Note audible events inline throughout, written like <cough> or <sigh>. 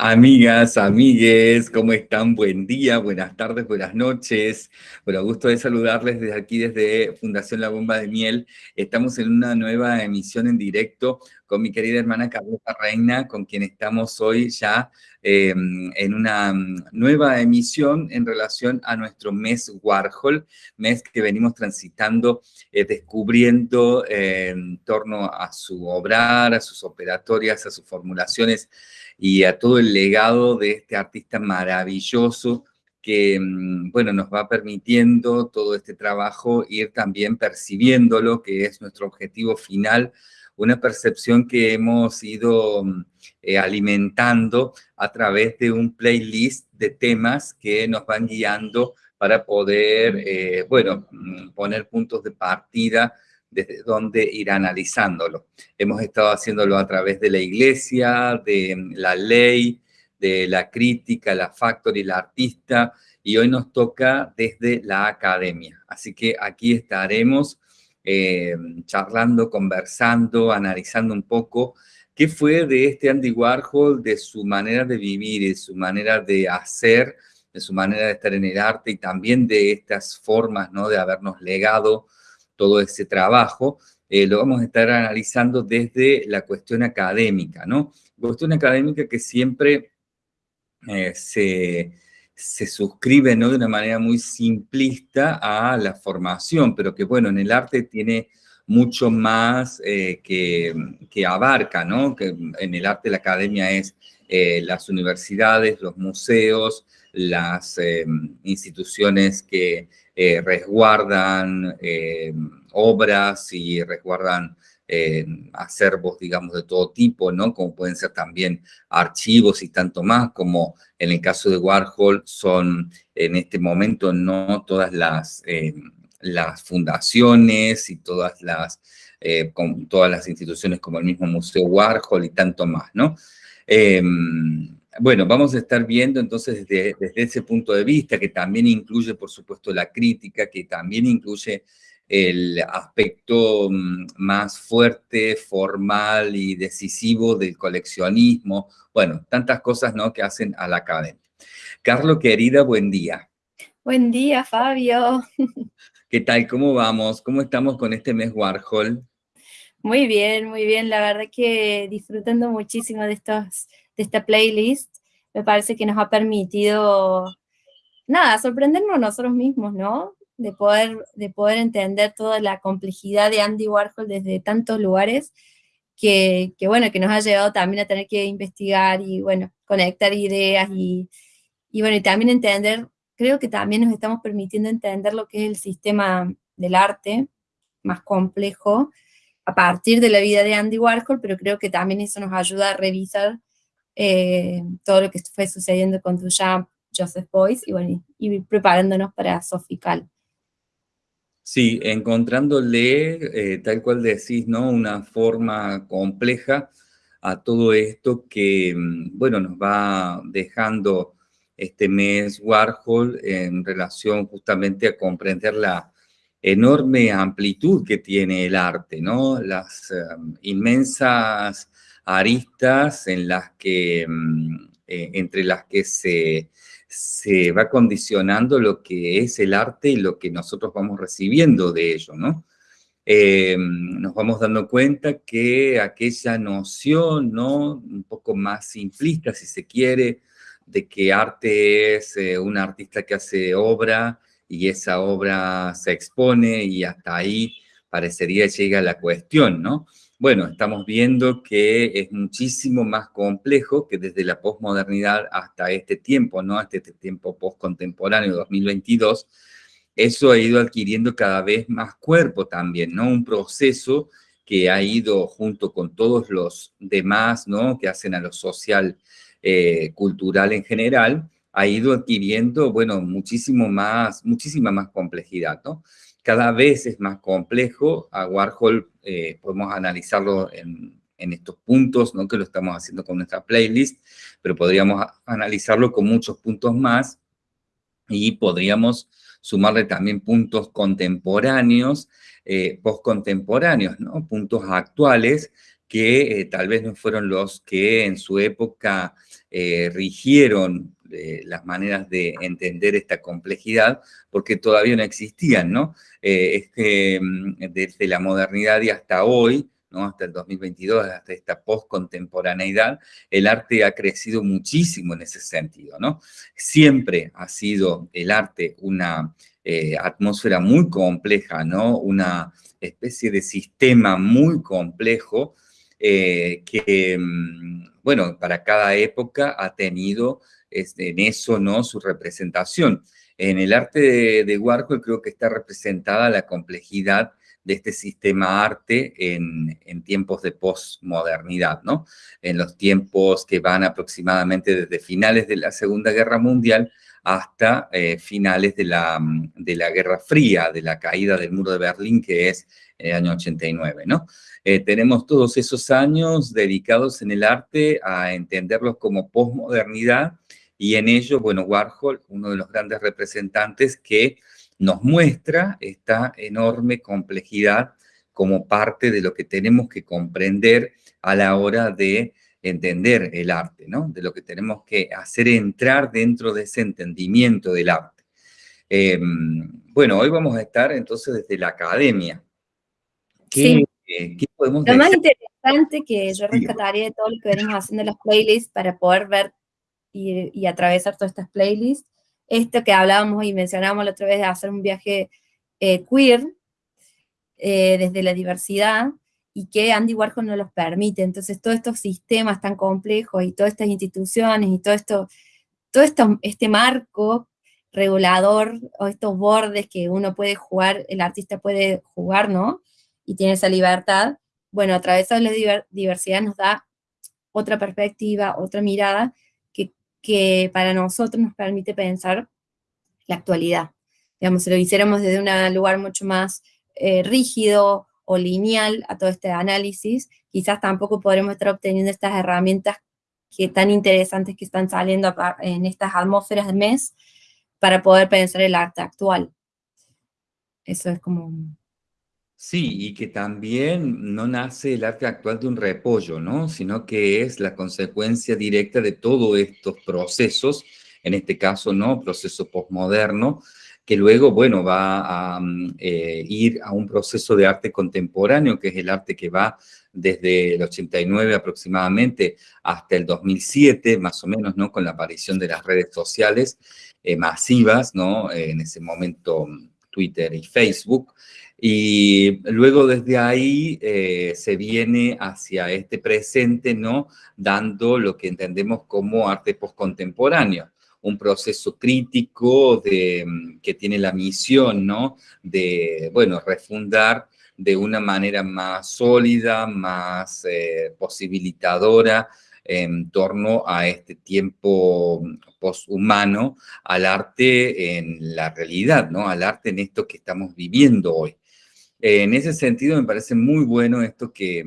Amigas, amigues, ¿cómo están? Buen día, buenas tardes, buenas noches. Bueno, gusto de saludarles desde aquí, desde Fundación La Bomba de Miel. Estamos en una nueva emisión en directo con mi querida hermana Carlota Reina, con quien estamos hoy ya em, en una nueva emisión en relación a nuestro mes Warhol, mes que venimos transitando, eh, descubriendo eh, en torno a su obrar, a sus operatorias, a sus formulaciones, y a todo el legado de este artista maravilloso que, mm, bueno, nos va permitiendo todo este trabajo ir también percibiéndolo, que es nuestro objetivo final, una percepción que hemos ido mm, eh, alimentando a través de un playlist de temas que nos van guiando para poder, eh, bueno, mm, poner puntos de partida desde dónde ir analizándolo. Hemos estado haciéndolo a través de la iglesia, de la ley, de la crítica, la factory, la artista, y hoy nos toca desde la academia. Así que aquí estaremos eh, charlando, conversando, analizando un poco qué fue de este Andy Warhol, de su manera de vivir, de su manera de hacer, de su manera de estar en el arte y también de estas formas ¿no? de habernos legado todo ese trabajo, eh, lo vamos a estar analizando desde la cuestión académica, ¿no? Cuestión académica que siempre eh, se, se, suscribe, ¿no? De una manera muy simplista a la formación, pero que, bueno, en el arte tiene mucho más eh, que, que, abarca, ¿no? Que en el arte la academia es las universidades, los museos, las instituciones que eh, resguardan eh, obras y resguardan eh, acervos, digamos, de todo tipo, ¿no? Como pueden ser también archivos y tanto más, como en el caso de Warhol son en este momento no todas las, las fundaciones y todas las, con todas las instituciones como el mismo Museo Warhol y tanto más, ¿no? Bueno, vamos a estar viendo entonces desde, ese punto de vista, que también incluye, por supuesto, la crítica, que también incluye el aspecto mm, más fuerte, formal y decisivo del coleccionismo. Bueno, tantas cosas ¿no? que hacen a la academia. Carlos, querida, buen día. Buen día, Fabio. <laughs> ¿Qué tal? ¿Cómo vamos? ¿Cómo estamos con este mes Warhol? Muy bien, muy bien. La verdad que disfrutando muchísimo de estos de esta playlist, me parece que nos ha permitido, nada, sorprendernos nosotros mismos, ¿no? De poder, de poder entender toda la complejidad de Andy Warhol desde tantos lugares, que, que, bueno, que nos ha llevado también a tener que investigar y, bueno, conectar ideas y, y, bueno, y también entender, creo que también nos estamos permitiendo entender lo que es el sistema del arte más complejo a partir de la vida de Andy Warhol, pero creo que también eso nos ayuda a revisar eh, todo lo que fue sucediendo con Duchamp, Joseph Boyce, y bueno, y preparándonos para Sofical. Sí, encontrándole, eh, tal cual decís, ¿no? Una forma compleja a todo esto que, mm, bueno, nos va dejando este mes Warhol en relación justamente a comprender la enorme amplitud que tiene el arte, ¿no? Las em, inmensas aristas en las que, mm, eh, entre las que se, se va condicionando lo que es el arte y lo que nosotros vamos recibiendo de ello, ¿no? Eh, nos vamos dando cuenta que aquella noción, ¿no? Un poco más simplista, si se quiere, de que arte es eh, un artista que hace obra y esa obra se expone y hasta ahí parecería llega la cuestión, ¿no? Bueno, estamos viendo que es muchísimo más complejo que desde la posmodernidad hasta este tiempo, ¿no? Hasta este tiempo postcontemporáneo, 2022, eso ha ido adquiriendo cada vez más cuerpo también, ¿no? Un proceso que ha ido junto con todos los demás, ¿no? Que hacen a lo social, eh, cultural en general, ha ido adquiriendo, bueno, muchísimo más, muchísima más complejidad, ¿no? Cada vez es más complejo. A Warhol eh, podemos analizarlo en, estos puntos, ¿no? que lo estamos haciendo con nuestra playlist, pero podríamos analizarlo con muchos puntos más y podríamos sumarle también puntos contemporáneos, eh, postcontemporáneos, ¿no? puntos actuales que tal vez no fueron los que en su época rigieron las maneras de entender esta complejidad, porque todavía no existían, ¿no? es que mm, desde la modernidad y hasta hoy, ¿no? hasta el 2022, hasta esta postcontemporaneidad, el arte ha crecido muchísimo en ese sentido, ¿no? Siempre ha sido el arte una eh, atmósfera muy compleja, ¿no? Una especie de sistema muy complejo eh, que, mm, bueno, para cada época ha tenido este, en eso, ¿no? Su representación. En el arte de, de Warhol creo que está representada la complejidad de este sistema arte en, tiempos de posmodernidad, ¿no? En los tiempos que van aproximadamente desde finales de la Segunda Guerra Mundial hasta eh, finales de la, de la Guerra Fría, de la caída del muro de Berlín, que es el año 89, ¿no? Eh, tenemos todos esos años dedicados en el arte a entenderlos como posmodernidad y en ello, bueno, Warhol, uno de los grandes representantes que nos muestra esta enorme complejidad como parte de lo que tenemos que comprender a la hora de entender el arte, ¿no? De lo que tenemos que hacer entrar dentro de ese entendimiento del arte. Em, bueno, hoy vamos a estar entonces desde la academia. ¿Qué, podemos Lo más interesante que yo rescataría de todo lo que venimos haciendo en las playlists para poder ver y, y atravesar todas estas playlists esto que hablábamos y mencionábamos la otra vez de hacer un viaje eh, queer eh, desde la diversidad y que Andy Warhol no los permite. Entonces, todos estos sistemas tan complejos y todas estas instituciones y todo esto, todo esto, este marco regulador o estos bordes que uno puede jugar, el artista puede jugar, ¿no? Y tiene esa libertad. Bueno, a través de la diversidad nos da otra perspectiva, otra mirada, que para nosotros nos permite pensar la actualidad. Digamos, si lo hiciéramos desde un lugar mucho más eh, rígido o lineal a todo este análisis, quizás tampoco podremos estar obteniendo estas herramientas que tan interesantes que están saliendo en estas atmósferas de mes para poder pensar el arte actual. Eso es como Sí, y que también no nace el arte actual de un repollo, ¿no? Sino que es la consecuencia directa de todos estos procesos, en este caso, ¿no? Proceso postmoderno, que luego, bueno, va a mm, eh, ir a un proceso de arte contemporáneo, que es el arte que va desde el 89 aproximadamente hasta el 2007, más o menos, ¿no? Con la aparición de las redes sociales eh, masivas, ¿no? en ese momento mm, Twitter y Facebook, y luego desde ahí eh, se viene hacia este presente, ¿no? Dando lo que entendemos como arte postcontemporáneo, un proceso crítico de, mm, que tiene la misión, ¿no? De, bueno, refundar de una manera más sólida, más eh, posibilitadora en torno a este tiempo poshumano, al arte en la realidad, ¿no? Al arte en esto que estamos viviendo hoy. Eh, en ese sentido me parece muy bueno esto que,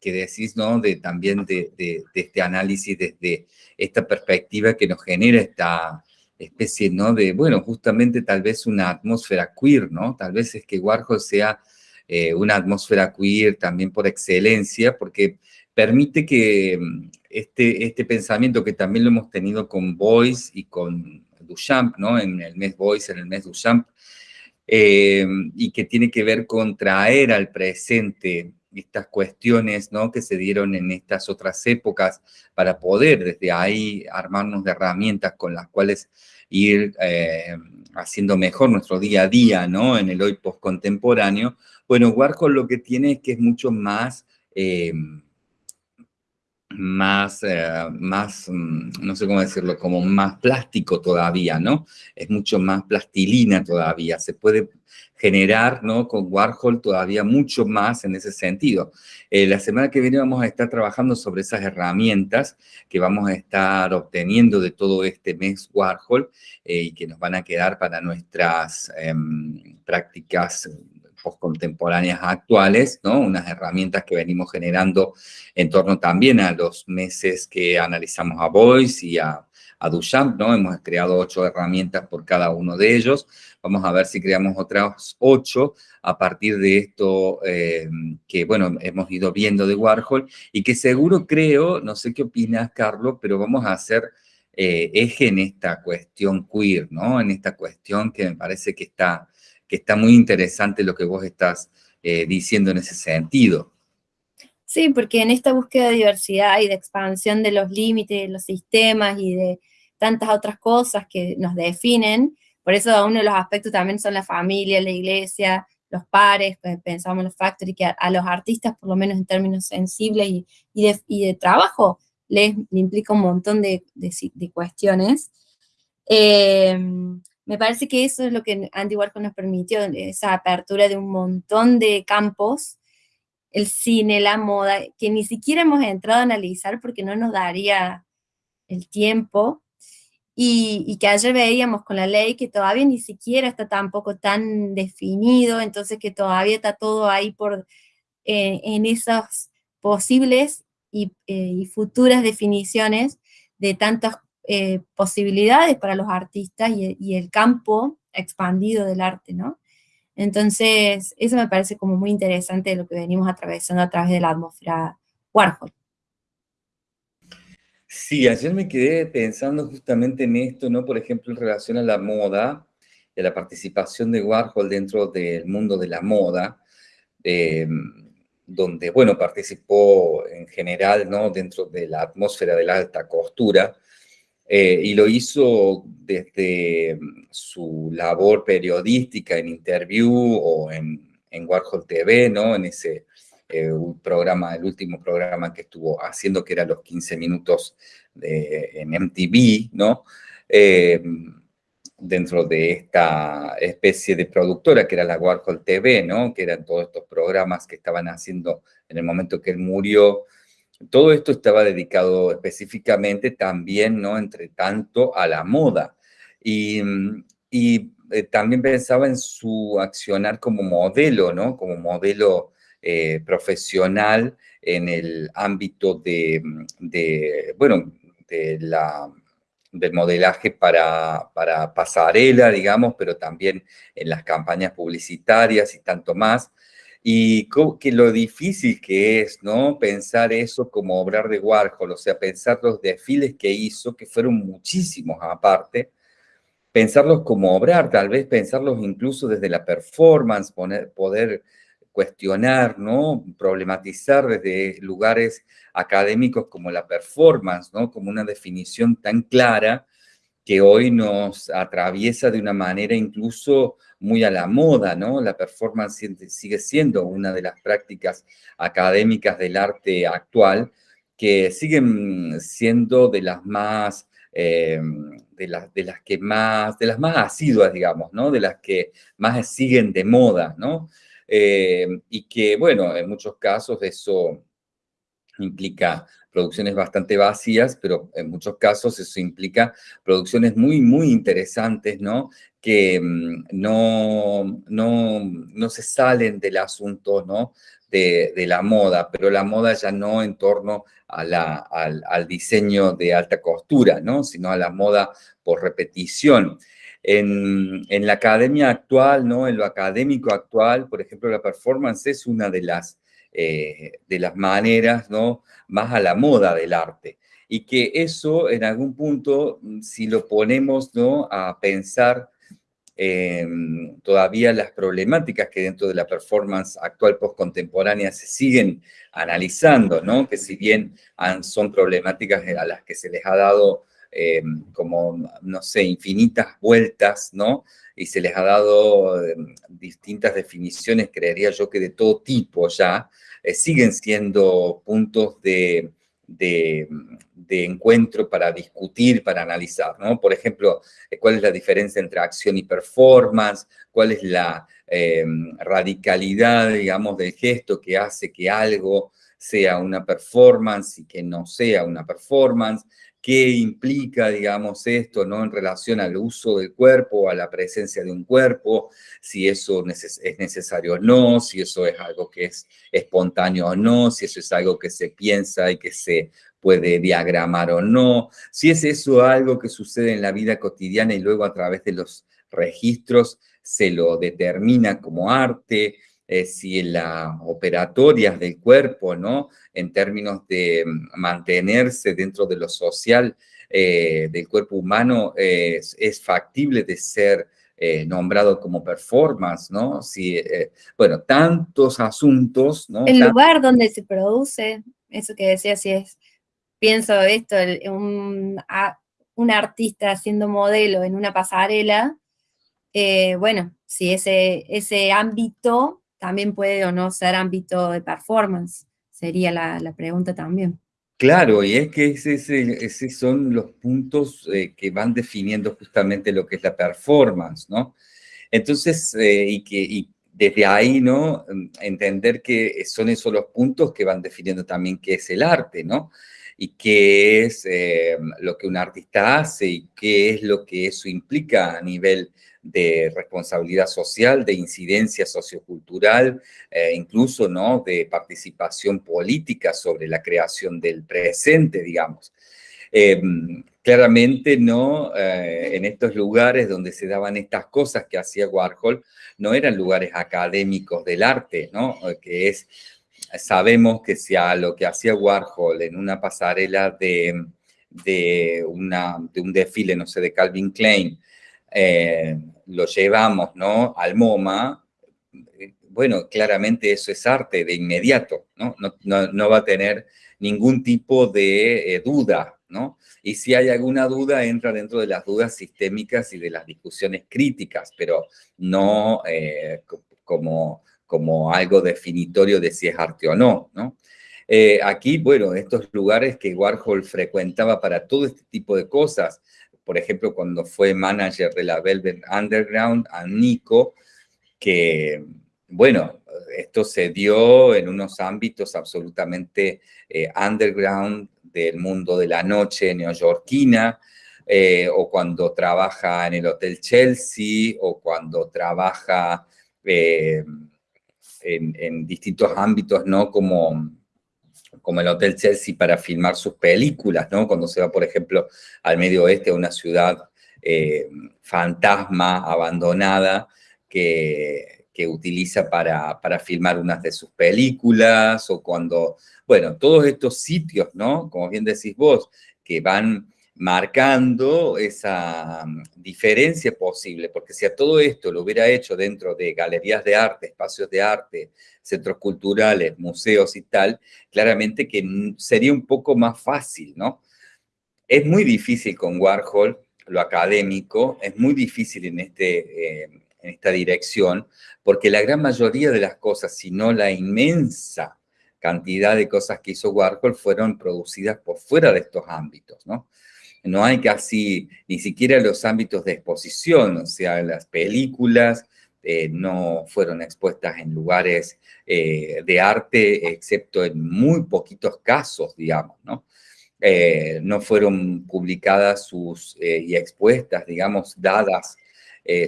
que decís, ¿no? De, también de, de, este análisis desde esta perspectiva que nos genera esta especie, ¿no? De, bueno, justamente tal vez una atmósfera queer, ¿no? Tal vez es que Warhol sea eh, una atmósfera queer también por excelencia, porque permite que mm, este, este pensamiento que también lo hemos tenido con Boyce y con Duchamp, ¿no? En el mes Boyce, en el mes Duchamp, eh, y que tiene que ver con traer al presente estas cuestiones ¿no? que se dieron en estas otras épocas para poder desde ahí armarnos de herramientas con las cuales ir eh, haciendo mejor nuestro día a día ¿no? en el hoy postcontemporáneo. Bueno, Warhol lo que tiene es que es mucho más... Eh, más, eh, más, mm, no sé cómo decirlo, como más plástico todavía, ¿no? Es mucho más plastilina todavía, se puede generar, ¿no? Con Warhol todavía mucho más en ese sentido. Eh, la semana que viene vamos a estar trabajando sobre esas herramientas que vamos a estar obteniendo de todo este mes Warhol eh, y que nos van a quedar para nuestras em, prácticas postcontemporáneas actuales, ¿no? Unas herramientas que venimos generando en torno también a los meses que analizamos a Voice y a, a Duchamp, ¿no? Hemos creado ocho herramientas por cada uno de ellos. Vamos a ver si creamos otras ocho a partir de esto eh, que, bueno, hemos ido viendo de Warhol y que seguro creo, no sé qué opinas, Carlos, pero vamos a hacer eh, eje en esta cuestión queer, ¿no? En esta cuestión que me parece que está, que está muy interesante lo que vos estás eh, diciendo en ese sentido. Sí, porque en esta búsqueda de diversidad y de expansión de los límites, de los sistemas y de tantas otras cosas que nos definen, por eso uno de los aspectos también son la familia, la iglesia, los pares, pensamos en los factory, que a, los artistas, por lo menos en términos sensibles y, y, de, trabajo, les, implica un montón de, de, cuestiones. Eh, me parece que eso es lo que Andy Warhol nos permitió, esa apertura de un montón de campos, el cine, la moda, que ni siquiera hemos entrado a analizar porque no nos daría el tiempo, y, que ayer veíamos con la ley que todavía ni siquiera está tampoco tan definido, entonces que todavía está todo ahí por, eh, en esas posibles y, eh, futuras definiciones de tantas eh, posibilidades para los artistas y, y, el campo expandido del arte, ¿no? Entonces, eso me parece como muy interesante lo que venimos atravesando a través de la atmósfera Warhol. Sí, ayer me quedé pensando justamente en esto, ¿no? Por ejemplo, en relación a la moda, de la participación de Warhol dentro del mundo de la moda, em, donde, bueno, participó en general, ¿no? Dentro de la atmósfera de la alta costura, eh, y lo hizo desde su labor periodística en Interview o en, en Warhol TV, ¿no? En ese eh, programa, el último programa que estuvo haciendo, que era los 15 minutos en MTV, ¿no? Eh, dentro de esta especie de productora que era la Warhol TV, ¿no? Que eran todos estos programas que estaban haciendo en el momento que él murió. Todo esto estaba dedicado específicamente también, ¿no? Entre tanto, a la moda. Y, y eh, también pensaba en su accionar como modelo, ¿no? Como modelo eh, profesional en el ámbito de, bueno, de la, del modelaje para, para pasarela, digamos, pero también en las campañas publicitarias y tanto más. Y que lo difícil que es, ¿no? Pensar eso como obrar de Warhol, o sea, pensar los desfiles que hizo, que fueron muchísimos aparte, pensarlos como obrar, tal vez pensarlos incluso desde la performance, poner, poder cuestionar, ¿no? Problematizar desde lugares académicos como la performance, ¿no? Como una definición tan clara que hoy nos atraviesa de una manera incluso muy a la moda, ¿no? La performance sigue siendo una de las prácticas académicas del arte actual que siguen siendo de las más, eh, de, las, de las que más, de las más asiduas, digamos, ¿no? De las que más siguen de moda, ¿no? Eh, y que, bueno, en muchos casos eso implica producciones bastante vacías, pero en muchos casos eso implica producciones muy, muy interesantes, ¿no? Que mm, no, no, no se salen del asunto, ¿no? De, de, la moda, pero la moda ya no en torno a la, al, al diseño de alta costura, ¿no? Sino a la moda por repetición. En, la academia actual, ¿no? en lo académico actual, por ejemplo, la performance es una de las, eh, de las maneras ¿no? más a la moda del arte. Y que eso, en algún punto, mm, si lo ponemos ¿no? a pensar todavía las problemáticas que dentro de la performance actual postcontemporánea se siguen analizando, ¿no? que si bien son problemáticas a las que se les ha dado eh, como, no sé, infinitas vueltas, ¿no? Y se les ha dado eh, distintas definiciones, creería yo que de todo tipo ya, eh, siguen siendo puntos de, de, encuentro para discutir, para analizar, ¿no? Por ejemplo, cuál es la diferencia entre acción y performance, cuál es la radicalidad, digamos, del gesto que hace que algo sea una performance y que no sea una performance, qué implica, digamos, esto, ¿no? En relación al uso del cuerpo, a la presencia de un cuerpo, si eso es necesario o no, si eso es algo que es espontáneo o no, si eso es algo que se piensa y que se puede diagramar o no, si es eso algo que sucede en la vida cotidiana y luego a través de los registros se lo determina como arte, eh, si en las operatorias del cuerpo, ¿no? En términos de mm, mantenerse dentro de lo social eh, del cuerpo humano, es, factible de ser eh, nombrado como performance, ¿no? Si, bueno, tantos asuntos, ¿no? El lugar donde se produce, eso que decía, si es, pienso esto, un, un artista haciendo modelo en una pasarela, bueno, si ese, ese ámbito también puede o no ser ámbito de performance, sería la, pregunta también. Claro, y es que esos son los puntos eh, que van definiendo justamente lo que es la performance, ¿no? Entonces, eh, y que desde ahí, ¿no? Entender que son esos los puntos que van definiendo también qué es el arte, ¿no? Y qué es eh, lo que un artista hace y qué es lo que eso implica a nivel de responsabilidad social, de incidencia sociocultural, eh, incluso ¿no? de participación política sobre la creación del presente, digamos. Em, claramente no eh, en estos lugares donde se daban estas cosas que hacía Warhol, no eran lugares académicos del arte, ¿no? que es, sabemos que si a lo que hacía Warhol en una pasarela de, de, una, de un desfile, no sé, de Calvin Klein, eh, lo llevamos ¿no? al MoMA, bueno, claramente eso es arte de inmediato, ¿no? No, va a tener ningún tipo de eh, duda, ¿no? Y si hay alguna duda, entra dentro de las dudas sistémicas y de las discusiones críticas, pero no eh, como, como algo definitorio de si es arte o no, ¿no? aquí, bueno, estos lugares que Warhol frecuentaba para todo este tipo de cosas, por ejemplo, cuando fue manager de la Velvet Underground, a Nico, que, bueno, esto se dio en unos ámbitos absolutamente eh, underground del mundo de la noche neoyorquina, eh, o cuando trabaja en el Hotel Chelsea, o cuando trabaja eh, en, distintos ámbitos, ¿no? Como como el Hotel Chelsea para filmar sus películas, ¿no? Cuando se va, por ejemplo, al medio oeste, a una ciudad eh, fantasma, abandonada, que, que utiliza para, para, filmar unas de sus películas, o cuando, bueno, todos estos sitios, ¿no? Como bien decís vos, que van marcando esa mm, diferencia posible, porque si a todo esto lo hubiera hecho dentro de galerías de arte, espacios de arte, centros culturales, museos y tal, claramente que sería un poco más fácil, ¿no? Es muy difícil con Warhol, lo académico, es muy difícil en, este, eh, en esta dirección, porque la gran mayoría de las cosas, si no la inmensa cantidad de cosas que hizo Warhol, fueron producidas por fuera de estos ámbitos, ¿no? No hay casi ni siquiera los ámbitos de exposición, o sea, las películas eh, no fueron expuestas en lugares eh, de arte, excepto en muy poquitos casos, digamos, ¿no? Eh, no fueron publicadas sus, y expuestas, digamos, dadas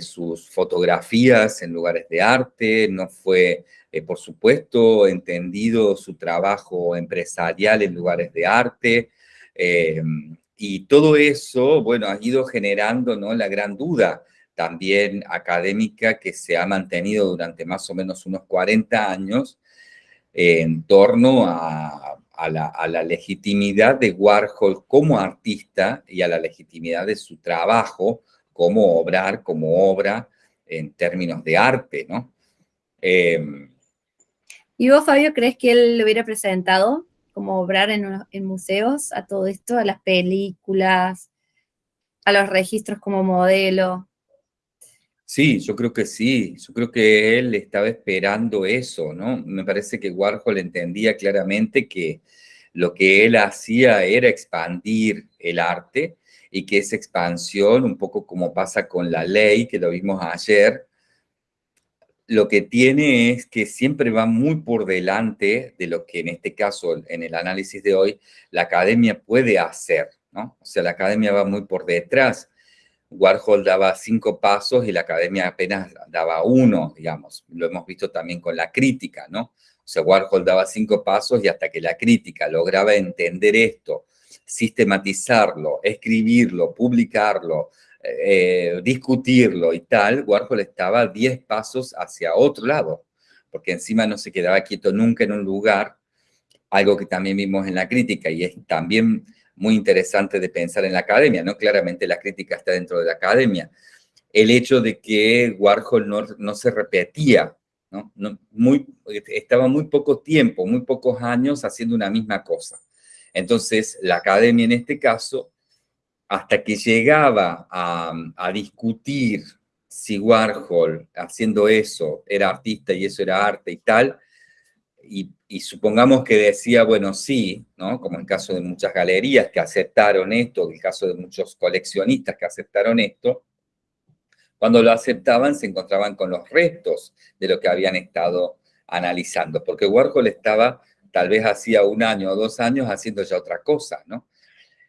sus fotografías en lugares de arte, no fue, por supuesto, entendido su trabajo empresarial en lugares de arte, y todo eso, bueno, ha ido generando ¿no? la gran duda también académica que se ha mantenido durante más o menos unos 40 años en torno a, la, legitimidad de Warhol como artista y a la legitimidad de su trabajo como obrar, como obra en términos de arte, ¿no? Em, ¿Y vos, Fabio, crees que él lo hubiera presentado como obrar en, museos a todo esto, a las películas, a los registros como modelo. Sí, yo creo que sí, yo creo que él estaba esperando eso, ¿no? Me parece que Warhol entendía claramente que lo que él hacía era expandir el arte y que esa expansión, un poco como pasa con la ley, que lo vimos ayer, lo que tiene es que siempre va muy por delante de lo que en este caso, en el análisis de hoy, la academia puede hacer, ¿no? O sea, la academia va muy por detrás. Warhol daba cinco pasos y la academia apenas daba uno, digamos. Lo hemos visto también con la crítica, ¿no? O sea, Warhol daba cinco pasos y hasta que la crítica lograba entender esto, sistematizarlo, escribirlo, publicarlo, eh, discutirlo y tal, Warhol estaba diez pasos hacia otro lado, porque encima no se quedaba quieto nunca en un lugar, algo que también vimos en la crítica y es también muy interesante de pensar en la academia, ¿no? Claramente la crítica está dentro de la academia. El hecho de que Warhol no, no se repetía, ¿no? ¿no? Muy, estaba muy poco tiempo, muy pocos años haciendo una misma cosa. Entonces, la academia en este caso, hasta que llegaba a, discutir si Warhol haciendo eso era artista y eso era arte y tal, y, supongamos que decía, bueno, sí, ¿no? Como en el caso de muchas galerías que aceptaron esto, el caso de muchos coleccionistas que aceptaron esto, cuando lo aceptaban se encontraban con los restos de lo que habían estado analizando, porque Warhol estaba tal vez hacía un año o dos años haciendo ya otra cosa, ¿no?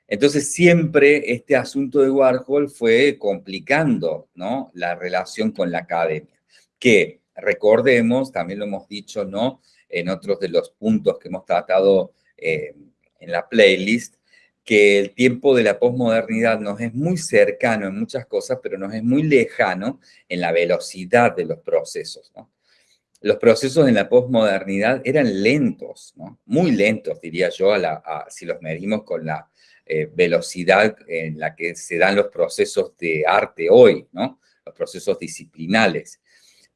Entonces siempre este asunto de Warhol fue complicando, ¿no? La relación con la academia, que recordemos, también lo hemos dicho, ¿no? en otros de los puntos que hemos tratado eh, en la playlist, que el tiempo de la posmodernidad nos es muy cercano en muchas cosas, pero nos es muy lejano en la velocidad de los procesos. Los procesos en la posmodernidad eran lentos, muy lentos, diría yo, si los medimos con la eh, velocidad en la que se dan los procesos de arte hoy, ¿no? los procesos disciplinales.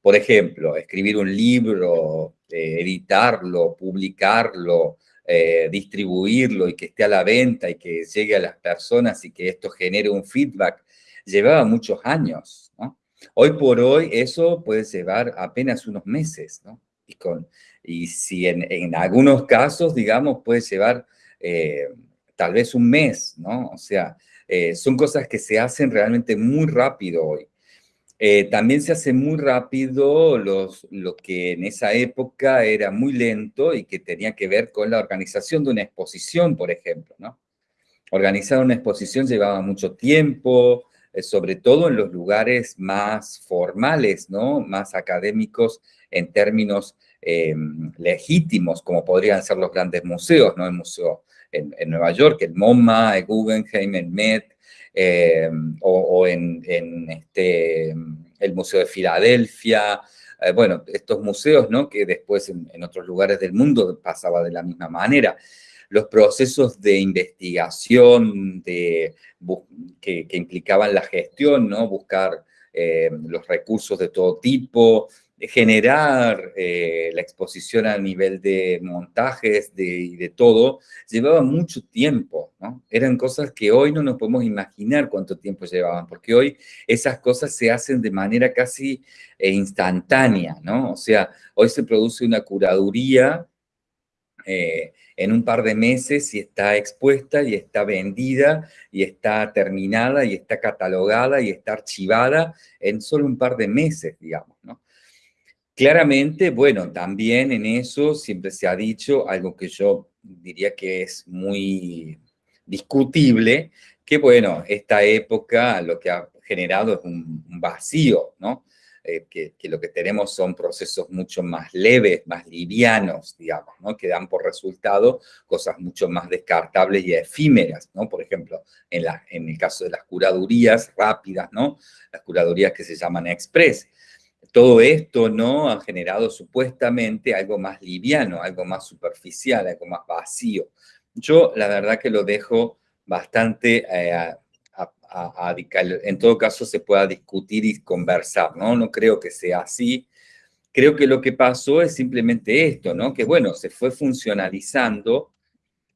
Por ejemplo, escribir un libro, eh, editarlo, publicarlo, eh, distribuirlo y que esté a la venta y que llegue a las personas y que esto genere un feedback, llevaba muchos años. Hoy por hoy eso puede llevar apenas unos meses. Y, si en, algunos casos, digamos, puede llevar tal vez un mes, ¿no? O sea, son cosas que se hacen realmente muy rápido hoy. Eh, también se hace muy rápido lo que en esa época era muy lento y que tenía que ver con la organización de una exposición, por ejemplo, ¿no? Organizar una exposición llevaba mucho tiempo, eh, sobre todo en los lugares más formales, ¿no? Más académicos en términos eh, legítimos, como podrían ser los grandes museos, ¿no? El museo en, en Nueva York, el MoMA, el Guggenheim, el Met, eh, o, en, este, el Museo de Filadelfia, eh, bueno, estos museos, ¿no? Que después en, otros lugares del mundo pasaba de la misma manera. Los procesos de investigación de, que, implicaban la gestión, ¿no? Buscar eh, los recursos de todo tipo, generar eh, la exposición a nivel de montajes de, y de todo, llevaba mucho tiempo, ¿no? Eran cosas que hoy no nos podemos imaginar cuánto tiempo llevaban, porque hoy esas cosas se hacen de manera casi eh, instantánea, ¿no? O sea, hoy se produce una curaduría eh, en un par de meses y está expuesta y está vendida y está terminada y está catalogada y está archivada en solo un par de meses, digamos, ¿no? Claramente, bueno, también en eso siempre se ha dicho algo que yo diría que es muy discutible, que bueno, esta época lo que ha generado es un, vacío, ¿no? Eh, que, lo que tenemos son procesos mucho más leves, más livianos, digamos, ¿no? Que dan por resultado cosas mucho más descartables y efímeras, ¿no? Por ejemplo, en, en el caso de las curadurías rápidas, ¿no? Las curadurías que se llaman express, todo esto no ha generado supuestamente algo más liviano, algo más superficial, algo más vacío. Yo la verdad que lo dejo bastante eh, en todo caso se pueda discutir y conversar, ¿no? No creo que sea así. Creo que lo que pasó es simplemente esto, ¿no? Que bueno, se fue funcionalizando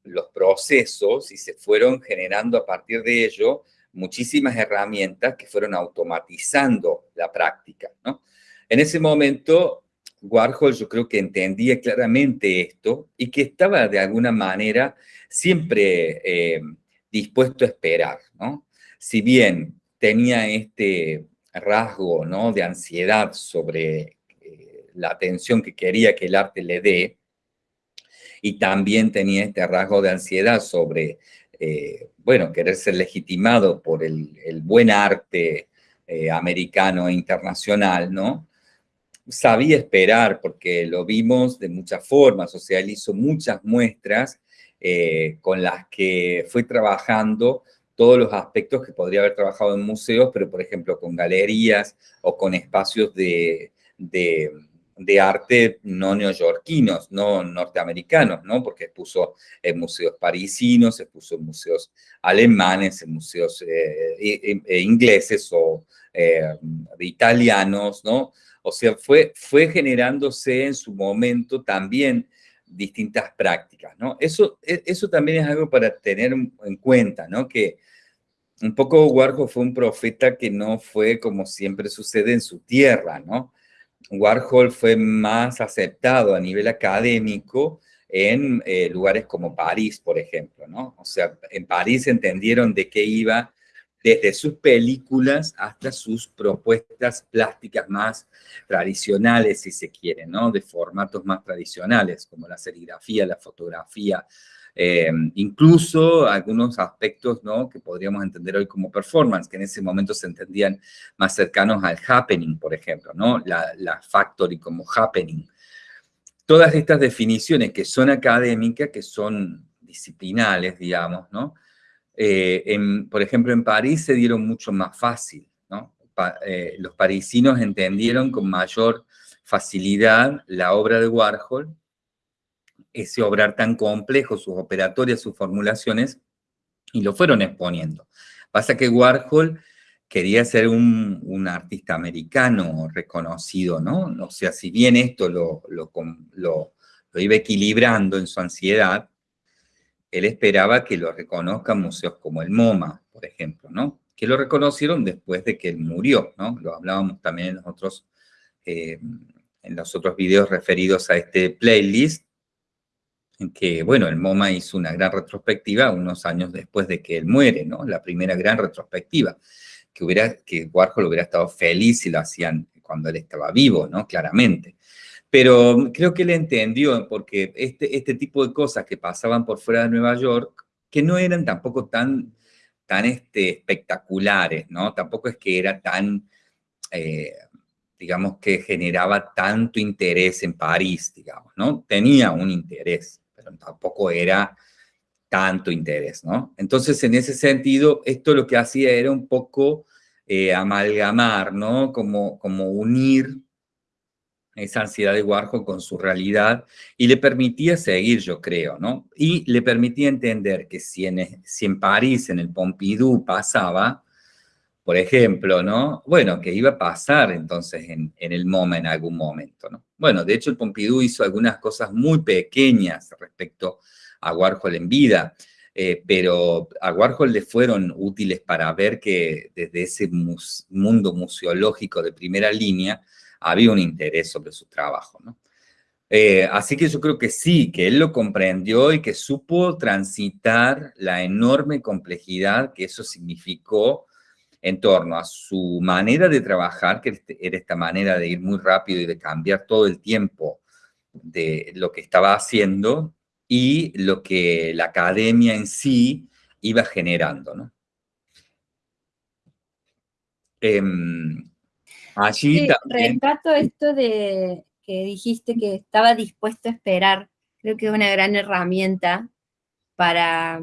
los procesos y se fueron generando a partir de ello muchísimas herramientas que fueron automatizando la práctica, ¿no? En ese momento, Warhol yo creo que entendía claramente esto y que estaba de alguna manera siempre eh, dispuesto a esperar, ¿no? Si bien tenía este rasgo, ¿no? De ansiedad sobre eh, la atención que quería que el arte le dé, y también tenía este rasgo de ansiedad sobre eh, bueno, querer ser legitimado por el, buen arte eh, americano e internacional, ¿no? Sabía esperar porque lo vimos de muchas formas, o sea, él hizo muchas muestras eh, con las que fue trabajando todos los aspectos que podría haber trabajado en museos, pero por ejemplo con galerías o con espacios de, de, arte no neoyorquinos, no norteamericanos, ¿no? Porque expuso en museos parisinos, expuso en museos alemanes, en museos eh, e ingleses o eh, italianos, ¿no? O sea, fue, fue generándose en su momento también distintas prácticas, ¿no? Eso, e, eso también es algo para tener en cuenta, ¿no? Que un poco Warhol fue un profeta que no fue como siempre sucede en su tierra, ¿no? Warhol fue más aceptado a nivel académico en eh, lugares como París, por ejemplo, ¿no? O sea, en París entendieron de qué iba desde sus películas hasta sus propuestas plásticas más tradicionales, si se quiere, ¿no? De formatos más tradicionales, como la serigrafía, la fotografía, eh, incluso algunos aspectos, ¿no? Que podríamos entender hoy como performance, que en ese momento se entendían más cercanos al happening, por ejemplo, ¿no? La, la factory como happening. Todas estas definiciones que son académicas, que son disciplinales, digamos, ¿no? Eh, por ejemplo, en París se dieron mucho más fácil, ¿no? Eh, los parisinos entendieron con mayor facilidad la obra de Warhol, ese obrar tan complejo, sus operatorias, sus formulaciones, y lo fueron exponiendo. Pasa que Warhol quería ser un, artista americano reconocido, ¿no? O sea, si bien esto lo, lo, iba equilibrando en su ansiedad, él esperaba que lo reconozcan museos como el MoMA, por ejemplo, ¿no? Que lo reconocieron después de que él murió, ¿no? Lo hablábamos también en eh, en los otros videos referidos a este playlist, que, bueno, el MoMA hizo una gran retrospectiva unos años después de que él muere, ¿no? La primera gran retrospectiva, que, hubiera, que Warhol hubiera estado feliz si lo hacían cuando él estaba vivo, ¿no? Claramente. Pero creo que él entendió, porque este, este tipo de cosas que pasaban por fuera de Nueva York, que no eran tampoco tan, tan este, espectaculares, ¿no? Tampoco es que era tan, eh, digamos, que generaba tanto interés en París, digamos, ¿no? Tenía un interés, tampoco era tanto interés, ¿no? Entonces, en ese sentido, esto lo que hacía era un poco eh, amalgamar, ¿no? Como, como unir esa ansiedad de Warhol con su realidad y le permitía seguir, yo creo, ¿no? Y le permitía entender que si en, si en París, en el Pompidou pasaba, por ejemplo, ¿no? Bueno, que iba a pasar entonces en, el MoMA en algún momento, ¿no? Bueno, de hecho el Pompidou hizo algunas cosas muy pequeñas respecto a Warhol en vida, eh, pero a Warhol le fueron útiles para ver que desde ese mundo museológico de primera línea, había un interés sobre su trabajo, ¿no? Eh, así que yo creo que sí, que él lo comprendió y que supo transitar la enorme complejidad que eso significó en torno a su manera de trabajar, que este, era esta manera de ir muy rápido y de cambiar todo el tiempo de lo que estaba haciendo y lo que la academia en sí iba generando, ¿no? Em, Allí también... esto de que dijiste que estaba dispuesto a esperar. Creo que es una gran herramienta para,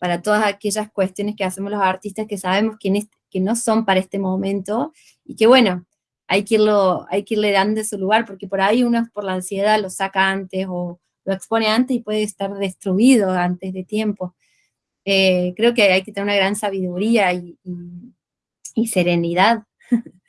para todas aquellas cuestiones que hacemos los artistas que sabemos que, que no son para este momento y que bueno, hay que, irlo, hay que irle dando su lugar porque por ahí uno por la ansiedad lo saca antes o lo expone antes y puede estar destruido antes de tiempo. Eh, creo que hay que tener una gran sabiduría y, y serenidad <laughs>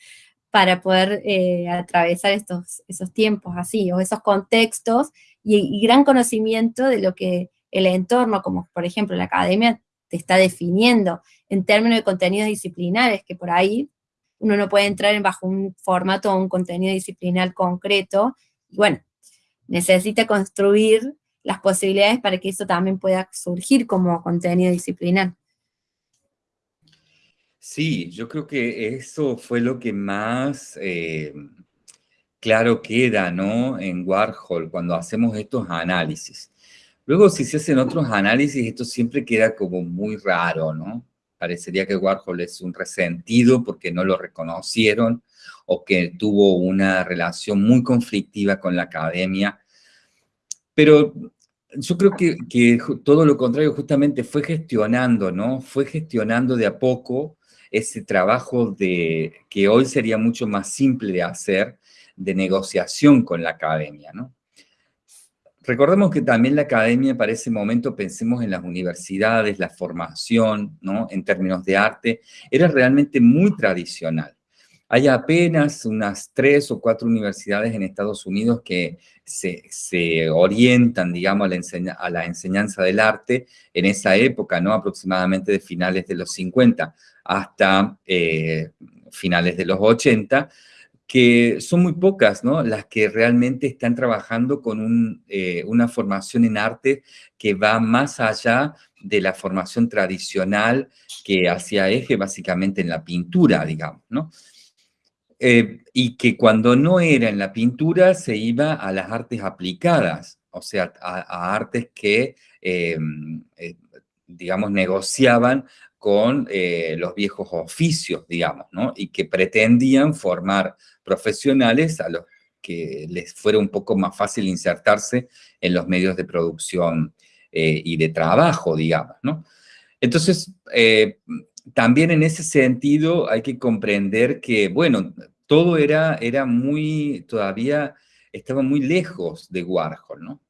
para poder eh, atravesar estos, esos tiempos así, o esos contextos, y, gran conocimiento de lo que el entorno, como por ejemplo la academia, te está definiendo en términos de contenidos disciplinares, que por ahí uno no puede entrar en bajo un formato o un contenido disciplinar concreto, y bueno, necesita construir las posibilidades para que eso también pueda surgir como contenido disciplinar. Sí, yo creo que eso fue lo que más eh, claro queda, ¿no? En Warhol, cuando hacemos estos análisis. Luego, si se hacen otros análisis, esto siempre queda como muy raro, ¿no? Parecería que Warhol es un resentido porque no lo reconocieron o que tuvo una relación muy conflictiva con la academia. Pero yo creo que, todo lo contrario justamente fue gestionando, ¿no? Fue gestionando de a poco ese trabajo de, que hoy sería mucho más simple de hacer, de negociación con la academia, ¿no? Recordemos que también la academia para ese momento, pensemos en las universidades, la formación, ¿no? En términos de arte, era realmente muy tradicional. Hay apenas unas tres o cuatro universidades en Estados Unidos que se, orientan, digamos, a la, enseñanza del arte en esa época, ¿no? Aproximadamente de finales de los 50 hasta eh, finales de los 80, que son muy pocas, ¿no? Las que realmente están trabajando con eh, una formación en arte que va más allá de la formación tradicional que hacía eje básicamente en la pintura, digamos, ¿no? Eh, y que cuando no era en la pintura se iba a las artes aplicadas, o sea, a, artes que, eh, digamos, negociaban con los viejos oficios, digamos, ¿no? Y que pretendían formar profesionales a los que les fuera un poco más fácil insertarse en los medios de producción y de trabajo, digamos, ¿no? Entonces, también en ese sentido hay que comprender que, bueno, todo era, era muy, todavía estaba muy lejos de Warhol, ¿no?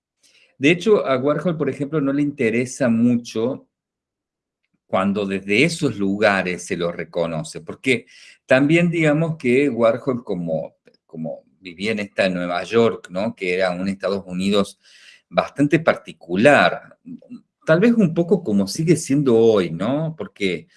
De hecho, a Warhol, por ejemplo, no le interesa mucho cuando desde esos lugares se lo reconoce, porque también digamos que Warhol como, como vivía en esta Nueva York, ¿no? que era un Estados Unidos bastante particular, tal vez un poco como sigue siendo hoy, ¿no? Porque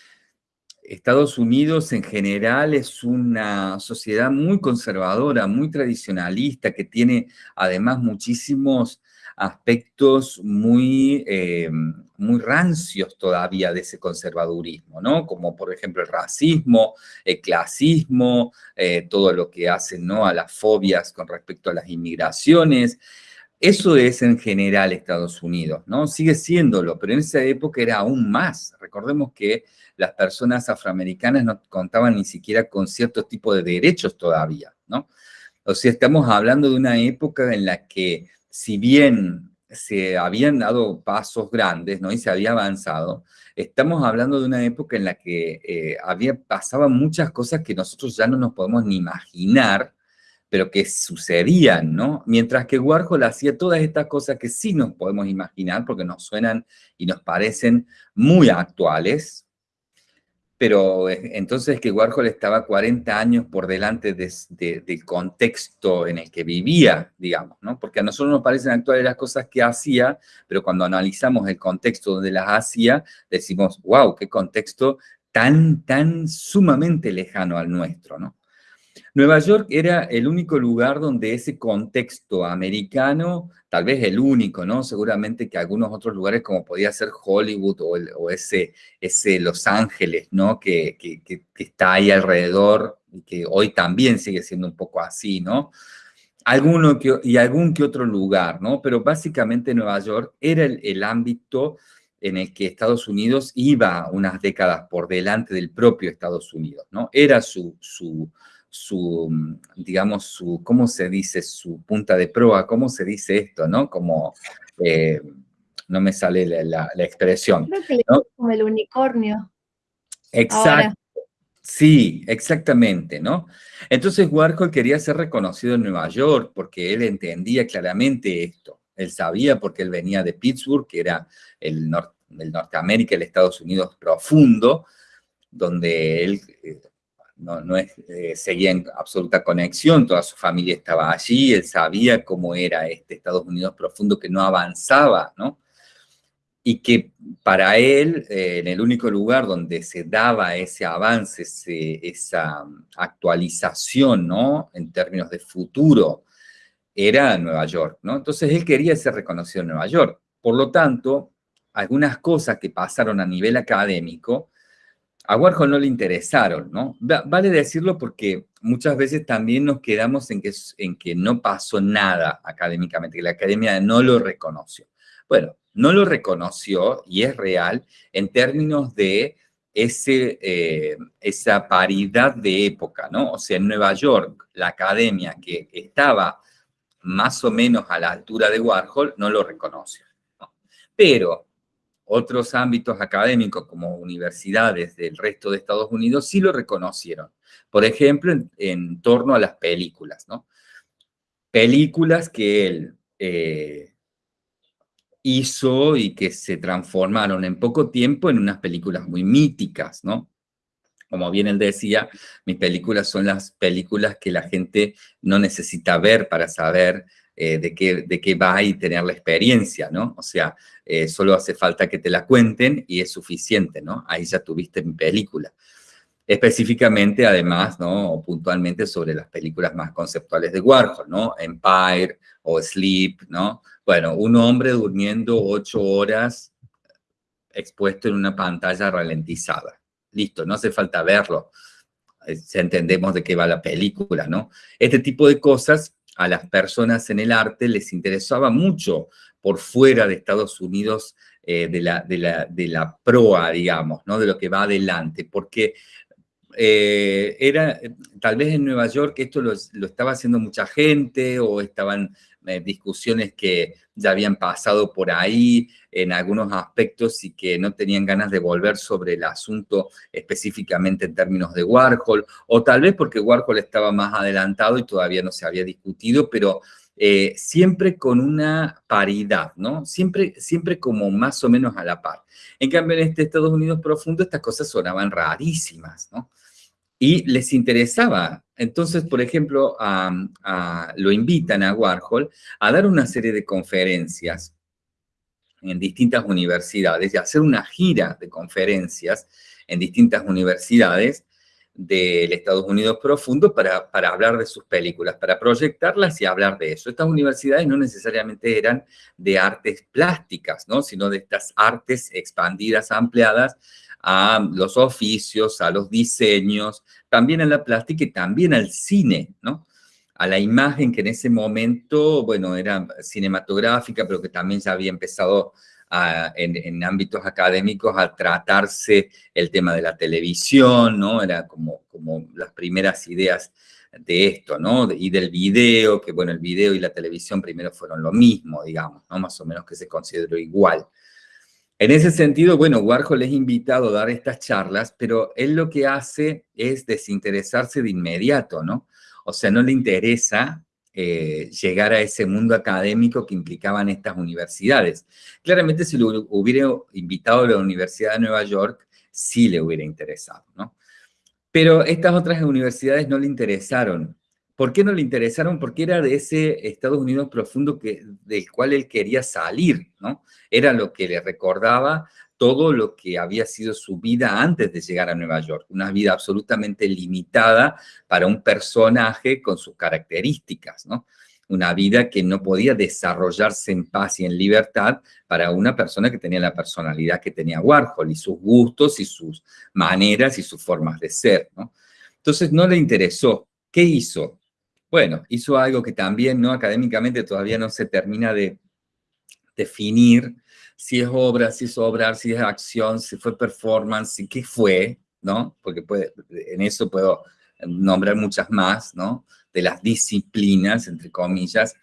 Estados Unidos en general es una sociedad muy conservadora, muy tradicionalista, que tiene además muchísimos aspectos muy, eh, muy rancios todavía de ese conservadurismo, ¿no? Como por ejemplo el racismo, el clasismo, eh, todo lo que hacen, ¿no? A las fobias con respecto a las inmigraciones. Eso es en general Estados Unidos, ¿no? Sigue siéndolo, pero en esa época era aún más. Recordemos que las personas afroamericanas no contaban ni siquiera con ciertos tipos de derechos todavía, ¿no? O sea, estamos hablando de una época en la que, si bien se habían dado pasos grandes, ¿no? Y se había avanzado, estamos hablando de una época en la que eh, había, pasaban muchas cosas que nosotros ya no nos podemos ni imaginar, pero que sucedían, ¿no? Mientras que Warhol hacía todas estas cosas que sí nos podemos imaginar, porque nos suenan y nos parecen muy actuales, pero eh, entonces que Warhol estaba 40 años por delante del contexto en el que vivía, digamos, ¿no? Porque a nosotros nos parecen actuales las cosas que hacía, pero cuando analizamos el contexto donde las hacía, decimos, wow, qué contexto tan, tan sumamente lejano al nuestro, ¿no? Nueva York era el único lugar donde ese contexto americano, tal vez el único, ¿no? Seguramente que algunos otros lugares como podía ser Hollywood o, ese, ese Los Ángeles, ¿no? Que, está ahí alrededor y que hoy también sigue siendo un poco así, ¿no? Alguno que, y algún que otro lugar, ¿no? Pero básicamente Nueva York era el, el ámbito en el que Estados Unidos iba unas décadas por delante del propio Estados Unidos, ¿no? Era su, su, su, digamos, su, ¿cómo se dice? Su punta de proa, ¿cómo se dice esto, no? Como, eh, no me sale la, expresión. Creo que ¿no? como el unicornio. Exacto. Sí, exactamente, ¿no? Entonces Warhol quería ser reconocido en Nueva York porque él entendía claramente esto. Él sabía porque él venía de Pittsburgh, que era el, el Norteamérica, el Estados Unidos profundo, donde él no, es, eh, seguía en absoluta conexión, toda su familia estaba allí, él sabía cómo era este Estados Unidos profundo que no avanzaba, ¿no? Y que para él, eh, en el único lugar donde se daba ese avance, esa actualización, ¿no? En términos de futuro, era Nueva York, ¿no? Entonces él quería ser reconocido en Nueva York. Por lo tanto, algunas cosas que pasaron a nivel académico, a Warhol no le interesaron, ¿no? Vale decirlo porque muchas veces también nos quedamos en que, en que no pasó nada académicamente, que la academia no lo reconoció. Bueno, no lo reconoció y es real en términos de ese, eh, esa paridad de época, ¿no? O sea, en Nueva York, la academia que estaba más o menos a la altura de Warhol no lo reconoció. Pero otros ámbitos académicos como universidades del resto de Estados Unidos sí lo reconocieron. Por ejemplo, en, torno a las películas, ¿no? Películas que él eh, hizo y que se transformaron en poco tiempo en unas películas muy míticas, ¿no? Como bien él decía, mis películas son las películas que la gente no necesita ver para saber eh, de, qué, de qué va y tener la experiencia, ¿no? O sea, eh, solo hace falta que te la cuenten y es suficiente, ¿no? Ahí ya tuviste mi película. Específicamente, además, ¿no? O puntualmente sobre las películas más conceptuales de Warhol, ¿no? Empire o Sleep, ¿no? Bueno, un hombre durmiendo ocho horas expuesto en una pantalla ralentizada. Listo, no hace falta verlo. Eh, entendemos de qué va la película, ¿no? Este tipo de cosas a las personas en el arte les interesaba mucho por fuera de Estados Unidos eh, de, la, de, la, de, la, proa, digamos, ¿no? de lo que va adelante, porque eh, era, tal vez en Nueva York esto lo, lo estaba haciendo mucha gente o estaban eh, discusiones que ya habían pasado por ahí en algunos aspectos y que no tenían ganas de volver sobre el asunto específicamente en términos de Warhol, o tal vez porque Warhol estaba más adelantado y todavía no se había discutido, pero eh, siempre con una paridad, ¿no? Siempre, siempre como más o menos a la par. En cambio, en este Estados Unidos profundo estas cosas sonaban rarísimas, ¿no? Y les interesaba. Entonces, por ejemplo, lo invitan a Warhol a dar una serie de conferencias en distintas universidades y hacer una gira de conferencias en distintas universidades del Estados Unidos profundo para, para hablar de sus películas, para proyectarlas y hablar de eso. Estas universidades no necesariamente eran de artes plásticas, ¿no? sino de estas artes expandidas, ampliadas, a los oficios, a los diseños, también a la plástica y también al cine, ¿no? A la imagen que en ese momento, bueno, era cinematográfica, pero que también ya había empezado en, ámbitos académicos a tratarse el tema de la televisión, ¿no? Era como, como las primeras ideas de esto, ¿no? Y del video, que bueno, el video y la televisión primero fueron lo mismo, digamos, ¿no? Más o menos que se consideró igual. En ese sentido, bueno, Warhol es invitado a dar estas charlas, pero él lo que hace es desinteresarse de inmediato, ¿no? O sea, no le interesa eh, llegar a ese mundo académico que implicaban estas universidades. Claramente, si lo hubiera invitado a la Universidad de Nueva York, sí le hubiera interesado, ¿no? Pero estas otras universidades no le interesaron. ¿Por qué no le interesaron? Porque era de ese Estados Unidos profundo que, del cual él quería salir, ¿no? Era lo que le recordaba todo lo que había sido su vida antes de llegar a Nueva York. Una vida absolutamente limitada para un personaje con sus características, ¿no? Una vida que no podía desarrollarse en paz y en libertad para una persona que tenía la personalidad que tenía Warhol y sus gustos y sus maneras y sus formas de ser, ¿no? Entonces no le interesó. ¿Qué hizo? Bueno, hizo algo que también no académicamente todavía no se termina de definir si es obra, si es obra, si es acción, si fue performance, y qué fue, ¿no? Porque en eso puedo nombrar muchas más, ¿no? De las disciplinas, entre comillas.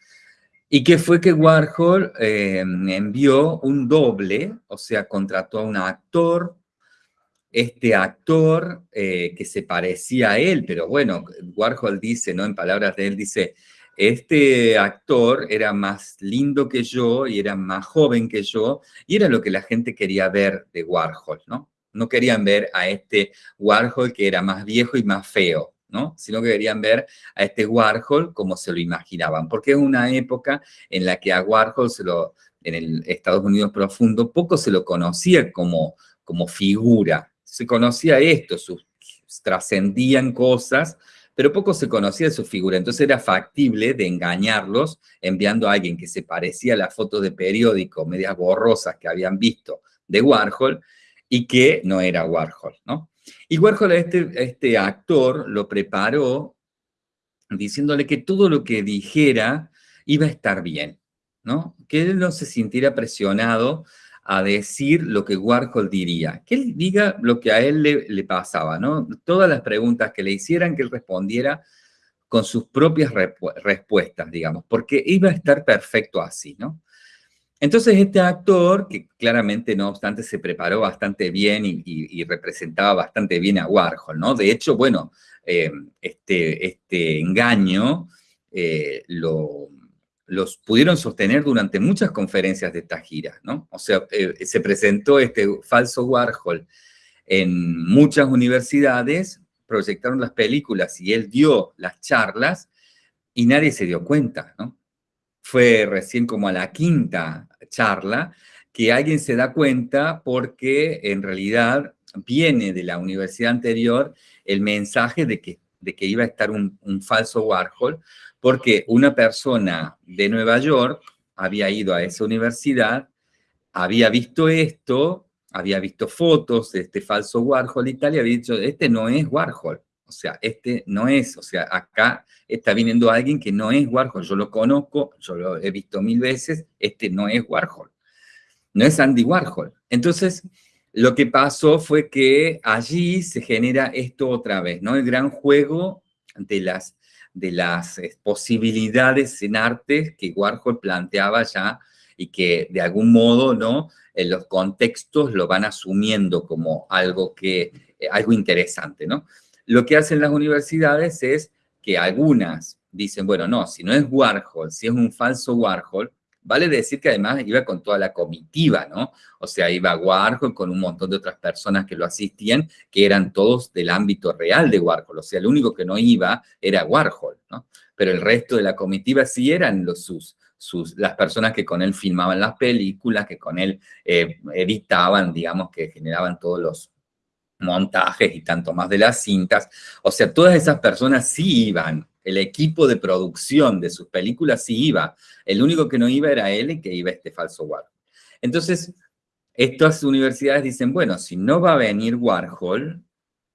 Y que fue que Warhol eh, envió un doble, o sea, contrató a un actor este actor eh, que se parecía a él, pero bueno, Warhol dice, ¿no? En palabras de él, dice, este actor era más lindo que yo y era más joven que yo, y era lo que la gente quería ver de Warhol, ¿no? No querían ver a este Warhol que era más viejo y más feo, ¿no? Sino que querían ver a este Warhol como se lo imaginaban, porque es una época en la que a Warhol se lo, en el Estados Unidos profundo, poco se lo conocía como, como figura, se conocía esto, sus, trascendían cosas, pero poco se conocía de su figura, entonces era factible de engañarlos enviando a alguien que se parecía a la foto de periódico, medias borrosas que habían visto de Warhol, y que no era Warhol, ¿no? Y Warhol este, este actor lo preparó diciéndole que todo lo que dijera iba a estar bien, ¿no? Que él no se sintiera presionado a decir lo que Warhol diría, que él diga lo que a él le, pasaba, ¿no? Todas las preguntas que le hicieran, que él respondiera con sus propias respuestas, digamos, porque iba a estar perfecto así, ¿no? Entonces este actor, que claramente no obstante se preparó bastante bien y, representaba bastante bien a Warhol, ¿no? De hecho, bueno, eh, este, este engaño eh, lo, los pudieron sostener durante muchas conferencias de esta gira, ¿no? O sea, eh, se presentó este falso Warhol en muchas universidades, proyectaron las películas y él dio las charlas y nadie se dio cuenta, ¿no? Fue recién como a la quinta charla que alguien se da cuenta porque en realidad viene de la universidad anterior el mensaje de que, de que iba a estar un, falso Warhol, porque una persona de Nueva York había ido a esa universidad, había visto esto, había visto fotos de este falso Warhol y tal, y había dicho, este no es Warhol. O sea, este no es, o sea, acá está viniendo alguien que no es Warhol, yo lo conozco, yo lo he visto mil veces, este no es Warhol, no es Andy Warhol. Entonces, lo que pasó fue que allí se genera esto otra vez, ¿no? El gran juego de las, de las eh, posibilidades en arte que Warhol planteaba ya y que de algún modo, ¿no? En los contextos lo van asumiendo como algo que, eh, algo interesante, ¿no? Lo que hacen las universidades es que algunas dicen, bueno, no, si no es Warhol, si es un falso Warhol, vale decir que además iba con toda la comitiva, ¿no? O sea, iba Warhol con un montón de otras personas que lo asistían, que eran todos del ámbito real de Warhol, o sea, el único que no iba era Warhol, ¿no? Pero el resto de la comitiva sí eran los sus, sus, las personas que con él filmaban las películas, que con él eh, editaban, digamos, que generaban todos los montajes y tanto más de las cintas. O sea, todas esas personas sí iban, el equipo de producción de sus películas sí iba. El único que no iba era él que iba este falso Warhol. Entonces, estas universidades dicen, bueno, si no va a venir Warhol,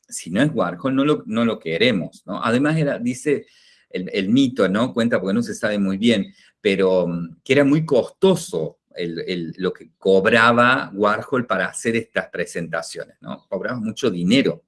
si no es Warhol, no lo, queremos. Además, dice el, mito, ¿no? Cuenta porque no se sabe muy bien, pero mm, que era muy costoso lo que cobraba Warhol para hacer estas presentaciones, ¿no? Cobraba mucho dinero,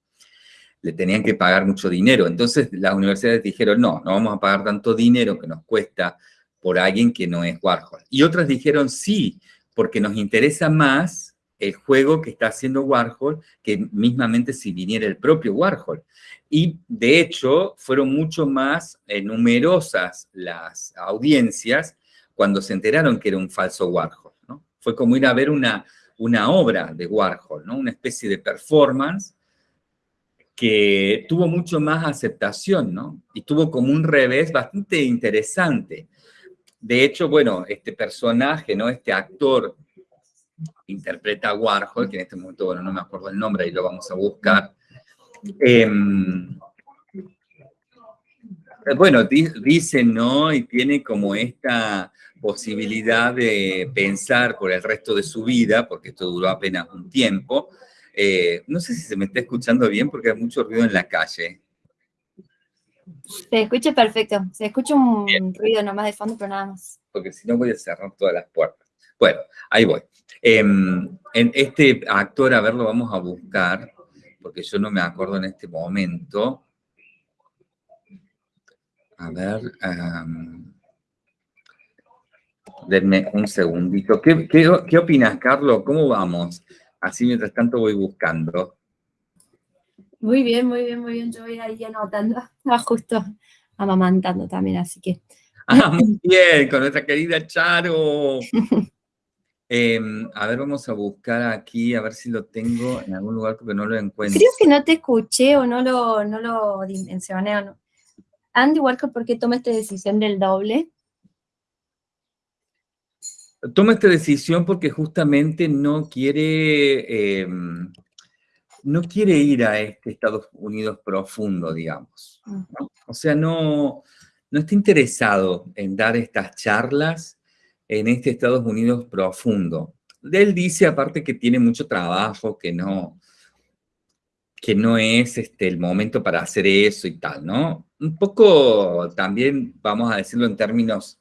tenían que pagar mucho dinero. Entonces las universidades dijeron, no, no vamos a pagar tanto dinero que nos cuesta por alguien que no es Warhol. Y otras dijeron, sí, porque nos interesa más el juego que está haciendo Warhol que mismamente si viniera el propio Warhol. Y de hecho fueron mucho más eh, numerosas las audiencias cuando se enteraron que era un falso Warhol. ¿no? Fue como ir a ver una, una obra de Warhol, ¿no? una especie de performance que tuvo mucho más aceptación, ¿no? Y tuvo como un revés bastante interesante. De hecho, bueno, este personaje, ¿no? Este actor interpreta a Warhol, que en este momento, bueno, no me acuerdo el nombre, y lo vamos a buscar. Em, bueno, dicen, ¿no? Y tiene como esta posibilidad de pensar por el resto de su vida, porque esto duró apenas un tiempo. Eh, no sé si se me está escuchando bien porque hay mucho ruido en la calle. Se escucha perfecto. Se escucha un ruido nomás de fondo, pero nada más. Porque si no voy a cerrar todas las puertas. Bueno, ahí voy. Em, en este actor, a ver, lo vamos a buscar, porque yo no me acuerdo en este momento. A ver... Denme un segundito. ¿Qué, qué, opinas, Carlos? ¿Cómo vamos? Así mientras tanto voy buscando. Muy bien, muy bien, muy bien. Yo voy ahí anotando. <laughs> Ah, justo amamantando también, así que... <laughs> Ah, muy bien, con nuestra querida Charo. <laughs> Em, a ver, vamos a buscar aquí, a ver si lo tengo en algún lugar porque no lo encuentro. Creo que no te escuché o no lo, no lo dimensioné. O no. Andy Walker, ¿por qué toma esta decisión del doble? Toma esta decisión porque justamente no quiere, em, no quiere ir a este Estados Unidos profundo, digamos. O sea, no, no está interesado en dar estas charlas en este Estados Unidos profundo. Él dice aparte que tiene mucho trabajo, que no, que no es este, el momento para hacer eso y tal, ¿no? Un poco también, vamos a decirlo en términos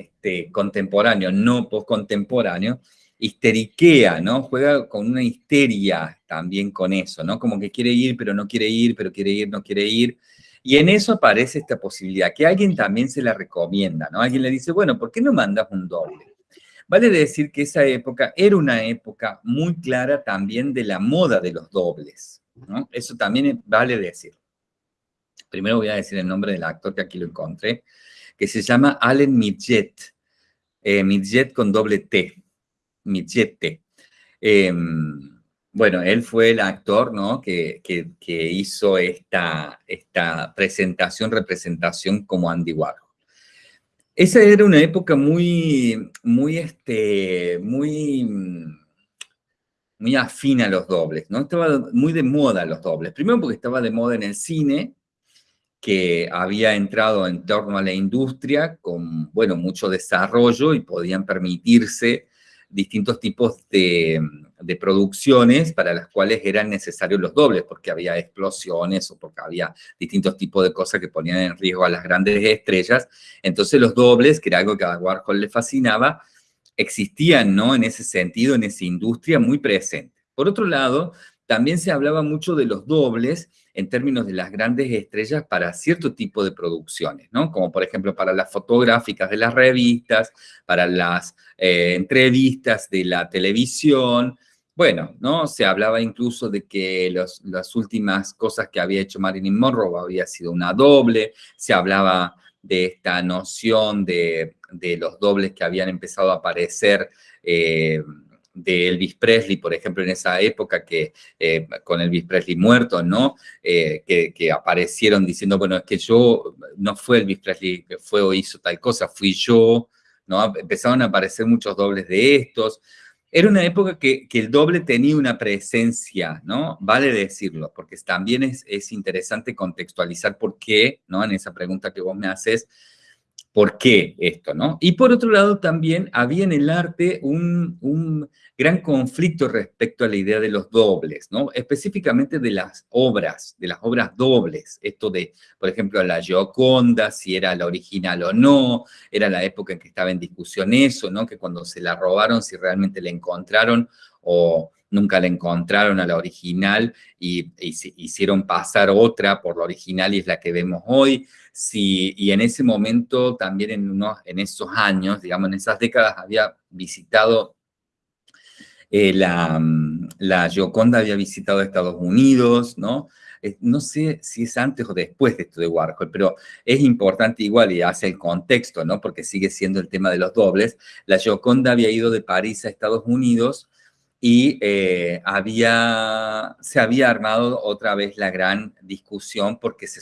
este, contemporáneo, no postcontemporáneo, histeriquea, ¿no? Juega con una histeria también con eso, ¿no? Como que quiere ir, pero no quiere ir, pero quiere ir, no quiere ir. Y en eso aparece esta posibilidad, que alguien también se la recomienda, ¿no? Alguien le dice, bueno, ¿por qué no mandas un doble? Vale decir que esa época era una época muy clara también de la moda de los dobles, ¿no? Eso también vale decir. Primero voy a decir el nombre del actor que aquí lo encontré, que se llama Allen Midget, eh, Midget con doble T, Midget. Eh, bueno, él fue el actor ¿no? que, hizo esta, esta presentación, representación como Andy Warhol. Esa era una época muy, muy, este, muy, muy afín a los dobles, ¿no? Estaba muy de moda los dobles. Primero porque estaba de moda en el cine, que había entrado en torno a la industria con, bueno, mucho desarrollo y podían permitirse distintos tipos de, producciones para las cuales eran necesarios los dobles, porque había explosiones o porque había distintos tipos de cosas que ponían en riesgo a las grandes estrellas. Entonces los dobles, que era algo que a Warhol le fascinaba, existían ¿no? en ese sentido, en esa industria muy presente. Por otro lado, también se hablaba mucho de los dobles en términos de las grandes estrellas para cierto tipo de producciones, ¿no? Como por ejemplo para las fotográficas de las revistas, para las eh, entrevistas de la televisión. Bueno, ¿no? Se hablaba incluso de que las últimas cosas que había hecho Marilyn Monroe había sido una doble, se hablaba de esta noción de, los dobles que habían empezado a aparecer eh, de Elvis Presley, por ejemplo, en esa época que eh, con Elvis Presley muerto, ¿no? Eh, que, aparecieron diciendo, bueno, es que yo, no fue Elvis Presley que fue o hizo tal cosa, fui yo, ¿no? Empezaron a aparecer muchos dobles de estos. Era una época que, el doble tenía una presencia, ¿no? Vale decirlo, porque también es, es interesante contextualizar por qué, ¿no? En esa pregunta que vos me haces, ¿Por qué esto, no? Y por otro lado también había en el arte un, gran conflicto respecto a la idea de los dobles, ¿no? Específicamente de las obras, de las obras dobles. Esto de, por ejemplo, la Gioconda, si era la original o no, era la época en que estaba en discusión eso, ¿no? Que cuando se la robaron, si realmente la encontraron o nunca la encontraron a la original y, hicieron pasar otra por la original y es la que vemos hoy y en ese momento, también en, unos, en esos años, digamos, en esas décadas, había visitado eh, la, la Gioconda había visitado Estados Unidos, ¿no? no sé si es antes o después de esto de Warhol, pero es importante igual y hace el contexto, ¿no? Porque sigue siendo el tema de los dobles. La Gioconda había ido de París a Estados Unidos y eh, había, se había armado otra vez la gran discusión porque se,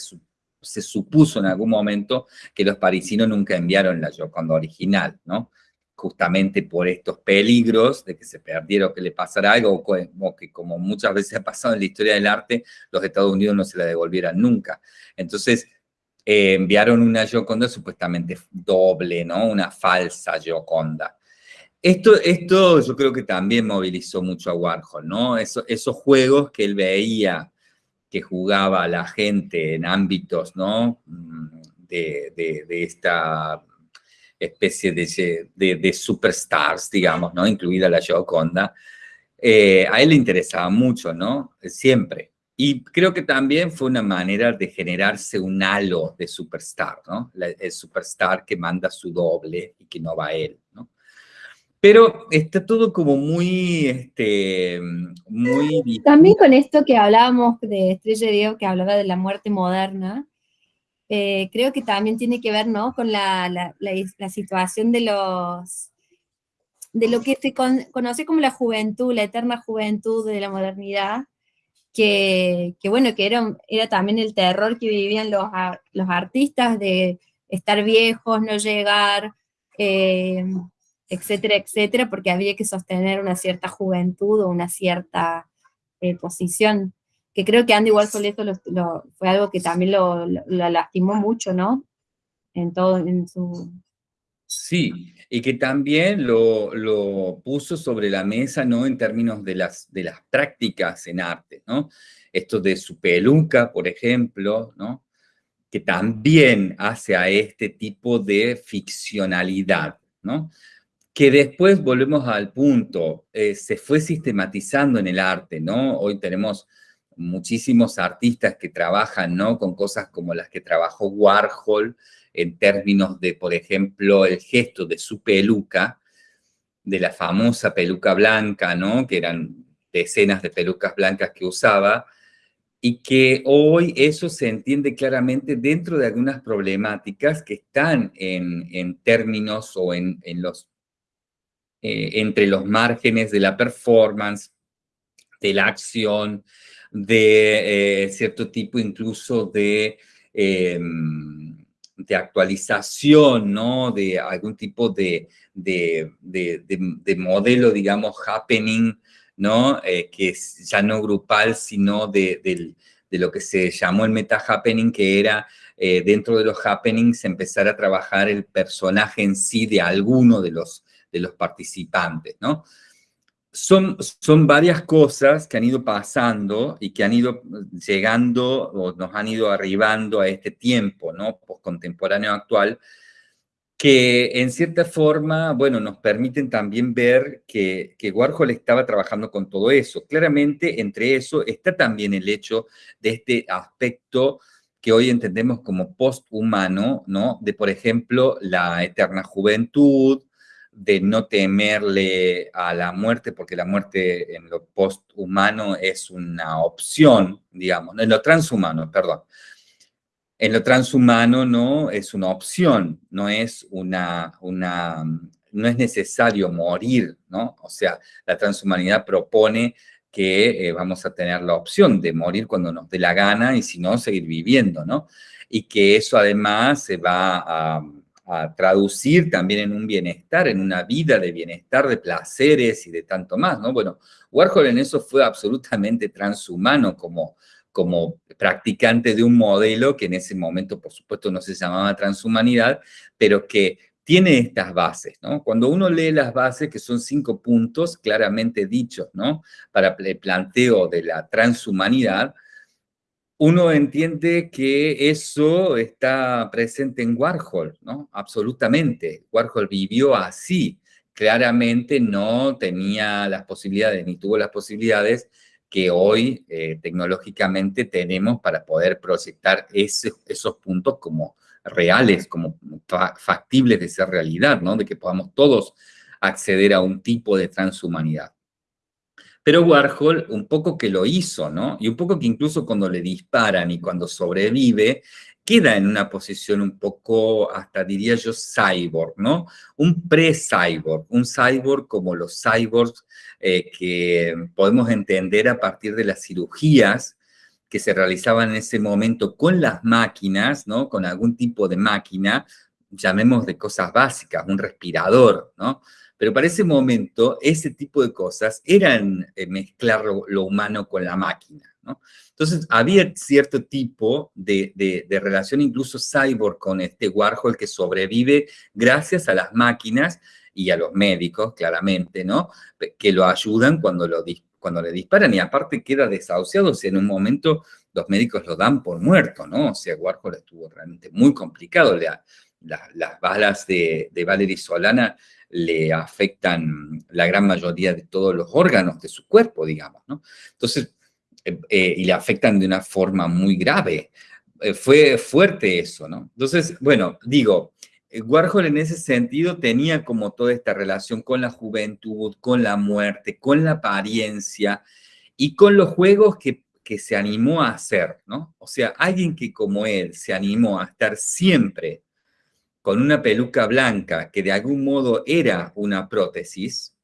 se supuso en algún momento que los parisinos nunca enviaron la Gioconda original, ¿no? Justamente por estos peligros de que se perdiera o que le pasara algo, o que como muchas veces ha pasado en la historia del arte, los Estados Unidos no se la devolvieran nunca. Entonces, eh, enviaron una Gioconda supuestamente doble, ¿no? Una falsa Gioconda. Esto, esto yo creo que también movilizó mucho a Warhol, ¿no? esos juegos que él veía que jugaba la gente en ámbitos, ¿no? Mm, de, esta especie de, superstars, digamos, ¿no? Incluida la Gioconda, eh, a él le interesaba mucho, ¿no? Siempre. Y creo que también fue una manera de generarse un halo de superstar, ¿no? el superstar que manda su doble y que no va a él. Pero está todo como muy, este, muy... También con esto que hablábamos de Estrella Diego, que hablaba de la muerte moderna, eh, creo que también tiene que ver, ¿no? Con la, la, situación de los... de lo que se conoce como la juventud, la eterna juventud de la modernidad, que, que bueno, que era, era también el terror que vivían los, los artistas de estar viejos, no llegar... Eh, etcétera, etcétera, porque había que sostener una cierta juventud o una cierta eh, posición, que creo que Andy Warhol lo, fue algo que también lo, lastimó mucho, ¿no? En todo, en su... Sí, y que también lo, lo, puso sobre la mesa, ¿no? En términos de las, de las prácticas en arte, ¿no? Esto de su peluca, por ejemplo, ¿no? que también hace a este tipo de ficcionalidad, ¿no? Que después volvemos al punto, eh, se fue sistematizando en el arte, ¿no? Hoy tenemos muchísimos artistas que trabajan, ¿no? Con cosas como las que trabajó Warhol, en términos de, por ejemplo, el gesto de su peluca, de la famosa peluca blanca, ¿no? Que eran decenas de pelucas blancas que usaba, y que hoy eso se entiende claramente dentro de algunas problemáticas que están en, términos o en, los, eh, entre los márgenes de la performance, de la acción, de eh, cierto tipo incluso de, em, de actualización, ¿no? De algún tipo de, de modelo, digamos, happening ¿no? Eh, que ya no grupal, sino de, lo que se llamó el meta-happening, que era dentro de los happenings empezar a trabajar el personaje en sí de alguno de los, de los participantes, ¿no? Son, son varias cosas que han ido pasando y que han ido llegando o nos han ido arribando a este tiempo, ¿no? Postcontemporáneo actual, que en cierta forma, bueno, nos permiten también ver que, que, Warhol estaba trabajando con todo eso. Claramente, entre eso está también el hecho de este aspecto que hoy entendemos como posthumano, ¿no? De, por ejemplo, la eterna juventud, de no temerle a la muerte, porque la muerte en lo posthumano es una opción, digamos, en lo transhumano, perdón, en lo transhumano no es una opción, no es una, una, no es necesario morir, ¿no? O sea, la transhumanidad propone que eh, vamos a tener la opción de morir cuando nos dé la gana y si no, seguir viviendo, ¿no? Y que eso además se va a, a traducir también en un bienestar, en una vida de bienestar, de placeres y de tanto más, ¿no? Bueno, Warhol en eso fue absolutamente transhumano como como practicante de un modelo que en ese momento, por supuesto, no se llamaba transhumanidad, pero que tiene estas bases, ¿no? Cuando uno lee las bases, que son cinco puntos claramente dichos, ¿no? Para el planteo de la transhumanidad, uno entiende que eso está presente en Warhol, ¿no? Absolutamente. Warhol vivió así. Claramente no tenía las posibilidades, ni tuvo las posibilidades que hoy eh, tecnológicamente tenemos para poder proyectar esos puntos como reales, como factibles de ser realidad, ¿no? De que podamos todos acceder a un tipo de transhumanidad. Pero Warhol un poco que lo hizo, ¿no? Y un poco que incluso cuando le disparan y cuando sobrevive, queda en una posición un poco, hasta diría yo, cyborg, ¿no? Un pre-cyborg, un cyborg como los cyborgs eh, que podemos entender a partir de las cirugías que se realizaban en ese momento con las máquinas, ¿no? Con algún tipo de máquina, llamemos de cosas básicas, un respirador, ¿no? Pero para ese momento, ese tipo de cosas eran eh, mezclar lo humano con la máquina, ¿no? Entonces, había cierto tipo de, relación, incluso cyborg, con este Warhol que sobrevive gracias a las máquinas y a los médicos, claramente, ¿no? Que lo ayudan cuando, lo, cuando le disparan y aparte queda desahuciado, o sea, en un momento los médicos lo dan por muerto, ¿no? O sea, Warhol estuvo realmente muy complicado. Las balas de, de Valery Solana le afectan la gran mayoría de todos los órganos de su cuerpo, digamos, ¿no? Entonces, eh, eh, y le afectan de una forma muy grave. Eh, fue fuerte eso, ¿no? Entonces, bueno, digo, Warhol en ese sentido tenía como toda esta relación con la juventud, con la muerte, con la apariencia y con los juegos que, que se animó a hacer, ¿no? O sea, alguien que como él se animó a estar siempre con una peluca blanca que de algún modo era una prótesis,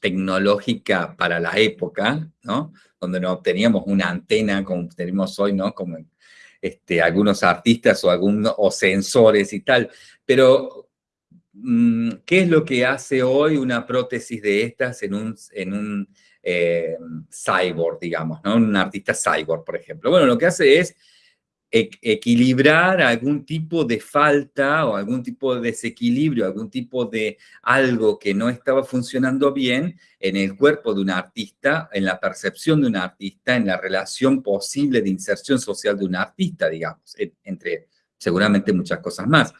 tecnológica para la época, ¿no? Donde no teníamos una antena como tenemos hoy, ¿no? Como este, algunos artistas o, algunos, o sensores y tal. Pero, mm, ¿qué es lo que hace hoy una prótesis de estas en un, en un eh, cyborg, digamos, ¿no? Un artista cyborg, por ejemplo. Bueno, lo que hace es equilibrar algún tipo de falta o algún tipo de desequilibrio, algún tipo de algo que no estaba funcionando bien en el cuerpo de un artista, en la percepción de un artista, en la relación posible de inserción social de un artista, digamos, entre seguramente muchas cosas más.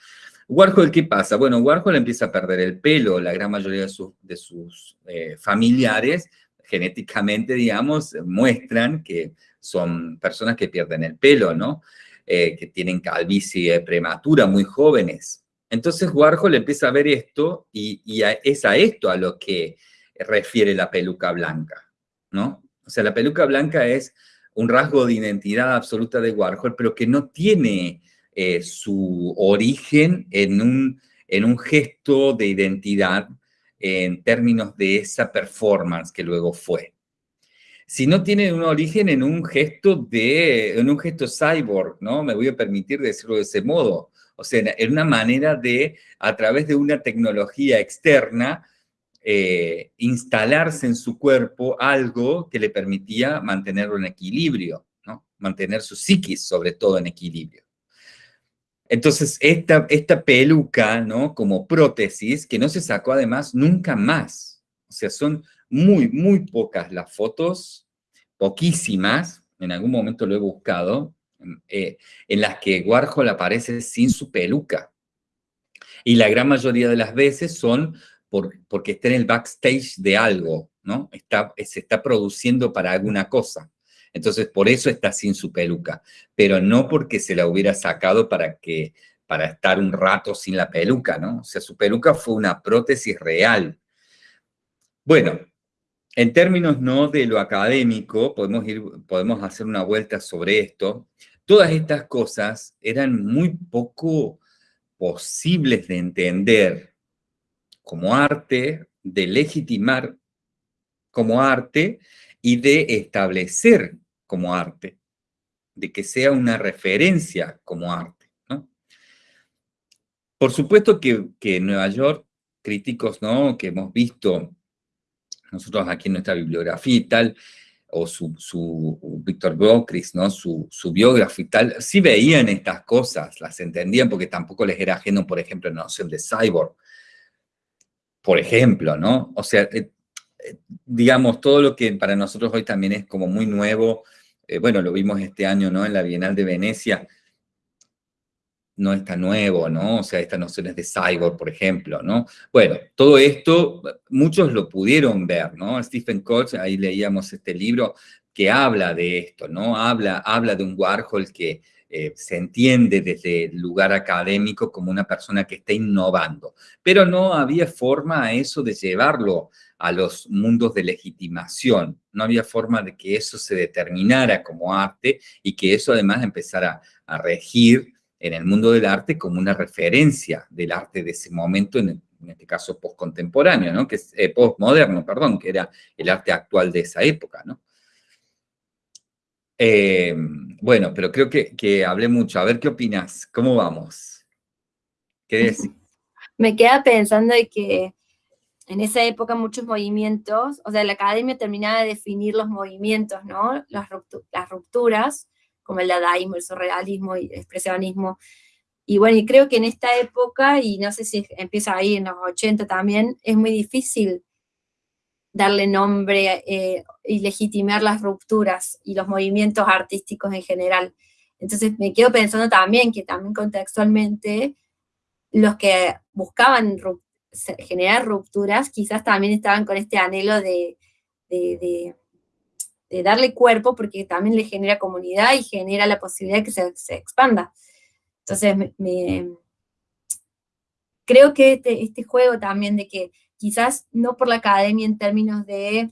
Warhol, ¿qué pasa? Bueno, Warhol empieza a perder el pelo, la gran mayoría de, sus eh, familiares genéticamente, digamos, muestran que son personas que pierden el pelo, ¿no? Eh, que tienen calvicie prematura, muy jóvenes. Entonces Warhol empieza a ver esto y, es a esto a lo que refiere la peluca blanca, ¿no? O sea, la peluca blanca es un rasgo de identidad absoluta de Warhol, pero que no tiene eh, su origen en un, en un gesto de identidad en términos de esa performance que luego fue si no tiene un origen en un gesto de, en un gesto cyborg, ¿no? Me voy a permitir decirlo de ese modo. O sea, en una manera de, a través de una tecnología externa, eh, instalarse en su cuerpo algo que le permitía mantenerlo en equilibrio, ¿no? Mantener su psiquis, sobre todo, en equilibrio. Entonces, esta, esta peluca, ¿no? Como prótesis, que no se sacó además nunca más. O sea, son muy, muy pocas las fotos, poquísimas, en algún momento lo he buscado, eh, en las que Warhol aparece sin su peluca. Y la gran mayoría de las veces son porque está en el backstage de algo, ¿no? Está, se está produciendo para alguna cosa. Entonces, por eso está sin su peluca, pero no porque se la hubiera sacado para, que, para estar un rato sin la peluca, ¿no? O sea, su peluca fue una prótesis real. Bueno, en términos no de lo académico, podemos, ir, podemos hacer una vuelta sobre esto. Todas estas cosas eran muy poco posibles de entender como arte, de legitimar como arte y de establecer como arte, de que sea una referencia como arte. Por supuesto que, que en Nueva York, críticos ¿no? que hemos visto nosotros aquí en nuestra bibliografía y tal, o su, su Víctor Bocris, ¿no? Su, su biógrafo y tal, sí veían estas cosas, las entendían porque tampoco les era ajeno, por ejemplo, la noción de cyborg. Por ejemplo, ¿no? O sea, eh, eh, digamos, todo lo que para nosotros hoy también es como muy nuevo, eh, bueno, lo vimos este año, ¿no? En la Bienal de Venecia, no está nuevo, ¿no? O sea, estas nociones de cyborg, por ejemplo, ¿no? Bueno, todo esto, muchos lo pudieron ver, ¿no? Stephen Koch, ahí leíamos este libro que habla de esto, ¿no? Habla, habla de un Warhol que eh, se entiende desde el lugar académico como una persona que está innovando, pero no había forma a eso de llevarlo a los mundos de legitimación, no había forma de que eso se determinara como arte y que eso además empezara a regir en el mundo del arte como una referencia del arte de ese momento, en, este caso postcontemporáneo, ¿no? que es eh, postmoderno, perdón, que era el arte actual de esa época. ¿no? Eh, bueno, pero creo que, que, hablé mucho. A ver qué opinas. ¿Cómo vamos? ¿Qué decís? Me queda pensando de que en esa época muchos movimientos, o sea, la academia terminaba de definir los movimientos, ¿no? Las, las rupturas, como el dadaísmo, el surrealismo y el expresionismo. Y bueno, creo que en esta época, y no sé si empieza ahí en los 80 también, es muy difícil darle nombre eh, y legitimar las rupturas y los movimientos artísticos en general. Entonces me quedo pensando también que también contextualmente los que buscaban generar rupturas quizás también estaban con este anhelo de darle cuerpo porque también le genera comunidad y genera la posibilidad de que se, expanda. Entonces, creo que este, este, juego también de que quizás no por la academia en términos de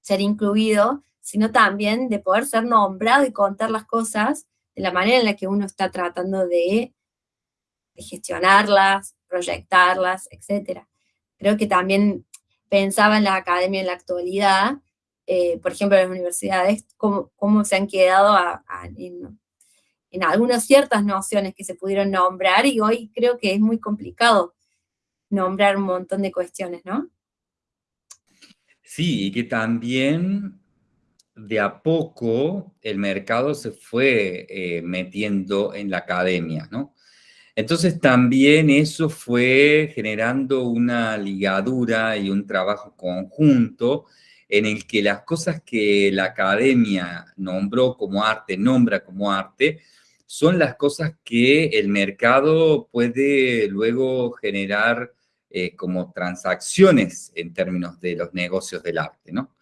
ser incluido, sino también de poder ser nombrado y contar las cosas de la manera en la que uno está tratando de, de gestionarlas, proyectarlas, etc. Creo que también pensaba en la academia en la actualidad eh, por ejemplo, en las universidades, cómo, cómo se han quedado en, algunas ciertas nociones que se pudieron nombrar y hoy creo que es muy complicado nombrar un montón de cuestiones, ¿no? Sí, y que también de a poco el mercado se fue eh, metiendo en la academia, ¿no? Entonces también eso fue generando una ligadura y un trabajo conjunto en el que las cosas que la academia nombró como arte, nombra como arte, son las cosas que el mercado puede luego generar eh, como transacciones en términos de los negocios del arte, ¿no?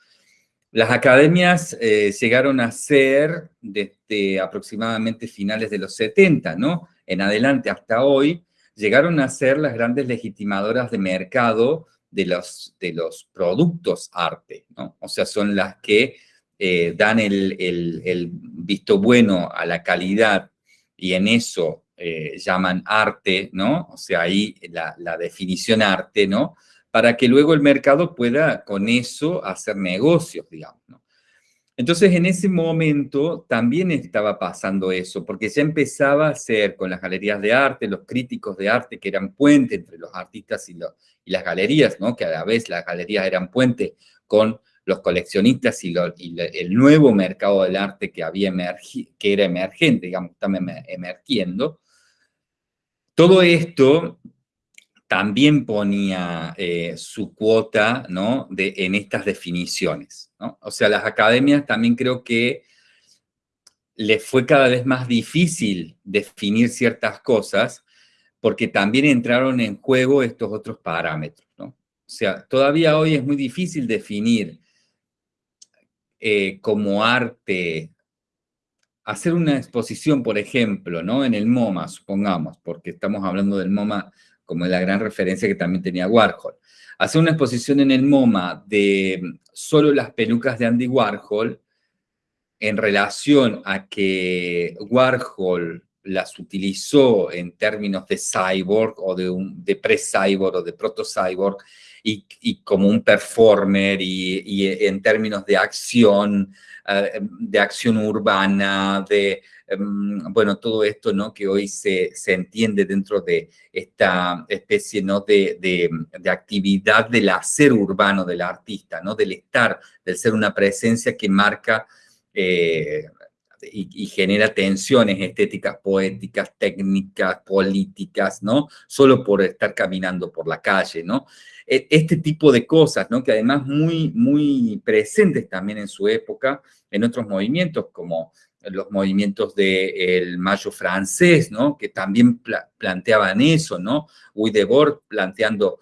Las academias eh, llegaron a ser desde aproximadamente finales de los 70, ¿no? En adelante hasta hoy, llegaron a ser las grandes legitimadoras de mercado de los, de los productos arte, ¿no? O sea, son las que eh, dan el, visto bueno a la calidad y en eso eh, llaman arte, ¿no? O sea, ahí la, la definición arte, ¿no? para que luego el mercado pueda con eso hacer negocios, digamos. ¿no? Entonces, en ese momento también estaba pasando eso, porque ya empezaba a ser con las galerías de arte, los críticos de arte que eran puente entre los artistas y, las galerías, ¿no? que a la vez las galerías eran puente con los coleccionistas y, el nuevo mercado del arte que, había que era emergente, digamos, también emergiendo. Todo esto también ponía eh, su cuota de, en estas definiciones. O sea, las academias también creo que les fue cada vez más difícil definir ciertas cosas porque también entraron en juego estos otros parámetros. O sea, todavía hoy es muy difícil definir eh, como arte hacer una exposición, por ejemplo, ¿no? en el MoMA, supongamos, porque estamos hablando del MoMA como la gran referencia que también tenía Warhol. Hacer una exposición en el MoMA de solo las pelucas de Andy Warhol en relación a que Warhol las utilizó en términos de cyborg o de, pre-cyborg o de proto-cyborg y, como un performer y, y en términos de acción, eh, de acción urbana, de bueno, todo esto ¿no? que hoy se, se entiende dentro de esta especie ¿no? de, de, actividad del hacer urbano del artista, ¿no? del estar, del ser una presencia que marca eh, y, genera tensiones estéticas, poéticas, técnicas, políticas, ¿no? Solo por estar caminando por la calle, ¿no? E, este tipo de cosas, ¿no? Que además muy, muy presentes también en su época, en otros movimientos como los movimientos del Mayo francés, ¿no? Que también planteaban eso, ¿no? Uy Debord planteando,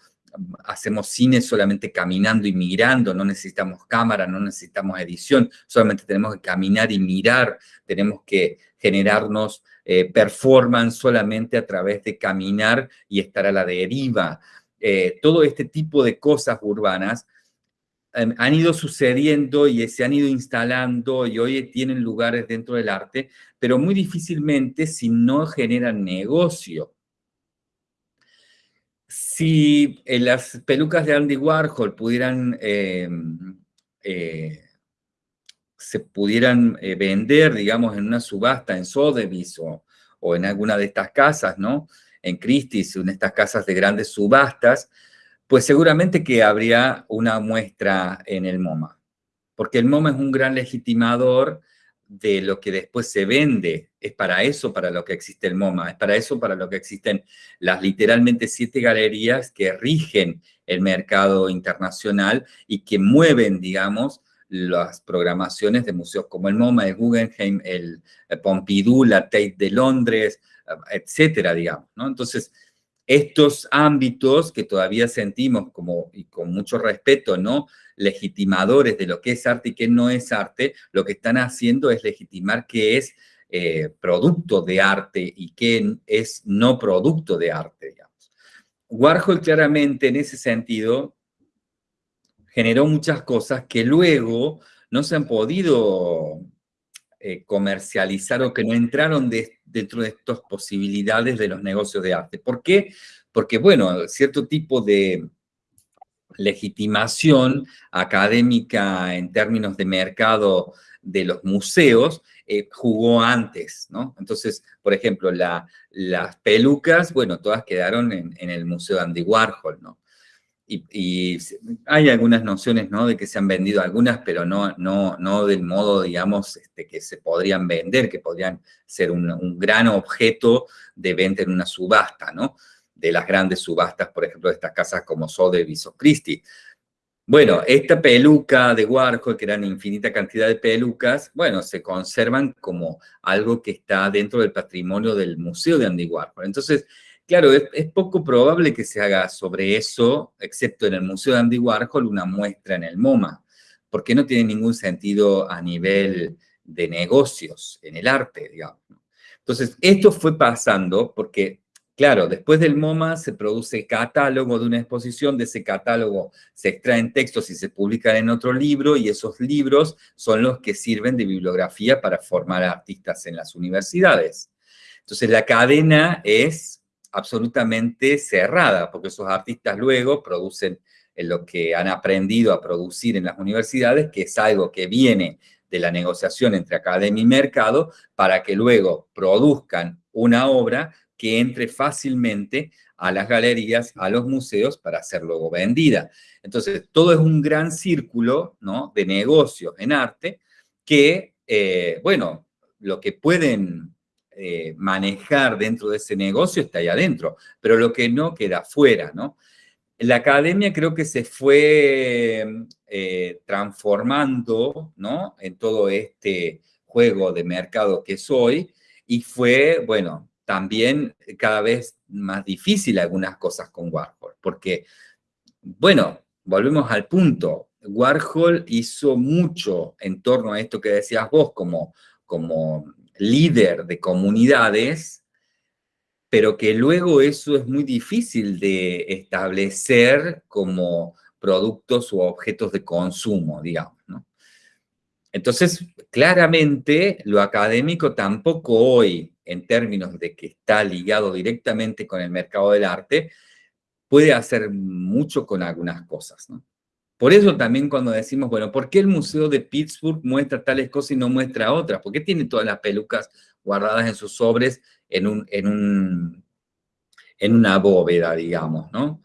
hacemos cine solamente caminando y mirando, no necesitamos cámara, no necesitamos edición, solamente tenemos que caminar y mirar, tenemos que generarnos eh, performance solamente a través de caminar y estar a la deriva. Eh, todo este tipo de cosas urbanas Han ido sucediendo y se han ido instalando y hoy tienen lugares dentro del arte, pero muy difícilmente si no generan negocio. Si eh, las pelucas de Andy Warhol pudieran, em, eh, se pudieran eh, vender, digamos, en una subasta en Sotheby's o, o en alguna de estas casas, ¿no? En Christie's, en estas casas de grandes subastas, pues seguramente que habría una muestra en el MoMA, porque el MoMA es un gran legitimador de lo que después se vende. Es para eso para lo que existe el MoMA, es para eso para lo que existen las literalmente siete galerías que rigen el mercado internacional y que mueven, digamos, las programaciones de museos como el MoMA, el Guggenheim, el Pompidou, la Tate de Londres, etcétera, digamos, ¿no? Entonces, estos ámbitos que todavía sentimos como, y con mucho respeto, ¿no? legitimadores de lo que es arte y qué no es arte, lo que están haciendo es legitimar qué es eh, producto de arte y qué es no producto de arte, digamos. Warhol claramente en ese sentido generó muchas cosas que luego no se han podido eh, comercializar o que no entraron dentro de estas posibilidades de los negocios de arte. ¿Por qué? Porque, bueno, cierto tipo de legitimación académica en términos de mercado de los museos eh, jugó antes, ¿no? Entonces, por ejemplo, las pelucas, bueno, todas quedaron en, el Museo Andy Warhol, ¿no? Y, hay algunas nociones, ¿no? De que se han vendido algunas, pero no, no, no del modo, digamos, este, que se podrían vender, que podrían ser un, gran objeto de venta en una subasta, ¿no? De las grandes subastas, por ejemplo, de estas casas como Sotheby's o Christie. Bueno, esta peluca de Warhol, que eran infinita cantidad de pelucas, bueno, se conservan como algo que está dentro del patrimonio del Museo de Andy Warhol. Entonces, Claro, es, poco probable que se haga sobre eso, excepto en el Museo de Andy Warhol, una muestra en el MoMA, porque no tiene ningún sentido a nivel de negocios, en el arte, digamos. Entonces, esto fue pasando porque, claro, después del MoMA se produce catálogo de una exposición, de ese catálogo se extraen textos y se publican en otro libro, y esos libros son los que sirven de bibliografía para formar artistas en las universidades. Entonces, la cadena es absolutamente cerrada, porque esos artistas luego producen lo que han aprendido a producir en las universidades, que es algo que viene de la negociación entre academia y mercado, para que luego produzcan una obra que entre fácilmente a las galerías, a los museos, para ser luego vendida. Entonces, todo es un gran círculo ¿no? de negocios en arte que, eh, bueno, lo que pueden eh, manejar dentro de ese negocio está ahí adentro, pero lo que no queda fuera, ¿no? La academia creo que se fue eh, transformando, ¿no? En todo este juego de mercado que es hoy, y fue, bueno, también cada vez más difícil algunas cosas con Warhol, porque, bueno, volvemos al punto, Warhol hizo mucho en torno a esto que decías vos, como, como líder de comunidades, pero que luego eso es muy difícil de establecer como productos o objetos de consumo, digamos, Entonces, claramente, lo académico tampoco hoy, en términos de que está ligado directamente con el mercado del arte, puede hacer mucho con algunas cosas, ¿no? Por eso también cuando decimos, bueno, ¿por qué el Museo de Pittsburgh muestra tales cosas y no muestra otras? ¿Por qué tiene todas las pelucas guardadas en sus sobres en, un, en, un, en una bóveda, digamos, ¿no?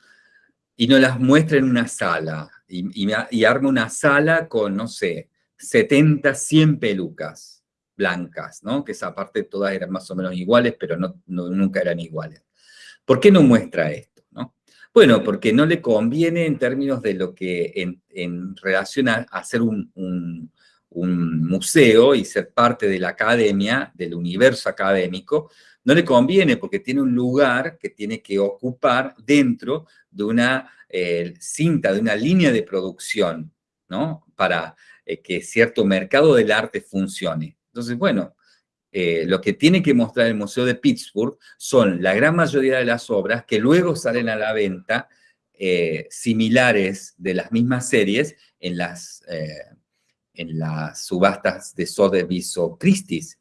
Y no las muestra en una sala, y, y, arma una sala con, no sé, 70, 100 pelucas blancas, ¿no? Que esa parte todas eran más o menos iguales, pero no, nunca eran iguales. ¿Por qué no muestra esto? Bueno, porque no le conviene en términos de lo que en, relación a hacer un, museo y ser parte de la academia, del universo académico, no le conviene porque tiene un lugar que tiene que ocupar dentro de una eh, cinta, de una línea de producción, ¿no? Para eh, que cierto mercado del arte funcione. Entonces, bueno, eh, lo que tiene que mostrar el Museo de Pittsburgh son la gran mayoría de las obras que luego salen a la venta eh, similares de las mismas series en las, eh, en las subastas de Sotheby's o Christie's.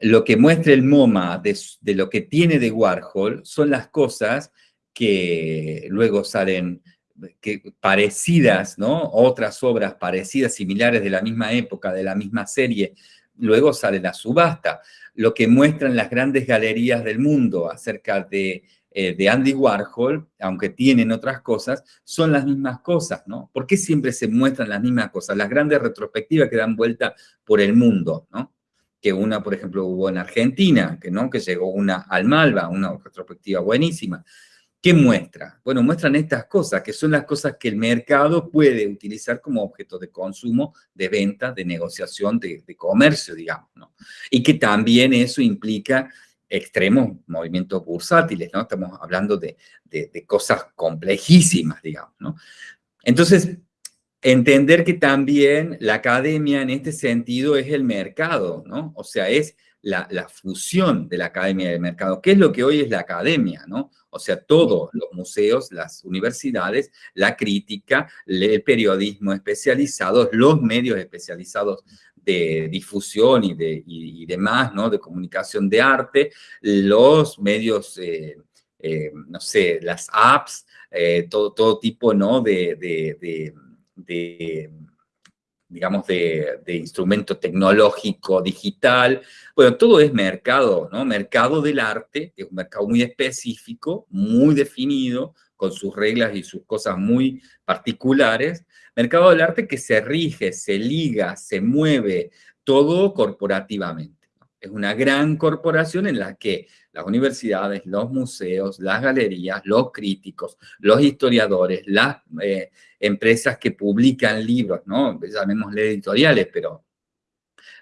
Lo que muestra el MoMA de, de lo que tiene de Warhol son las cosas que luego salen que, parecidas, ¿no? Otras obras parecidas, similares de la misma época, de la misma serie, luego sale la subasta. Lo que muestran las grandes galerías del mundo acerca de, eh, de Andy Warhol, aunque tienen otras cosas, son las mismas cosas, ¿no? ¿Por qué siempre se muestran las mismas cosas? Las grandes retrospectivas que dan vuelta por el mundo, ¿no? Que una, por ejemplo, hubo en Argentina, que, ¿no? que llegó una al Malva, una retrospectiva buenísima. ¿Qué muestra? Bueno, muestran estas cosas, que son las cosas que el mercado puede utilizar como objeto de consumo, de venta, de negociación, de, comercio, digamos, ¿no? Y que también eso implica extremos movimientos bursátiles, ¿no? Estamos hablando de, de cosas complejísimas, digamos, ¿no? Entonces, entender que también la academia en este sentido es el mercado, ¿no? O sea, es la, fusión de la academia y del mercado. ¿Qué es lo que hoy es la academia? ¿no? O sea, todos los museos, las universidades, la crítica, el periodismo especializado, los medios especializados de difusión y, de, demás, ¿no? De comunicación de arte, los medios, eh, eh, no sé, las apps, eh, todo, todo tipo, ¿no? de digamos, de, instrumento tecnológico, digital. Bueno, todo es mercado, ¿no? Mercado del arte, es un mercado muy específico, muy definido, con sus reglas y sus cosas muy particulares, mercado del arte que se rige, se liga, se mueve, todo corporativamente. Es una gran corporación en la que las universidades, los museos, las galerías, los críticos, los historiadores, las eh, empresas que publican libros, ¿no? Llamémosle editoriales, pero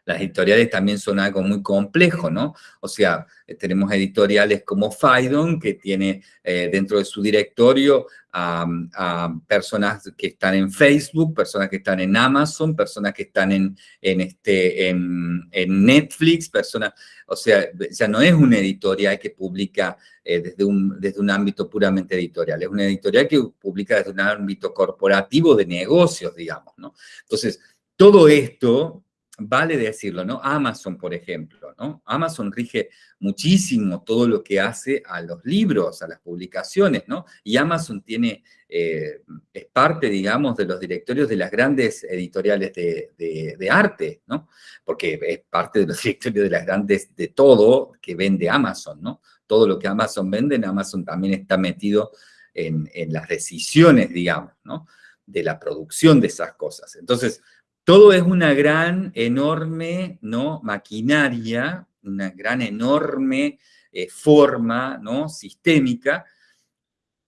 las editoriales también son algo muy complejo, ¿no? O sea, eh, tenemos editoriales como Faidon, que tiene eh, dentro de su directorio a, personas que están en Facebook, personas que están en Amazon, personas que están en, en este, en, Netflix, personas, o sea, ya no es una editorial que publica eh, desde, un, desde un ámbito puramente editorial, es una editorial que publica desde un ámbito corporativo de negocios, digamos, ¿no? Entonces, todo esto vale decirlo, ¿no? Amazon, por ejemplo, ¿no? Amazon rige muchísimo todo lo que hace a los libros, a las publicaciones, ¿no? Y Amazon tiene, eh, es parte, digamos, de los directorios de las grandes editoriales de, arte, ¿no? Porque es parte de los <laughs> directorios de las grandes, de todo que vende Amazon, ¿no? Todo lo que Amazon vende, en Amazon también está metido en, en las decisiones, digamos, ¿no? De la producción de esas cosas. Entonces, todo es una gran, enorme, ¿no? Maquinaria, una gran, enorme eh, forma, ¿no? Sistémica,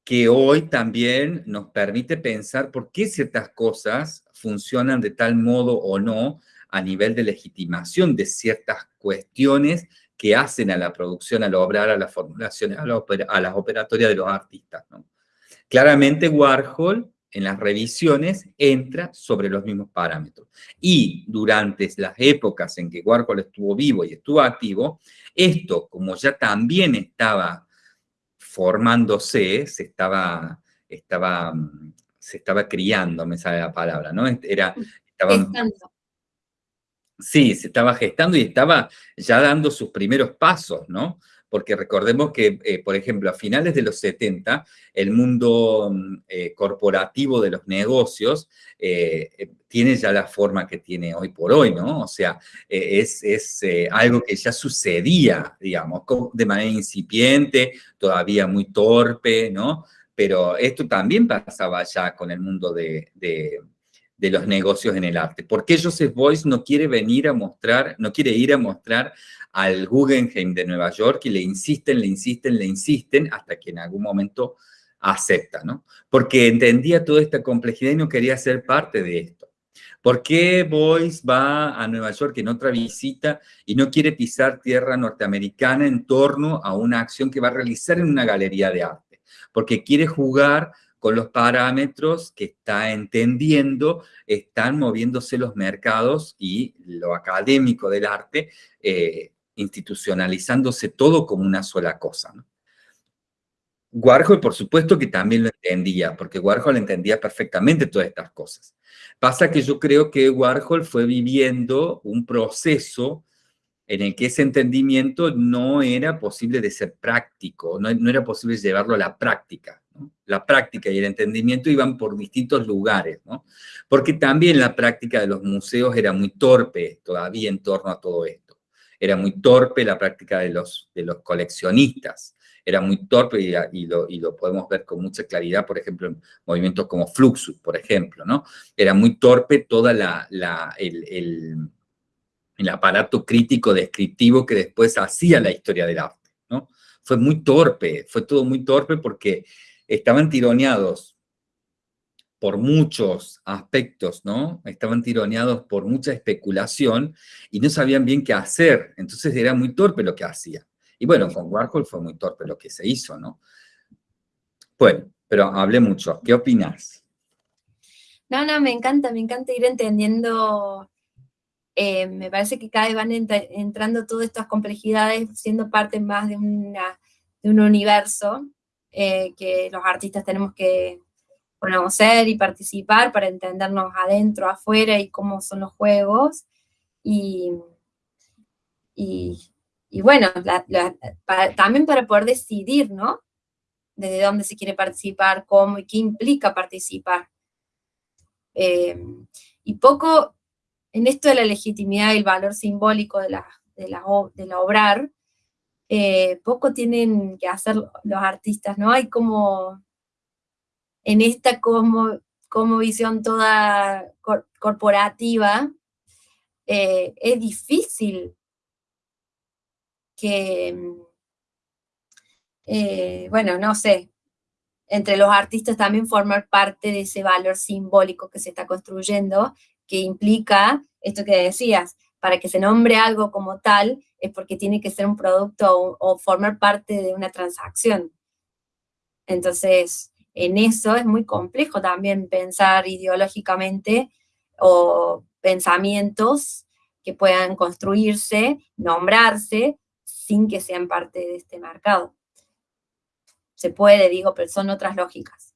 que hoy también nos permite pensar por qué ciertas cosas funcionan de tal modo o no a nivel de legitimación de ciertas cuestiones que hacen a la producción, al obrar, a la formulación, a, a las operatorias de los artistas. Claramente Warhol en las revisiones entra sobre los mismos parámetros. Y durante las épocas en que Warhol estuvo vivo y estuvo activo, esto, como ya también estaba formándose, se estaba, estaba, se estaba criando, me sale la palabra, ¿no? Era, estaba, Sí, se estaba gestando y estaba ya dando sus primeros pasos, ¿no? Porque recordemos que, eh, por ejemplo, a finales de los 70, el mundo mm, eh, corporativo de los negocios eh, tiene ya la forma que tiene hoy por hoy, ¿no? O sea, es, es algo que ya sucedía, digamos, de manera incipiente, todavía muy torpe, ¿no? Pero esto también pasaba ya con el mundo de, de de los negocios en el arte. ¿Por qué Joseph Boyce no quiere venir a mostrar, no quiere ir a mostrar al Guggenheim de Nueva York y le insisten, le insisten, le insisten, hasta que en algún momento acepta, ¿no? Porque entendía toda esta complejidad y no quería ser parte de esto. ¿Por qué Boyce va a Nueva York en otra visita y no quiere pisar tierra norteamericana en torno a una acción que va a realizar en una galería de arte? Porque quiere jugar con los parámetros que está entendiendo, están moviéndose los mercados y lo académico del arte eh, institucionalizándose todo como una sola cosa. Warhol, por supuesto que también lo entendía, porque Warhol entendía perfectamente todas estas cosas. Pasa que yo creo que Warhol fue viviendo un proceso en el que ese entendimiento no era posible de ser práctico, no, no era posible llevarlo a la práctica. La práctica y el entendimiento iban por distintos lugares, ¿no? Porque también la práctica de los museos era muy torpe todavía en torno a todo esto era muy torpe la práctica de los, de los coleccionistas, era muy torpe y, lo, y, lo, podemos ver con mucha claridad, por ejemplo, en movimientos como Fluxus, por ejemplo, ¿no? Era muy torpe toda la, la el, el, el, aparato crítico descriptivo que después hacía la historia del arte, ¿no? Fue muy torpe, fue todo muy torpe porque estaban tironeados por muchos aspectos, ¿no? Estaban tironeados por mucha especulación y no sabían bien qué hacer. Entonces era muy torpe lo que hacía. Y bueno, con Warhol fue muy torpe lo que se hizo, ¿no? Bueno, pero hablé mucho. ¿Qué opinas? No, no, me encanta, me encanta ir entendiendo. Eh, me parece que cada vez van entrando todas estas complejidades, siendo parte más de, una, de un universo eh, que los artistas tenemos que conocer y participar para entendernos adentro, afuera y cómo son los juegos. Y, y, bueno, también para poder decidir, ¿no? Desde dónde se quiere participar, cómo y qué implica participar. Eh, y poco en esto de la legitimidad y el valor simbólico de la, de la, de la obrar, eh, poco tienen que hacer los artistas, ¿no? Hay como en esta como, como visión toda corporativa, eh, es difícil que, eh, bueno, no sé, entre los artistas también formar parte de ese valor simbólico que se está construyendo, que implica esto que decías, para que se nombre algo como tal, es porque tiene que ser un producto o, formar parte de una transacción. Entonces, en eso es muy complejo también pensar ideológicamente o pensamientos que puedan construirse, nombrarse, sin que sean parte de este mercado. Se puede, digo, pero son otras lógicas.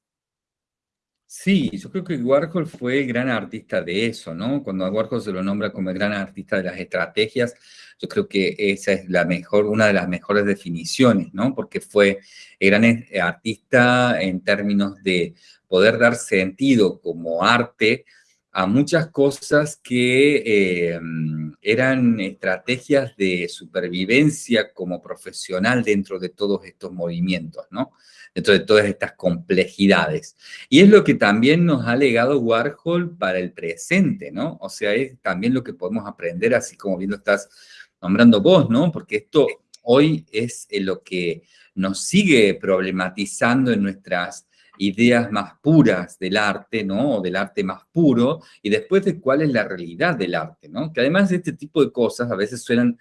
Sí, yo creo que Warhol fue el gran artista de eso, ¿no? Cuando a Warhol se lo nombra como el gran artista de las estrategias, yo creo que esa es la mejor, una de las mejores definiciones, ¿no? Porque fue el gran eh, artista en términos de poder dar sentido como arte a muchas cosas que eh, eran estrategias de supervivencia como profesional dentro de todos estos movimientos, ¿no? Dentro de todas estas complejidades. Y es lo que también nos ha legado Warhol para el presente, ¿no? O sea, es también lo que podemos aprender, así como bien lo estás nombrando vos, ¿no? Porque esto hoy es lo que nos sigue problematizando en nuestras ideas más puras del arte, ¿no? O del arte más puro, y después de cuál es la realidad del arte, ¿no? Que además de este tipo de cosas a veces suenan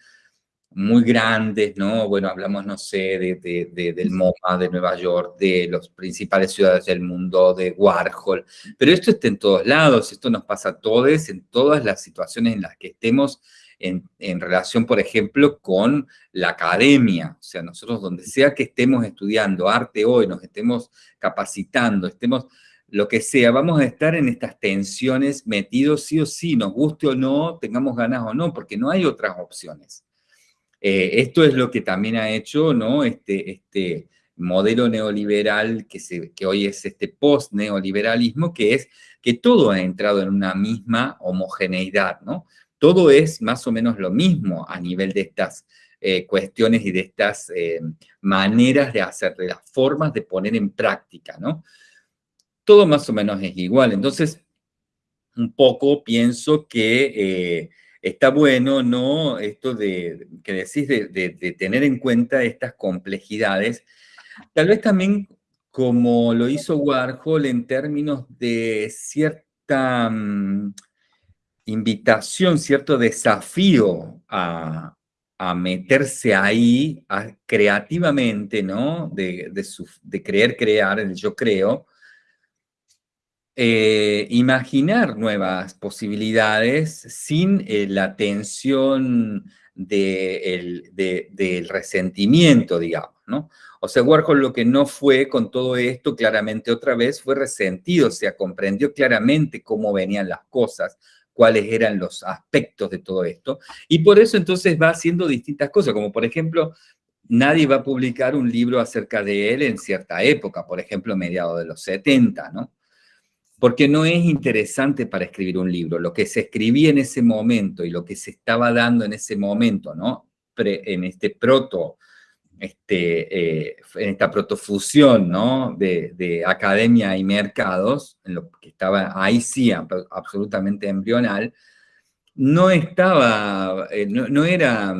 muy grandes, ¿no? Bueno, hablamos, no sé, de, del MoMA de Nueva York, de las principales ciudades del mundo, de Warhol, pero esto está en todos lados, esto nos pasa a todos, en todas las situaciones en las que estemos en, relación, por ejemplo, con la academia. O sea, nosotros donde sea que estemos estudiando arte hoy, nos estemos capacitando, estemos lo que sea, vamos a estar en estas tensiones metidos sí o sí, nos guste o no, tengamos ganas o no, porque no hay otras opciones. Eh, esto es lo que también ha hecho ¿no? este, este modelo neoliberal que, se, que hoy es este post-neoliberalismo, que es que todo ha entrado en una misma homogeneidad, ¿no? Todo es más o menos lo mismo a nivel de estas eh, cuestiones y de estas eh, maneras de hacer, de las formas de poner en práctica, ¿no? Todo más o menos es igual. Entonces, un poco pienso que eh, está bueno, ¿no? Esto de, que decís de, tener en cuenta estas complejidades. Tal vez también como lo hizo Warhol en términos de cierta... Mm, invitación, cierto desafío a, meterse ahí creativamente, ¿no? De, de, creer crear, el yo creo, eh, imaginar nuevas posibilidades sin eh, la tensión del resentimiento, digamos, ¿no? O sea, Warhol lo que no fue con todo esto, claramente otra vez, fue resentido, o sea, comprendió claramente cómo venían las cosas, cuáles eran los aspectos de todo esto. Y por eso entonces va haciendo distintas cosas, como por ejemplo, nadie va a publicar un libro acerca de él en cierta época, por ejemplo, mediados de los 70, ¿no? Porque no es interesante para escribir un libro. Lo que se escribía en ese momento y lo que se estaba dando en ese momento, ¿no? en este proto este, eh, en esta protofusión ¿no? de, academia y mercados, en lo que estaba ahí sí absolutamente embrional, no estaba, eh, no, era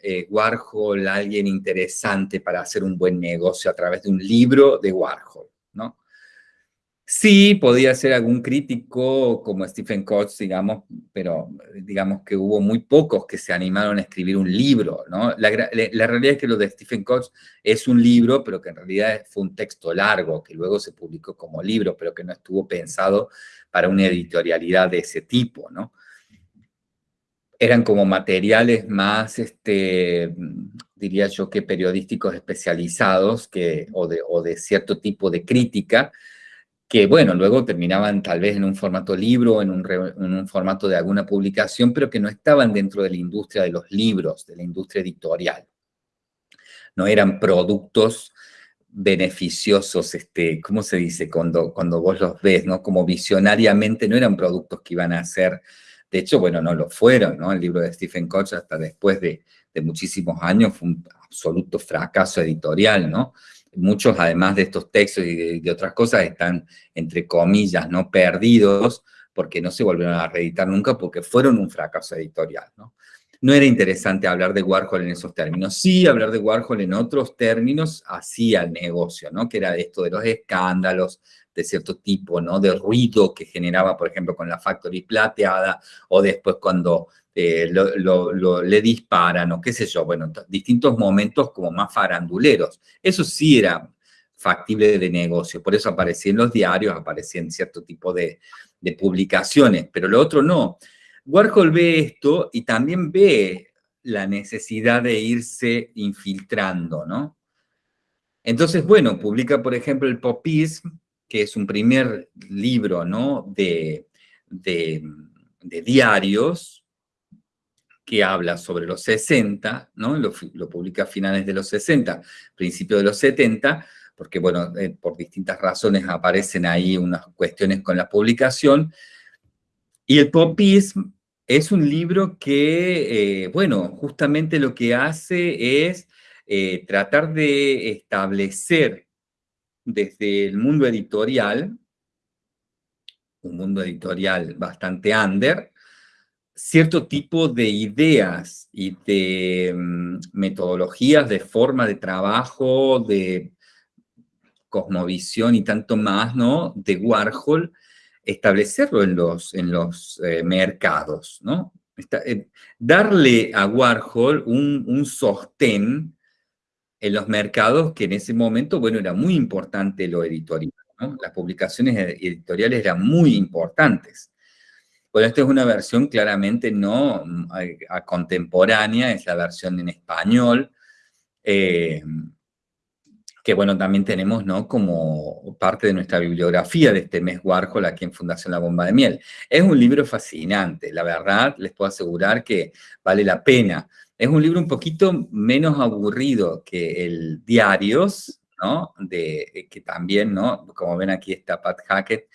eh, Warhol alguien interesante para hacer un buen negocio a través de un libro de Warhol, ¿no? Sí, podía ser algún crítico como Stephen Koch, digamos, pero digamos que hubo muy pocos que se animaron a escribir un libro, ¿no? La, realidad es que lo de Stephen Koch es un libro, pero que en realidad fue un texto largo, que luego se publicó como libro, pero que no estuvo pensado para una editorialidad de ese tipo, ¿no? Eran como materiales más, este, diría yo, que periodísticos especializados que, o, de, o de cierto tipo de crítica, que bueno, luego terminaban tal vez en un formato libro, en un, en un, formato de alguna publicación, pero que no estaban dentro de la industria de los libros, de la industria editorial. No eran productos beneficiosos, este, ¿cómo se dice? Cuando, cuando vos los ves, ¿no? Como visionariamente no eran productos que iban a ser, de hecho, bueno, no lo fueron, ¿no? El libro de Stephen Koch hasta después de, de muchísimos años fue un absoluto fracaso editorial, ¿no? Muchos además de estos textos y de, otras cosas están, entre comillas, ¿no? perdidos porque no se volvieron a reeditar nunca porque fueron un fracaso editorial, ¿no? No era interesante hablar de Warhol en esos términos. Sí, hablar de Warhol en otros términos hacía el negocio, ¿no? Que era esto de los escándalos de cierto tipo, ¿no? De ruido que generaba, por ejemplo, con la Factory plateada o después cuando eh, le disparan o qué sé yo, bueno, distintos momentos como más faranduleros. Eso sí era factible de negocio, por eso aparecía en los diarios, aparecía en cierto tipo de, publicaciones, pero lo otro no. Warhol ve esto y también ve la necesidad de irse infiltrando, ¿no? Entonces, bueno, publica, por ejemplo, el Popism, que es un primer libro, ¿no?, de diarios, que habla sobre los 60, ¿no? Lo, publica a finales de los 60, principios de los 70, porque, bueno, eh, por distintas razones aparecen ahí unas cuestiones con la publicación. Y el popism es un libro que, eh, bueno, justamente lo que hace es eh, tratar de establecer desde el mundo editorial, un mundo editorial bastante under, cierto tipo de ideas y de mm, metodologías, de forma de trabajo, de cosmovisión y tanto más, ¿no? De Warhol, establecerlo en los, en los eh, mercados, ¿no? Eh, darle a Warhol un, un sostén en los mercados que en ese momento, bueno, era muy importante lo editorial, ¿no? Las publicaciones editoriales eran muy importantes. Bueno, esta es una versión claramente no contemporánea, es la versión en español, eh, que bueno, también tenemos ¿no? como parte de nuestra bibliografía de este mes Warhol aquí en Fundación La Bomba de Miel. Es un libro fascinante, la verdad, les puedo asegurar que vale la pena. Es un libro un poquito menos aburrido que el Diarios, ¿no? De, que también, ¿no? Como ven aquí está Pat Hackett,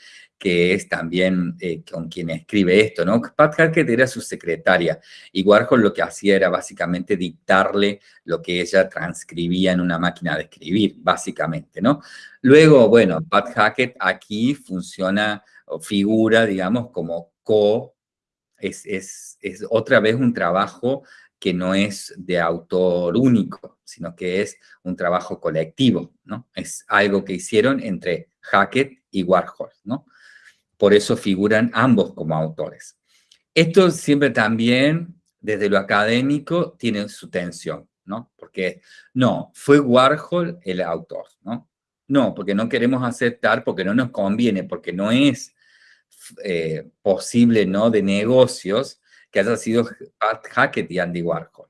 que es también eh, con quien escribe esto, ¿no? Pat Hackett era su secretaria y Warhol lo que hacía era básicamente dictarle lo que ella transcribía en una máquina de escribir, básicamente, ¿no? Luego, bueno, Pat Hackett aquí funciona o figura, digamos, como co, es, es, es otra vez un trabajo que no es de autor único, sino que es un trabajo colectivo, ¿no? Es algo que hicieron entre Hackett y Warhol, ¿no? Por eso figuran ambos como autores. Esto siempre también, desde lo académico, tiene su tensión, ¿no? Porque no, fue Warhol el autor, ¿no? No, porque no queremos aceptar, porque no nos conviene, porque no es eh, posible, ¿no? De negocios que haya sido Pat Hackett y Andy Warhol.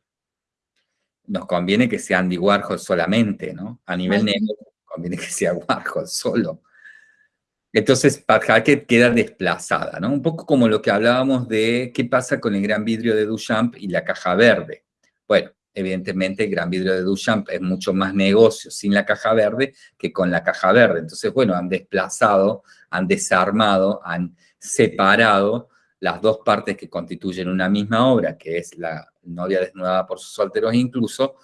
Nos conviene que sea Andy Warhol solamente, ¿no? A nivel negocio, conviene que sea Warhol solo. Entonces, Pat Hackett queda desplazada, ¿no? Un poco como lo que hablábamos de qué pasa con el gran vidrio de Duchamp y la caja verde. Bueno, evidentemente el gran vidrio de Duchamp es mucho más negocio sin la caja verde que con la caja verde. Entonces, bueno, han desplazado, han desarmado, han separado las dos partes que constituyen una misma obra, que es la novia desnudada por sus solteros incluso,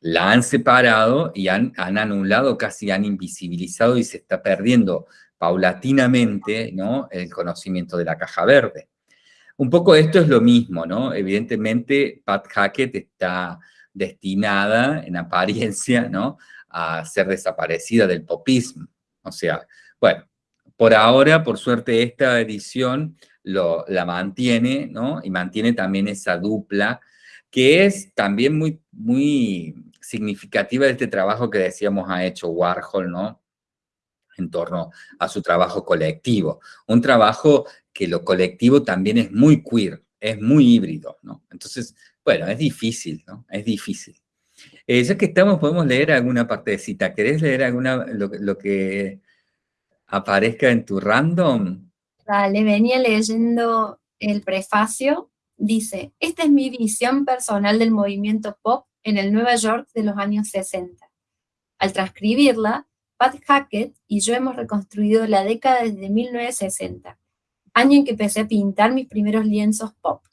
la han separado y han, han anulado, casi han invisibilizado y se está perdiendo paulatinamente ¿no? el conocimiento de la caja verde. Un poco esto es lo mismo, ¿no? Evidentemente, Pat Hackett está destinada, en apariencia, ¿no? a ser desaparecida del popismo. O sea, bueno, por ahora, por suerte, esta edición la mantiene, ¿no? Y mantiene también esa dupla, que es también muy, muy significativa de este trabajo que decíamos ha hecho Warhol, ¿no? En torno a su trabajo colectivo. Un trabajo que lo colectivo también es muy queer, es muy híbrido, ¿no? Entonces, bueno, es difícil, ¿no? Es difícil. Eh, ya que estamos, podemos leer alguna partecita. ¿Querés leer alguna, lo, que aparezca en tu random? Vale, venía leyendo el prefacio. Dice, esta es mi visión personal del movimiento pop en el Nueva York de los años 60. Al transcribirla, Pat Hackett y yo hemos reconstruido la década desde 1960, año en que empecé a pintar mis primeros lienzos pop.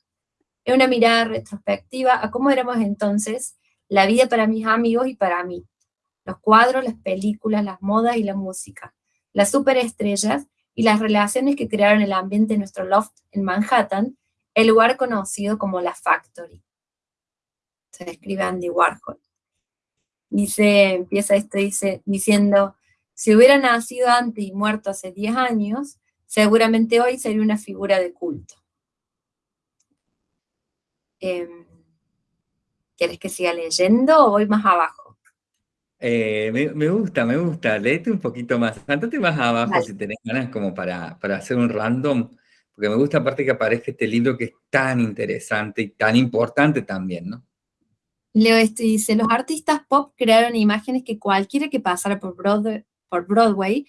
Es una mirada retrospectiva a cómo éramos entonces, la vida para mis amigos y para mí. los cuadros, las películas, las modas y la música, las superestrellas y las relaciones que crearon el ambiente de nuestro loft en Manhattan, el lugar conocido como la Factory. Se describe Andy Warhol. Dice, empieza esto dice, diciendo, si hubiera nacido antes y muerto hace 10 años, seguramente hoy sería una figura de culto. Em, ¿Quieres que siga leyendo o voy más abajo? Eh, me, gusta, me gusta. Léete un poquito más. Andate más abajo si tenés ganas como para, para hacer un random, porque me gusta aparte que aparezca este libro que es tan interesante y tan importante también, ¿no? Leo dice, los artistas pop crearon imágenes que cualquiera que pasara por Broadway, por Broadway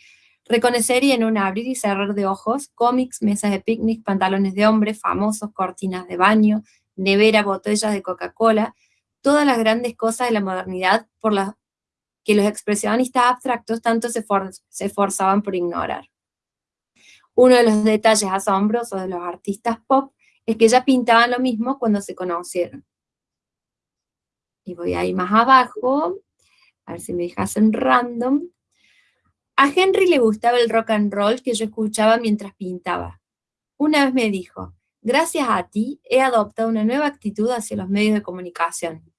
reconocería en un abrir y cerrar de ojos, cómics, mesas de picnic, pantalones de hombre, famosos, cortinas de baño, nevera, botellas de Coca-Cola, todas las grandes cosas de la modernidad por las que los expresionistas abstractos tanto se, se esforzaban por ignorar. Uno de los detalles asombrosos de los artistas pop es que ya pintaban lo mismo cuando se conocieron. Y voy ahí más abajo, a ver si me dejas random. A Henry le gustaba el rock and roll que yo escuchaba mientras pintaba. Una vez me dijo, gracias a ti he adoptado una nueva actitud hacia los medios de comunicación,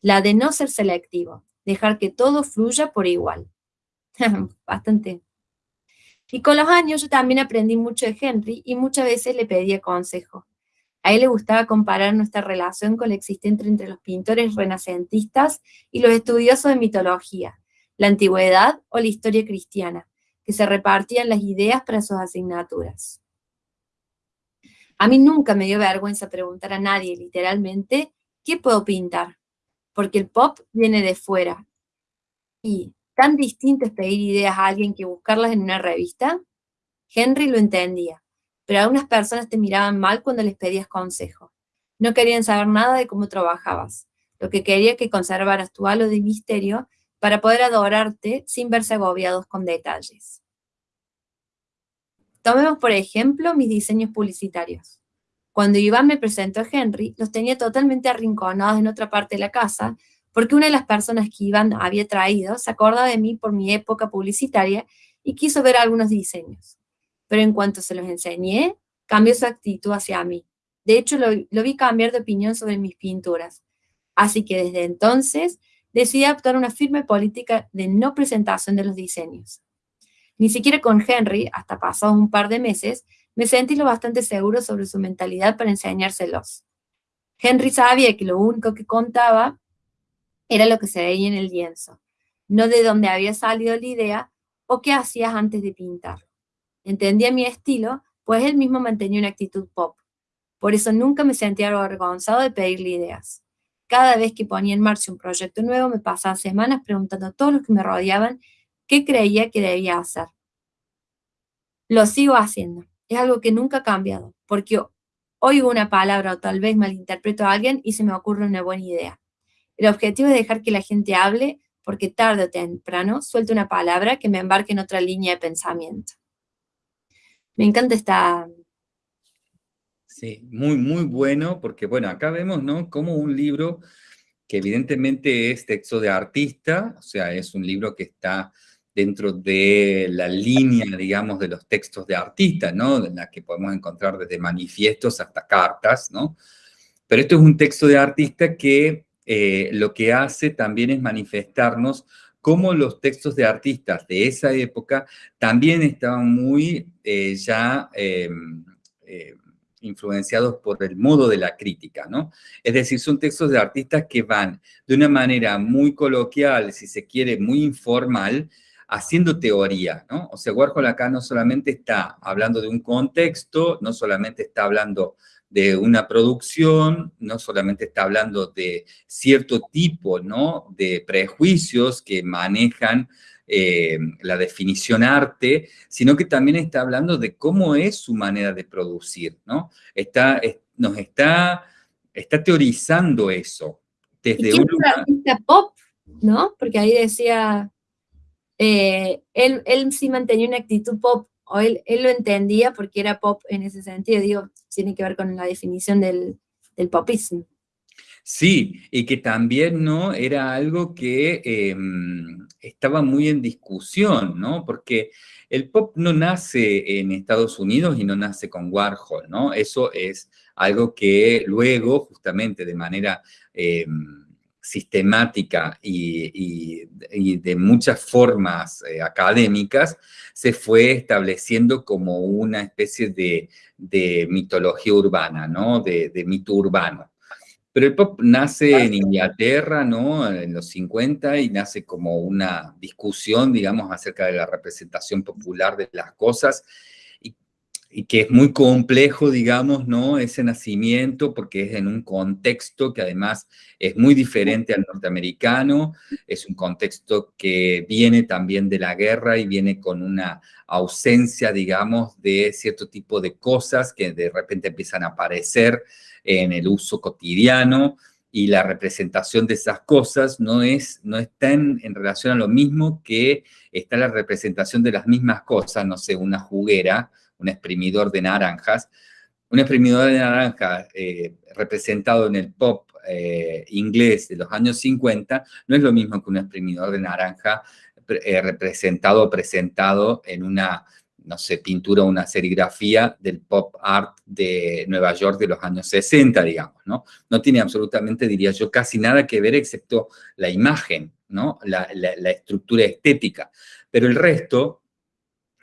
la de no ser selectivo, dejar que todo fluya por igual. <laughs> Bastante. Y con los años yo también aprendí mucho de Henry y muchas veces le pedía consejo. A él le gustaba comparar nuestra relación con la existente entre los pintores renacentistas y los estudiosos de mitología, la antigüedad o la historia cristiana, que se repartían las ideas para sus asignaturas. A mí nunca me dio vergüenza preguntar a nadie, literalmente, ¿qué puedo pintar? Porque el pop viene de fuera. Y tan distinto es pedir ideas a alguien que buscarlas en una revista. Henry lo entendía pero algunas personas te miraban mal cuando les pedías consejo. No querían saber nada de cómo trabajabas. Lo que quería que conservaras tu halo de misterio para poder adorarte sin verse agobiados con detalles. Tomemos, por ejemplo, mis diseños publicitarios. Cuando Iván me presentó a Henry, los tenía totalmente arrinconados en otra parte de la casa, porque una de las personas que Iván había traído se acordaba de mí por mi época publicitaria y quiso ver algunos diseños pero en cuanto se los enseñé, cambió su actitud hacia mí. De hecho, lo, vi cambiar de opinión sobre mis pinturas. Así que desde entonces decidí adoptar una firme política de no presentación de los diseños. Ni siquiera con Henry, hasta pasados un par de meses, me sentí lo bastante seguro sobre su mentalidad para enseñárselos. Henry sabía que lo único que contaba era lo que se veía en el lienzo, no de dónde había salido la idea o qué hacías antes de pintar entendía mi estilo, pues él mismo mantenía una actitud pop. Por eso nunca me sentía avergonzado de pedirle ideas. Cada vez que ponía en marcha un proyecto nuevo, me pasaba semanas preguntando a todos los que me rodeaban qué creía que debía hacer. Lo sigo haciendo. Es algo que nunca ha cambiado, porque oigo una palabra o tal vez malinterpreto a alguien y se me ocurre una buena idea. El objetivo es dejar que la gente hable porque tarde o temprano suelte una palabra que me embarque en otra línea de pensamiento. Me encanta esta... Sí, muy, muy bueno, porque bueno, acá vemos, ¿no? Como un libro que evidentemente es texto de artista, o sea, es un libro que está dentro de la línea, digamos, de los textos de artista, ¿no? En la que podemos encontrar desde manifiestos hasta cartas, ¿no? Pero esto es un texto de artista que eh, lo que hace también es manifestarnos cómo los textos de artistas de esa época también estaban muy eh, ya em, eh, influenciados por el modo de la crítica, ¿no? Es decir, son textos de artistas que van de una manera muy coloquial, si se quiere, muy informal, haciendo teoría, ¿no? O sea, Warhol acá no solamente está hablando de un contexto, no solamente está hablando de una producción, no solamente está hablando de cierto tipo ¿no? de prejuicios que manejan eh, la definición arte, sino que también está hablando de cómo es su manera de producir, ¿no? Está, nos está, está teorizando eso. Desde ¿Y un artista pop, ¿no? Porque ahí decía, eh, él, él sí mantenía una actitud pop, o él, él, lo entendía porque era pop en ese sentido, digo, tiene que ver con la definición del, del popismo. Sí, y que también no era algo que em, estaba muy en discusión, ¿no? Porque el pop no nace en Estados Unidos y no nace con Warhol, ¿no? Eso es algo que luego, justamente de manera eh, sistemática y, de muchas formas eh, académicas, se fue estableciendo como una especie de, mitología urbana, ¿no? De, mito urbano. Pero el pop nace en Inglaterra, ¿no? En los 50 y nace como una discusión, digamos, acerca de la representación popular de las cosas y que es muy complejo, digamos, ¿no? Ese nacimiento, porque es en un contexto que además es muy diferente al norteamericano, es un contexto que viene también de la guerra y viene con una ausencia, digamos, de cierto tipo de cosas que de repente empiezan a aparecer en el uso cotidiano, y la representación de esas cosas no, es, no está en, en, relación a lo mismo que está la representación de las mismas cosas, no sé, una juguera, un exprimidor de naranjas. Un exprimidor de naranja eh, representado en el pop eh, inglés de los años 50 no es lo mismo que un exprimidor de naranja eh, representado o presentado en una, no sé, pintura o una serigrafía del pop art de Nueva York de los años 60, digamos, ¿no? No tiene absolutamente, diría yo, casi nada que ver excepto la imagen, ¿no? La estructura estética. Pero el resto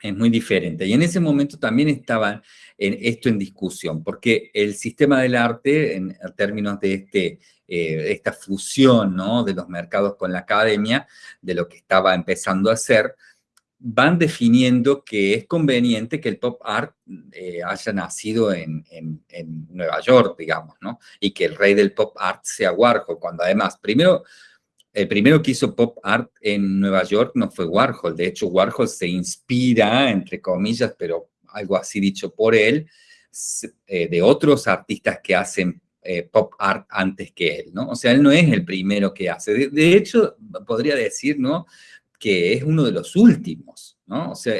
es muy diferente. Y en ese momento también estaba en esto en discusión, porque el sistema del arte, en términos de este, eh, esta fusión ¿no? de los mercados con la academia, de lo que estaba empezando a hacer, van definiendo que es conveniente que el pop art eh, haya nacido en, en, en, Nueva York, digamos, ¿no? Y que el rey del pop art sea Warhol, cuando además, primero, el primero que hizo pop art en Nueva York no fue Warhol. De hecho, Warhol se inspira, entre comillas, pero algo así dicho por él, eh, de otros artistas que hacen eh, pop art antes que él, ¿no? O sea, él no es el primero que hace. De, hecho, podría decir, ¿no? Que es uno de los últimos, ¿no? O sea,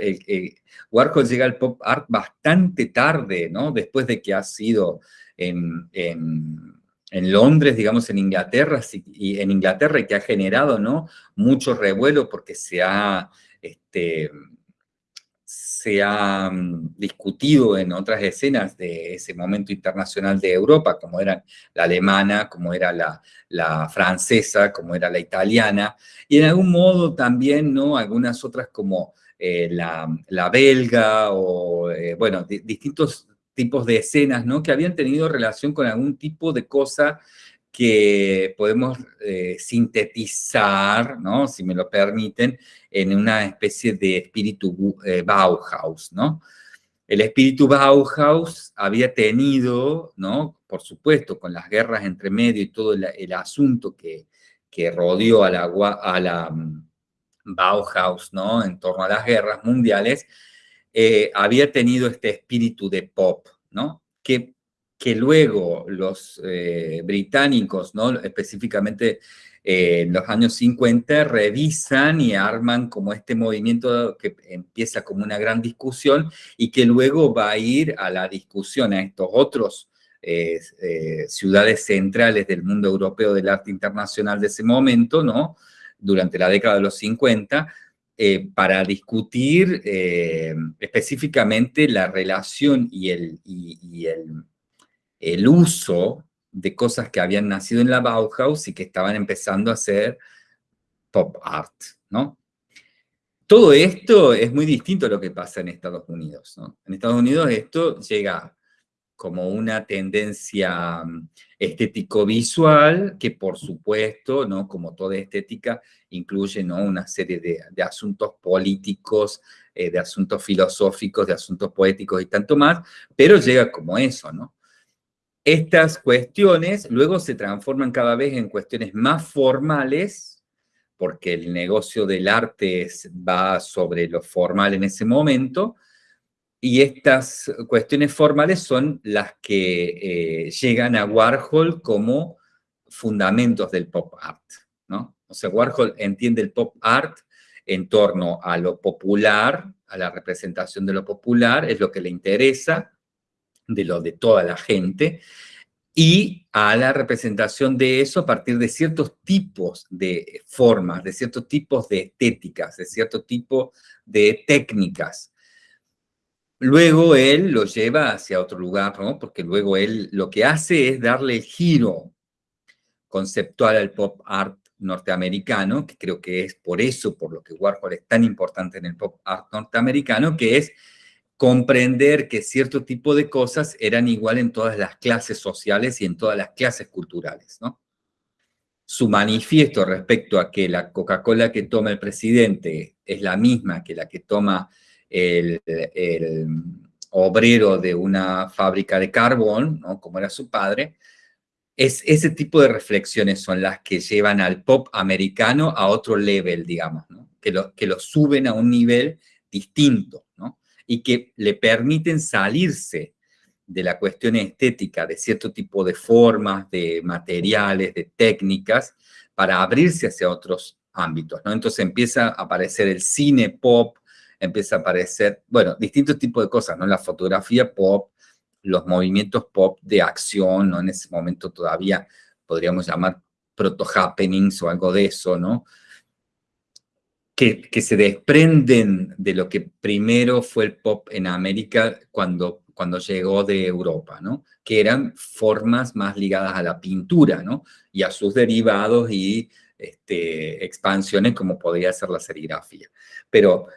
Warhol llega al pop art bastante tarde, ¿no? Después de que ha sido en en Londres, digamos, en Inglaterra, y en Inglaterra y que ha generado, ¿no? Mucho revuelo porque se ha, este, se ha mm, discutido en otras escenas de ese momento internacional de Europa, como era la alemana, como era la, francesa, como era la italiana, y en algún modo también, ¿no? Algunas otras como eh, la, la, belga o, eh, bueno, distintos tipos de escenas, ¿no? Que habían tenido relación con algún tipo de cosa que podemos eh, sintetizar, ¿no? Si me lo permiten, en una especie de espíritu eh, Bauhaus, ¿no? El espíritu Bauhaus había tenido, ¿no? Por supuesto, con las guerras entre medio y todo el, asunto que, que rodeó a la, a la mm, Bauhaus, ¿no? En torno a las guerras mundiales, eh, había tenido este espíritu de pop, ¿no? Que, que luego los eh, británicos, ¿no? Específicamente eh, en los años 50, revisan y arman como este movimiento que empieza como una gran discusión y que luego va a ir a la discusión a estos otros ciudades centrales del mundo europeo del arte internacional de ese momento, ¿no? Durante la década de los 50, eh, para discutir eh, específicamente la relación y, el, y, el, el, uso de cosas que habían nacido en la Bauhaus y que estaban empezando a hacer pop art, ¿no? Todo esto es muy distinto a lo que pasa en Estados Unidos, ¿no? En Estados Unidos esto llega como una tendencia mm, estético-visual, que por supuesto, ¿no? como toda estética, incluye ¿no? una serie de, asuntos políticos, eh, de asuntos filosóficos, de asuntos poéticos y tanto más, pero llega como eso, ¿no? Estas cuestiones luego se transforman cada vez en cuestiones más formales, porque el negocio del arte va sobre lo formal en ese momento, y estas cuestiones formales son las que eh, llegan a Warhol como fundamentos del pop art, ¿no? O sea, Warhol entiende el pop art en torno a lo popular, a la representación de lo popular, es lo que le interesa, de lo de toda la gente, y a la representación de eso a partir de ciertos tipos de formas, de ciertos tipos de estéticas, de cierto tipo de técnicas. Luego él lo lleva hacia otro lugar, ¿no? Porque luego él lo que hace es darle el giro conceptual al pop art norteamericano, que creo que es por eso, por lo que Warhol es tan importante en el pop art norteamericano, que es comprender que cierto tipo de cosas eran igual en todas las clases sociales y en todas las clases culturales, ¿no? Su manifiesto respecto a que la Coca-Cola que toma el presidente es la misma que la que toma el, obrero de una fábrica de carbón, ¿no? como era su padre, es, ese tipo de reflexiones son las que llevan al pop americano a otro level, digamos, ¿no? que, lo, que lo suben a un nivel distinto. ¿no? y que le permiten salirse de la cuestión estética, de cierto tipo de formas, de materiales, de técnicas, para abrirse hacia otros ámbitos, ¿no? Entonces empieza a aparecer el cine pop, empieza a aparecer, bueno, distintos tipos de cosas, ¿no? La fotografía pop, los movimientos pop de acción, ¿no? En ese momento todavía podríamos llamar proto-happenings o algo de eso, ¿no? que, se desprenden de lo que primero fue el pop en América cuando, cuando llegó de Europa, ¿no? Que eran formas más ligadas a la pintura, ¿no? Y a sus derivados y este, expansiones como podría ser la serigrafía. Pero,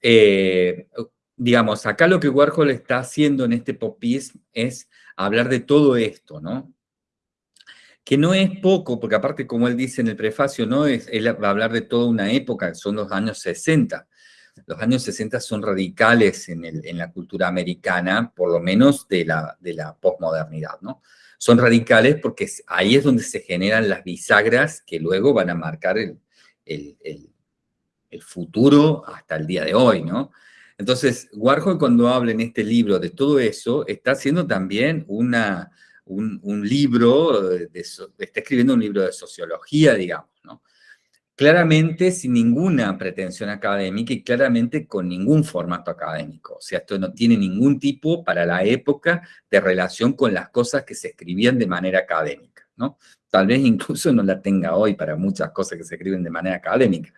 eh, digamos, acá lo que Warhol está haciendo en este popism es hablar de todo esto, ¿no? que no es poco, porque aparte, como él dice en el prefacio, no es, él va a hablar de toda una época, son los años 60. Los años 60 son radicales en, el, en la cultura americana, por lo menos de la, de la posmodernidad, ¿no? Son radicales porque ahí es donde se generan las bisagras que luego van a marcar el futuro hasta el día de hoy, ¿no? Entonces, Warhol cuando habla en este libro de todo eso, está haciendo también una, un, libro, de, está escribiendo un libro de sociología, digamos, ¿no? Claramente sin ninguna pretensión académica y claramente con ningún formato académico. O sea, esto no tiene ningún tipo para la época de relación con las cosas que se escribían de manera académica, ¿no? Tal vez incluso no la tenga hoy para muchas cosas que se escriben de manera académica.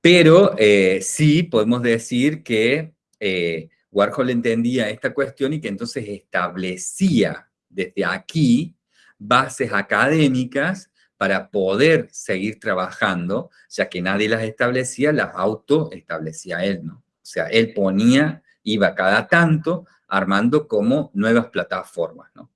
Pero eh, sí podemos decir que eh, Warhol entendía esta cuestión y que entonces establecía desde aquí bases académicas para poder seguir trabajando, ya que nadie las establecía, las auto establecía él, ¿no? O sea, él ponía, iba cada tanto armando como nuevas plataformas, ¿no?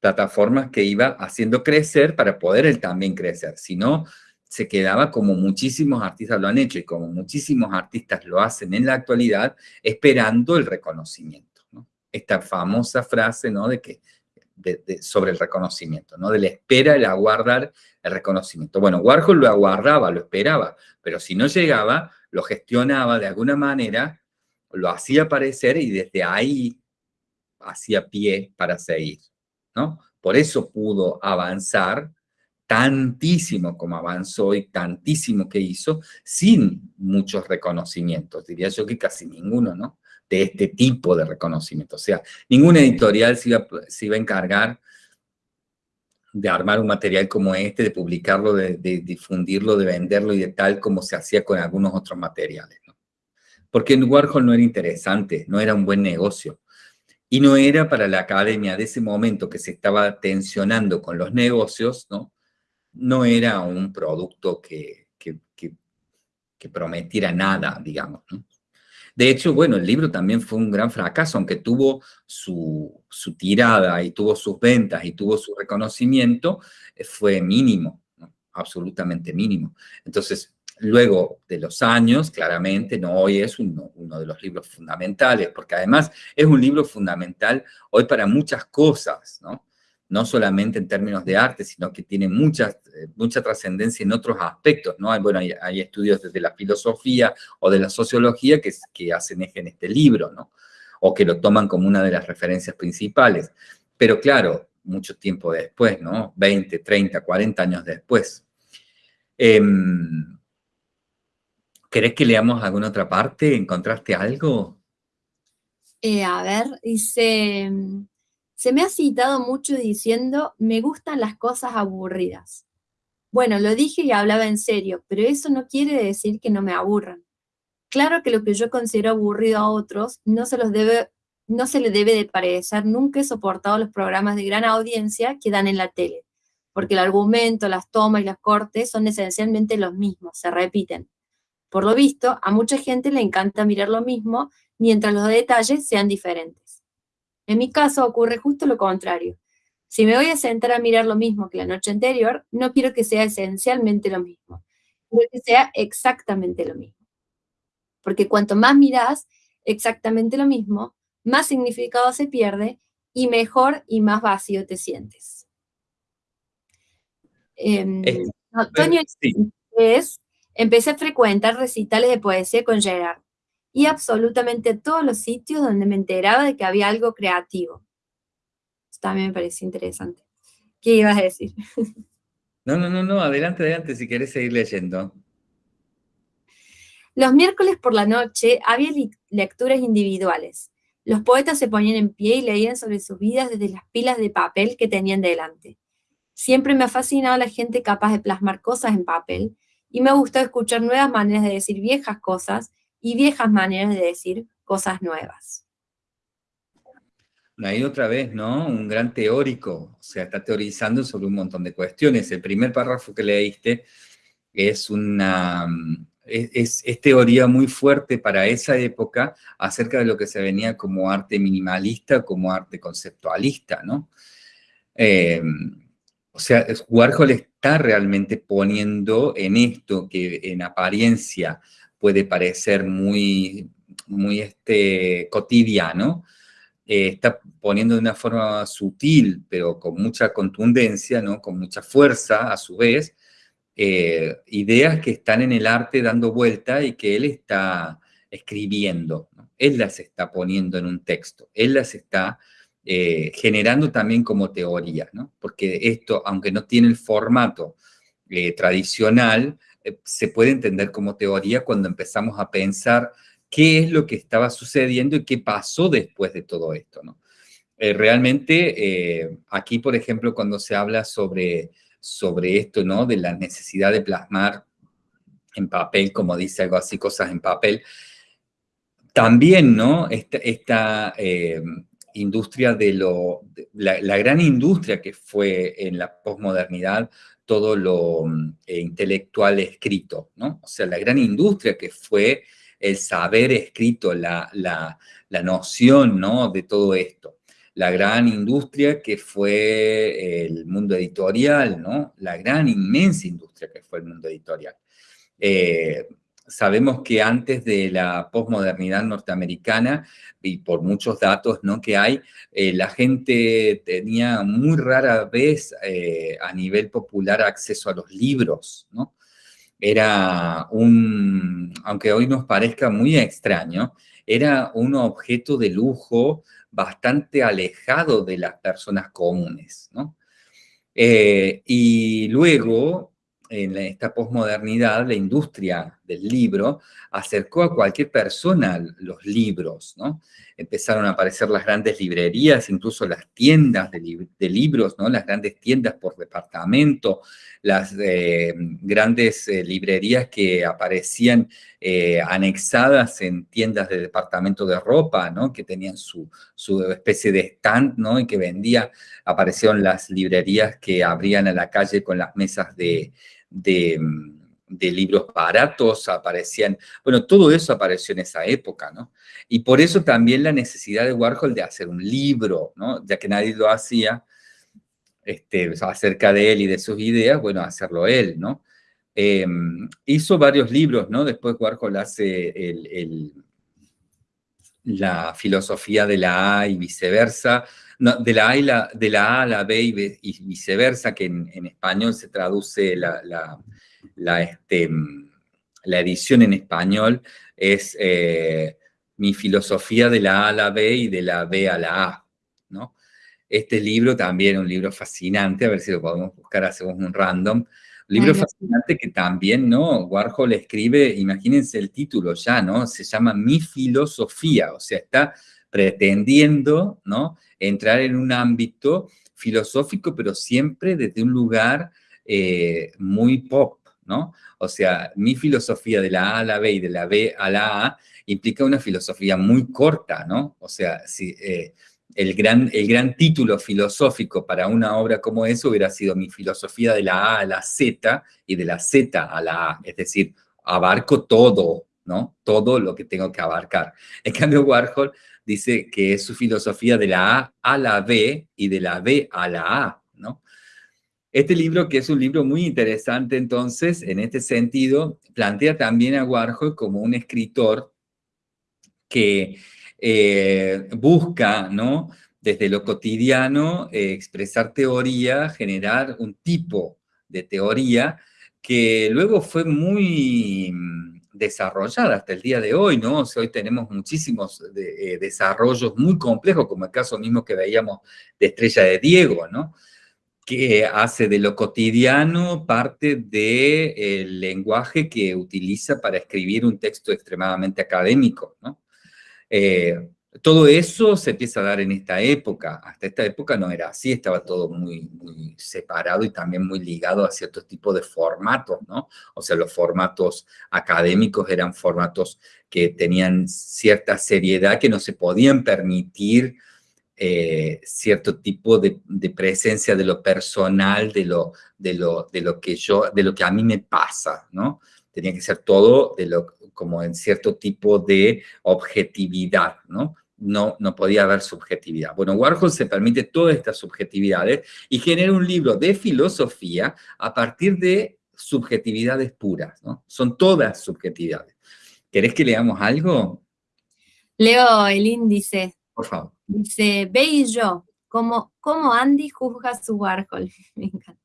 Plataformas que iba haciendo crecer para poder él también crecer, si no, se quedaba como muchísimos artistas lo han hecho y como muchísimos artistas lo hacen en la actualidad, esperando el reconocimiento, ¿no? Esta famosa frase, ¿no? De que sobre el reconocimiento, ¿no? De la espera, el aguardar el reconocimiento. Bueno, Warhol lo aguardaba, lo esperaba, pero si no llegaba, lo gestionaba de alguna manera, lo hacía aparecer y desde ahí hacía pie para seguir, ¿no? Por eso pudo avanzar tantísimo como avanzó y tantísimo que hizo, sin muchos reconocimientos, diría yo que casi ninguno, ¿no? de este tipo de reconocimiento. O sea, ninguna editorial se iba, a encargar de armar un material como este, de publicarlo, de, difundirlo, de venderlo y de tal como se hacía con algunos otros materiales. ¿no? Porque Warhol no era interesante, no era un buen negocio. Y no era para la academia de ese momento que se estaba tensionando con los negocios, ¿no? No era un producto que, que, que prometiera nada, digamos, ¿no? De hecho, bueno, el libro también fue un gran fracaso, aunque tuvo su, tirada y tuvo sus ventas y tuvo su reconocimiento, eh, fue mínimo, absolutamente mínimo. Entonces, luego de los años, claramente, no hoy es uno, uno, de los libros fundamentales, porque además es un libro fundamental hoy para muchas cosas, ¿no? No solamente en términos de arte, sino que tiene mucha, eh, mucha trascendencia en otros aspectos, ¿no? Hay, bueno, hay, estudios desde la filosofía o de la sociología que, hacen eje en este libro, ¿no? O que lo toman como una de las referencias principales. Pero claro, mucho tiempo después, ¿no? 20, 30, 40 años después. Em, ¿Querés que leamos alguna otra parte? ¿Encontraste algo? Eh, a ver, dice Se me ha citado mucho diciendo, me gustan las cosas aburridas. Bueno, lo dije y hablaba en serio, pero eso no quiere decir que no me aburran. Claro que lo que yo considero aburrido a otros no se, los debe, debe de parecer, nunca he soportado los programas de gran audiencia que dan en la tele, porque el argumento, las tomas y las cortes son esencialmente los mismos, se repiten. Por lo visto, a mucha gente le encanta mirar lo mismo, mientras los detalles sean diferentes. En mi caso ocurre justo lo contrario. Si me voy a sentar a mirar lo mismo que la noche anterior, no quiero que sea esencialmente lo mismo. Quiero que sea exactamente lo mismo. Porque cuanto más miras exactamente lo mismo, más significado se pierde y mejor y más vacío te sientes. Eh, es, empecé a frecuentar recitales de poesía con Gerard y absolutamente todos los sitios donde me enteraba de que había algo creativo. Esto también me parece interesante. ¿Qué ibas a decir? <laughs> No, no, no, no, adelante, adelante, si quieres seguir leyendo. Los miércoles por la noche había lecturas individuales. Los poetas se ponían en pie y leían sobre sus vidas desde las pilas de papel que tenían delante. Siempre me ha fascinado la gente capaz de plasmar cosas en papel y me ha gustado escuchar nuevas maneras de decir viejas cosas y viejas maneras de decir cosas nuevas. Ahí otra vez, ¿no? Un gran teórico, o sea, está teorizando sobre un montón de cuestiones. El primer párrafo que leíste es una, es, teoría muy fuerte para esa época acerca de lo que se venía como arte minimalista, como arte conceptualista, ¿no? Eh, o sea, Warhol está realmente poniendo en esto que en apariencia puede parecer muy, muy este, cotidiano, eh, está poniendo de una forma sutil, pero con mucha contundencia, ¿no? con mucha fuerza a su vez, eh, ideas que están en el arte dando vuelta y que él está escribiendo. Él las está poniendo en un texto, él las está eh, generando también como teoría, ¿no? porque esto, aunque no tiene el formato tradicional, se puede entender como teoría cuando empezamos a pensar qué es lo que estaba sucediendo y qué pasó después de todo esto, ¿no? Eh, realmente, eh, aquí, por ejemplo, cuando se habla sobre, sobre esto, ¿no? De la necesidad de plasmar en papel, como dice algo así, cosas en papel, también, ¿no? Esta, industria de lo, la, la, gran industria que fue en la posmodernidad todo lo mm, eh, intelectual escrito, ¿no? O sea, la gran industria que fue el saber escrito, la, la, la noción, ¿no? De todo esto. La gran industria que fue el mundo editorial, ¿no? La gran, inmensa industria que fue el mundo editorial. Eh, sabemos que antes de la posmodernidad norteamericana, y por muchos datos ¿no? que hay, eh, la gente tenía muy rara vez eh, a nivel popular acceso a los libros, ¿no? Era un, aunque hoy nos parezca muy extraño, era un objeto de lujo bastante alejado de las personas comunes, ¿no? Eh, y luego, en esta posmodernidad, la industria del libro acercó a cualquier persona los libros, ¿no? Empezaron a aparecer las grandes librerías, incluso las tiendas de, libros, ¿no? Las grandes tiendas por departamento, las eh, grandes eh, librerías que aparecían eh, anexadas en tiendas de departamento de ropa, ¿no? Que tenían su, su especie de stand, ¿no? Y que vendía, aparecieron las librerías que abrían a la calle con las mesas de De, libros baratos, aparecían, bueno, todo eso apareció en esa época, ¿no? Y por eso también la necesidad de Warhol de hacer un libro, ¿no? Ya que nadie lo hacía este, acerca de él y de sus ideas, bueno, hacerlo él, ¿no? Em, hizo varios libros, ¿no? Después Warhol hace el, la filosofía de la A y viceversa, de, la a de la A a la B y, viceversa, que en, español se traduce la, la, este, la, edición en español, es eh, mi filosofía de la A a la B y de la B a la A, ¿no? Este libro también es un libro fascinante, a ver si lo podemos buscar, hacemos un random. Un libro fascinante que también, ¿no? Warhol escribe, imagínense el título ya, ¿no? Se llama Mi filosofía, o sea, está pretendiendo, ¿no? Entrar en un ámbito filosófico, pero siempre desde un lugar eh, muy pop, ¿no? O sea, mi filosofía de la A a la B y de la B a la A implica una filosofía muy corta, ¿no? O sea, si, eh, el, gran, el gran título filosófico para una obra como eso hubiera sido mi filosofía de la A a la Z y de la Z a la A, es decir, abarco todo, ¿no? Todo lo que tengo que abarcar. En cambio, Warhol dice que es su filosofía de la A a la B y de la B a la A, ¿no? Este libro, que es un libro muy interesante entonces, en este sentido, plantea también a Warhol como un escritor que eh, busca, ¿no? Desde lo cotidiano, eh, expresar teoría, generar un tipo de teoría que luego fue muy desarrollada hasta el día de hoy, ¿no? hoy tenemos muchísimos eh, desarrollos muy complejos, como el caso mismo que veíamos de Estrella de Diego, ¿no? Que hace de lo cotidiano parte del lenguaje que utiliza para escribir un texto extremadamente académico, ¿no? Eh, todo eso se empieza a dar en esta época. Hasta esta época no era así, estaba todo muy, muy separado y también muy ligado a ciertos tipos de formatos, ¿no? O sea, los formatos académicos eran formatos que tenían cierta seriedad que no se podían permitir eh, cierto tipo de, presencia de lo personal, de lo, de, lo, de lo que yo, de lo que a mí me pasa, ¿no? Tenía que ser todo de lo, como en cierto tipo de objetividad, ¿no? No, no podía haber subjetividad. Bueno, Warhol se permite todas estas subjetividades y genera un libro de filosofía a partir de subjetividades puras, ¿no? Son todas subjetividades. ¿Querés que leamos algo? Leo el índice. Por favor. Dice, ve y yo, como, como Andy juzga su Warhol. <laughs>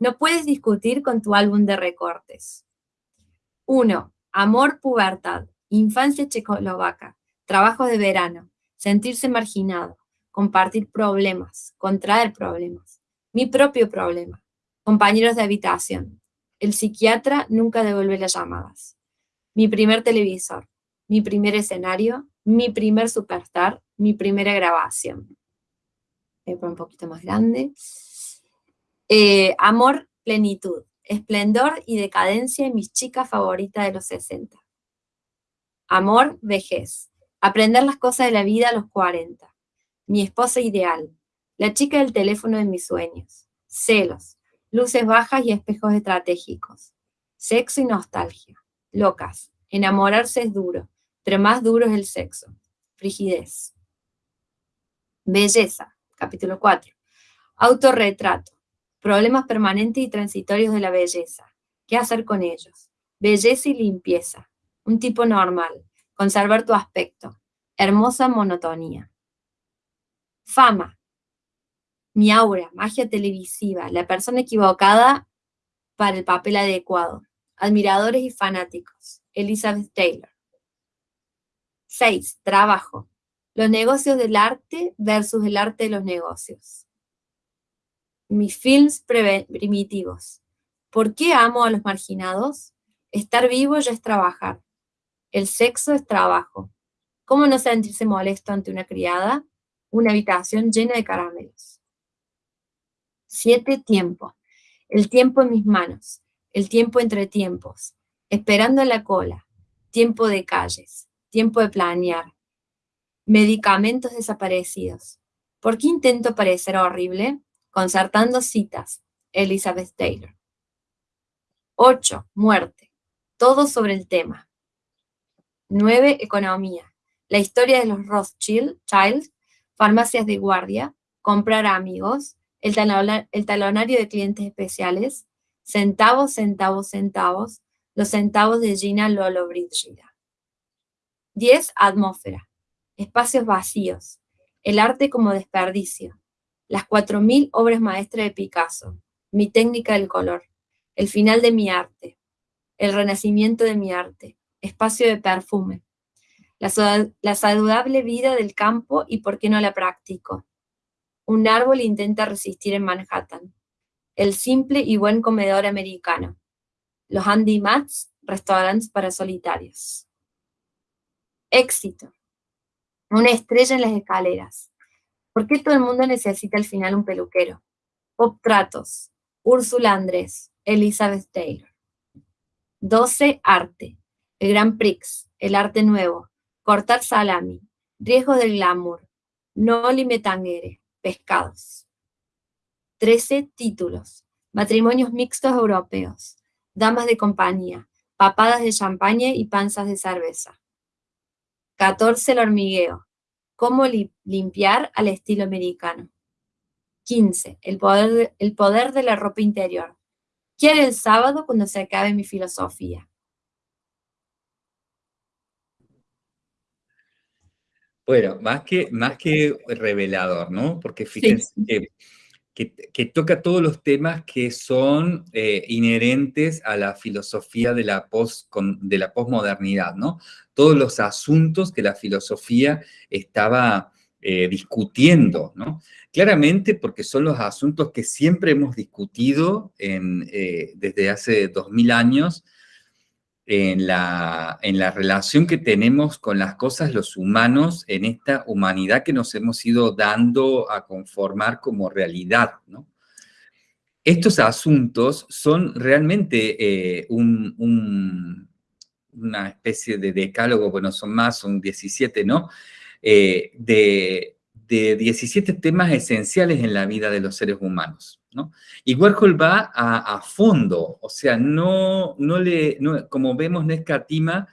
No puedes discutir con tu álbum de recortes. Uno, Amor, pubertad, infancia checoslovaca, trabajo de verano, sentirse marginado, compartir problemas, contraer problemas, mi propio problema, compañeros de habitación, el psiquiatra nunca devuelve las llamadas, mi primer televisor, mi primer escenario, mi primer superstar, mi primera grabación. Voy a un poquito más grande. Eh, amor, plenitud, esplendor y decadencia en mis chicas favoritas de los 60. Amor, vejez, aprender las cosas de la vida a los 40. Mi esposa ideal, la chica del teléfono de mis sueños. Celos, luces bajas y espejos estratégicos. Sexo y nostalgia. Locas, enamorarse es duro, pero más duro es el sexo. Frigidez. Belleza, capítulo 4. Autorretrato. Problemas permanentes y transitorios de la belleza. ¿Qué hacer con ellos? Belleza y limpieza. Un tipo normal. Conservar tu aspecto. Hermosa monotonía. Fama. Mi aura, magia televisiva, la persona equivocada para el papel adecuado. Admiradores y fanáticos. Elizabeth Taylor. 6. Trabajo. Los negocios del arte versus el arte de los negocios mis films primitivos. ¿Por qué amo a los marginados? Estar vivo ya es trabajar. El sexo es trabajo. ¿Cómo no sentirse molesto ante una criada? Una habitación llena de caramelos. Siete, tiempo. El tiempo en mis manos. El tiempo entre tiempos. Esperando en la cola. Tiempo de calles. Tiempo de planear. Medicamentos desaparecidos. ¿Por qué intento parecer horrible? Concertando citas, Elizabeth Taylor. 8. Muerte. Todo sobre el tema. 9. Economía. La historia de los Rothschild, Child, farmacias de guardia, comprar amigos, el, talonario de clientes especiales, centavos, centavos, centavos, los centavos de Gina Lolo Brigida. 10. Atmósfera. Espacios vacíos. El arte como desperdicio las 4.000 obras maestras de Picasso, mi técnica del color, el final de mi arte, el renacimiento de mi arte, espacio de perfume, la, saludable vida del campo y por qué no la practico. Un árbol intenta resistir en Manhattan, el simple y buen comedor americano, los Andy Mats, restaurantes para solitarios. Éxito. Una estrella en las escaleras. ¿Por qué todo el mundo necesita al final un peluquero? Pop Tratos, Úrsula Andrés, Elizabeth Taylor. 12. Arte. El Gran Prix, el arte nuevo, cortar salami, riesgos del glamour, no limetangere, pescados. 13. Títulos. Matrimonios mixtos europeos, damas de compañía, papadas de champaña y panzas de cerveza. 14. El hormigueo. Cómo limpiar al estilo americano. 15. El poder, de, el poder de la ropa interior. Quiere el sábado cuando se acabe mi filosofía. Bueno, más que, más que revelador, ¿no? Porque fíjense que, toca todos los temas que son eh, inherentes a la filosofía de la, post, de la posmodernidad, ¿no? Todos los asuntos que la filosofía estaba eh, discutiendo, ¿no? Claramente porque son los asuntos que siempre hemos discutido en, eh, desde hace dos mil años, en la, en la relación que tenemos con las cosas los humanos en esta humanidad que nos hemos ido dando a conformar como realidad, ¿no? Estos asuntos son realmente eh, un, una especie de decálogo, bueno, son más, son 17, ¿no? Eh, de, de 17 temas esenciales en la vida de los seres humanos. Y Warhol va a, fondo, o sea, no, no le, como vemos, no escatima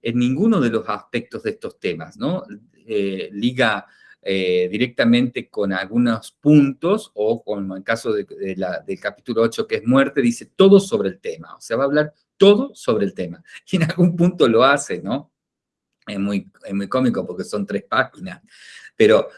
en ninguno de los aspectos de estos temas, ¿no? Eh, liga eh, directamente con algunos puntos, o como en el caso de, del capítulo 8, que es muerte, dice todo sobre el tema, o sea, va a hablar todo sobre el tema. Y en algún punto lo hace, ¿no? Es muy, es muy cómico porque son tres páginas, pero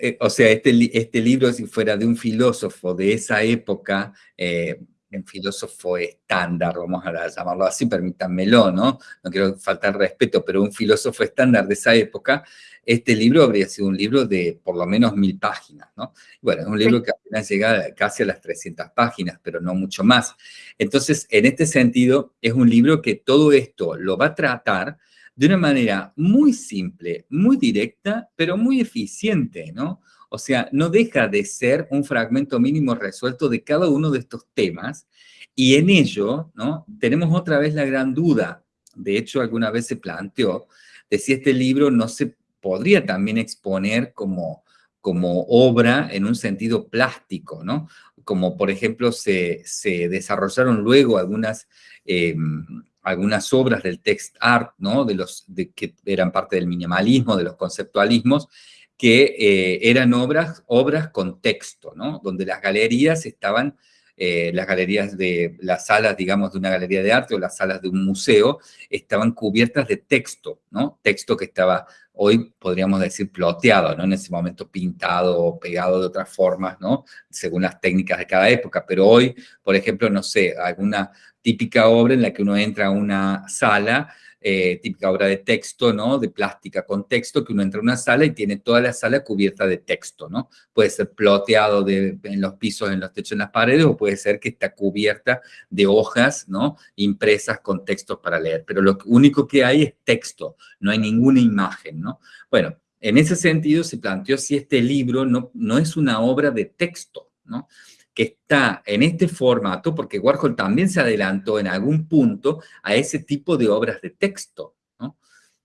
eh, o sea, este, este libro, si fuera de un filósofo de esa época, eh, un filósofo estándar, vamos a llamarlo así, permítanmelo, ¿no? No quiero faltar respeto, pero un filósofo estándar de esa época, este libro habría sido un libro de por lo menos mil páginas, ¿no? Bueno, es un libro que apenas llega casi a las 300 páginas, pero no mucho más. Entonces, en este sentido, es un libro que todo esto lo va a tratar de una manera muy simple, muy directa, pero muy eficiente, ¿no? O sea, no deja de ser un fragmento mínimo resuelto de cada uno de estos temas y en ello, ¿no? Tenemos otra vez la gran duda, de hecho alguna vez se planteó, de si este libro no se podría también exponer como, como obra en un sentido plástico, ¿no? Como por ejemplo se, desarrollaron luego algunas em, algunas obras del text art, ¿no? De los de, que eran parte del minimalismo, de los conceptualismos, que eh, eran obras, obras con texto, ¿no? Donde las galerías estaban, eh, las galerías de las salas, digamos, de una galería de arte o las salas de un museo, estaban cubiertas de texto, ¿no? Texto que estaba hoy podríamos decir ploteado, ¿no? En ese momento pintado o pegado de otras formas, ¿no? Según las técnicas de cada época, pero hoy, por ejemplo, no sé, alguna típica obra en la que uno entra a una sala, eh, típica obra de texto, ¿no? De plástica con texto, que uno entra a una sala y tiene toda la sala cubierta de texto, ¿no? Puede ser ploteado de, en los pisos, en los techos, en las paredes, o puede ser que está cubierta de hojas, ¿no? Impresas con textos para leer. Pero lo único que hay es texto, no hay ninguna imagen, ¿no? Bueno, en ese sentido se planteó si este libro no, no es una obra de texto, ¿no? Que está en este formato, porque Warhol también se adelantó en algún punto a ese tipo de obras de texto,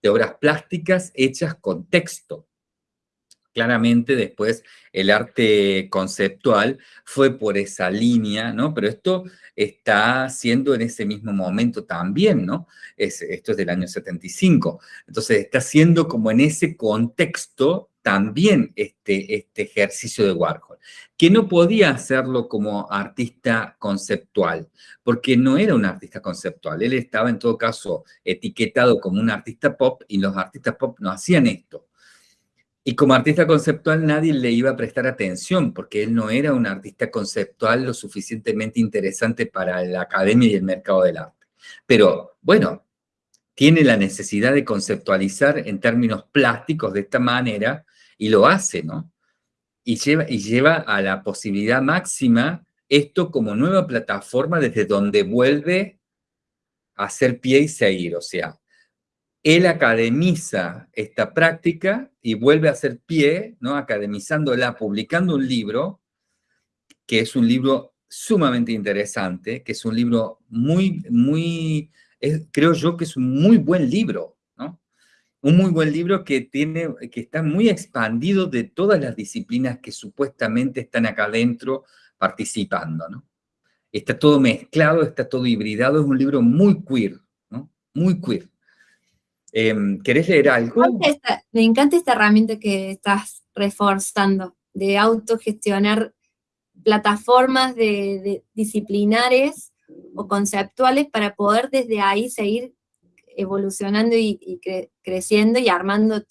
de obras plásticas hechas con texto. Claramente después el arte conceptual fue por esa línea, ¿no? Pero esto está siendo en ese mismo momento también, ¿no? esto es del año 75. Entonces está siendo como en ese contexto también este, este ejercicio de Warhol, que no podía hacerlo como artista conceptual, porque no era un artista conceptual, él estaba en todo caso etiquetado como un artista pop y los artistas pop no hacían esto. Y como artista conceptual nadie le iba a prestar atención porque él no era un artista conceptual lo suficientemente interesante para la academia y el mercado del arte. Pero bueno, tiene la necesidad de conceptualizar en términos plásticos de esta manera y lo hace, ¿no? Y lleva, y lleva a la posibilidad máxima esto como nueva plataforma desde donde vuelve a hacer pie y seguir, o sea, él academiza esta práctica y vuelve a hacer pie, ¿no? academizándola, publicando un libro, que es un libro sumamente interesante, que es un libro muy, muy, creo yo que es un muy buen libro. Un muy buen libro que, tiene, que está muy expandido de todas las disciplinas que supuestamente están acá adentro participando, ¿no? Está todo mezclado, está todo hibridado, es un libro muy queer, ¿no? Muy queer. Em, ¿Querés leer algo? Me encanta, esta, herramienta que estás reforzando, de autogestionar plataformas de, disciplinares o conceptuales para poder desde ahí seguir evolucionando y, creciendo y armando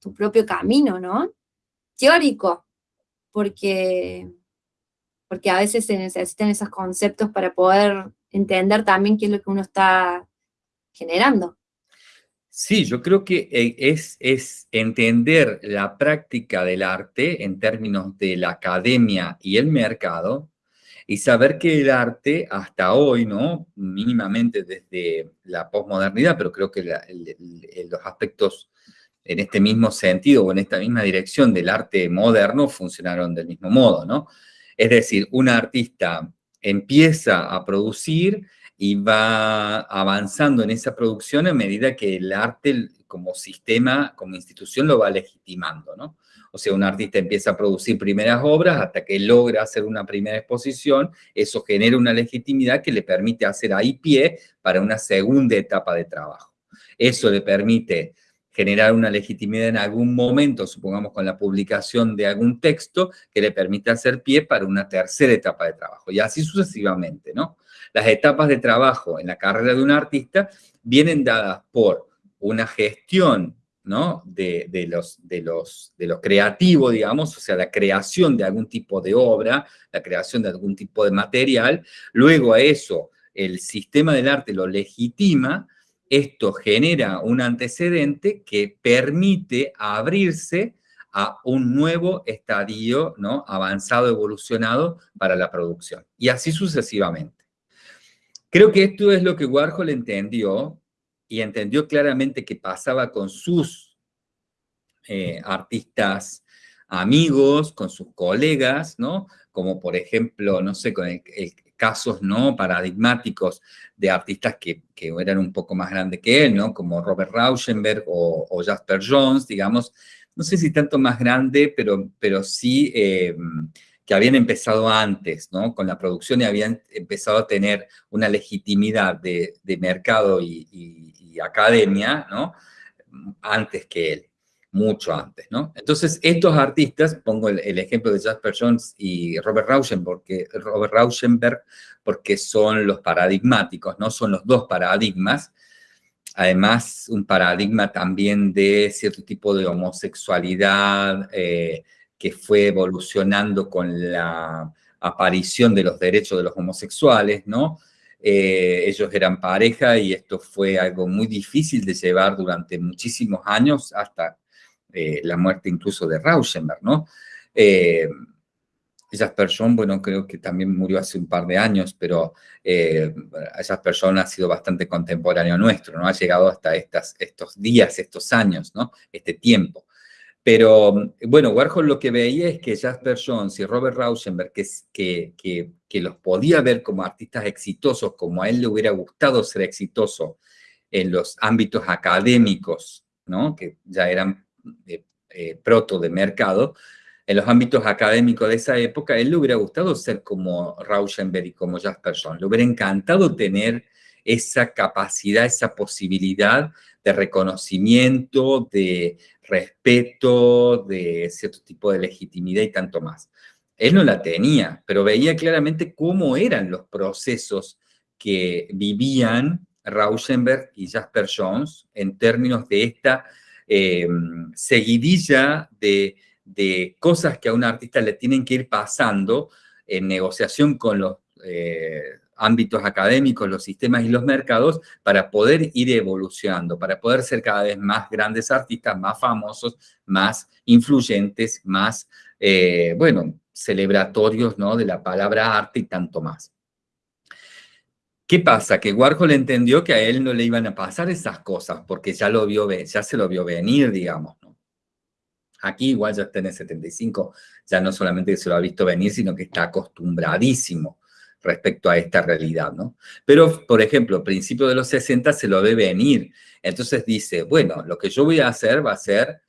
tu propio camino, ¿no? Teórico, porque, porque a veces se necesitan esos conceptos para poder entender también qué es lo que uno está generando. Sí, yo creo que eh, es, es entender la práctica del arte en términos de la academia y el mercado y saber que el arte hasta hoy, ¿no? Mínimamente desde la posmodernidad, pero creo que los aspectos en este mismo sentido o en esta misma dirección del arte moderno funcionaron del mismo modo, ¿no? Es decir, un artista empieza a producir y va avanzando en esa producción a medida que el arte como sistema, como institución lo va legitimando, ¿no? O sea, un artista empieza a producir primeras obras hasta que logra hacer una primera exposición, eso genera una legitimidad que le permite hacer ahí pie para una segunda etapa de trabajo. Eso le permite generar una legitimidad en algún momento, supongamos con la publicación de algún texto, que le permite hacer pie para una tercera etapa de trabajo, y así sucesivamente, ¿no? Las etapas de trabajo en la carrera de un artista vienen dadas por una gestión ¿no? de, los, de, los, de lo creativo, digamos, o sea, la creación de algún tipo de obra, la creación de algún tipo de material, luego a eso el sistema del arte lo legitima, esto genera un antecedente que permite abrirse a un nuevo estadio ¿no? avanzado, evolucionado para la producción. Y así sucesivamente. Creo que esto es lo que Warhol entendió y entendió claramente que pasaba con sus eh, artistas amigos, con sus colegas, ¿no? Como por ejemplo, no sé, con casos no paradigmáticos de artistas que, eran un poco más grandes que él, ¿no? Como Robert Rauschenberg o, Jasper Jones, digamos, no sé si tanto más grande, pero, pero sí eh, que habían empezado antes, ¿no? Con la producción y habían empezado a tener una legitimidad de, mercado y, academia, ¿no? Antes que él, mucho antes, ¿no? Entonces, estos artistas, pongo el, ejemplo de Jasper Jones y Robert Rauschenberg, porque, Robert Rauschenberg, porque son los paradigmáticos, ¿no? Son los dos paradigmas, además un paradigma también de cierto tipo de homosexualidad, eh, que fue evolucionando con la aparición de los derechos de los homosexuales, ¿no? Eh, ellos eran pareja y esto fue algo muy difícil de llevar durante muchísimos años, hasta eh, la muerte incluso de Rauschenberg, ¿no? Eh, Jasper bueno, creo que también murió hace un par de años, pero eh, Jasper ha sido bastante contemporáneo nuestro, ¿no? Ha llegado hasta estas, estos días, estos años, ¿no? Este tiempo. Pero, bueno, Warhol lo que veía es que Jasper Jones y Robert Rauschenberg, que, que, que, los podía ver como artistas exitosos, como a él le hubiera gustado ser exitoso en los ámbitos académicos, ¿no? que ya eran eh, eh, proto de mercado, en los ámbitos académicos de esa época, a él le hubiera gustado ser como Rauschenberg y como Jasper Jones. Le hubiera encantado tener esa capacidad, esa posibilidad de reconocimiento, de respeto, de cierto tipo de legitimidad y tanto más. Él no la tenía, pero veía claramente cómo eran los procesos que vivían Rauschenberg y Jasper Jones en términos de esta eh, seguidilla de, cosas que a un artista le tienen que ir pasando en negociación con los eh, ámbitos académicos, los sistemas y los mercados para poder ir evolucionando, para poder ser cada vez más grandes artistas, más famosos, más influyentes, más, eh, bueno, celebratorios ¿no? de la palabra arte y tanto más. ¿Qué pasa? Que Warhol entendió que a él no le iban a pasar esas cosas, porque ya, lo vio, ya se lo vio venir, digamos. Aquí igual ya está en el 75, ya no solamente se lo ha visto venir, sino que está acostumbradísimo respecto a esta realidad, ¿no? Pero, por ejemplo, a principios de los 60 se lo ve venir. Entonces dice, bueno, lo que yo voy a hacer va a ser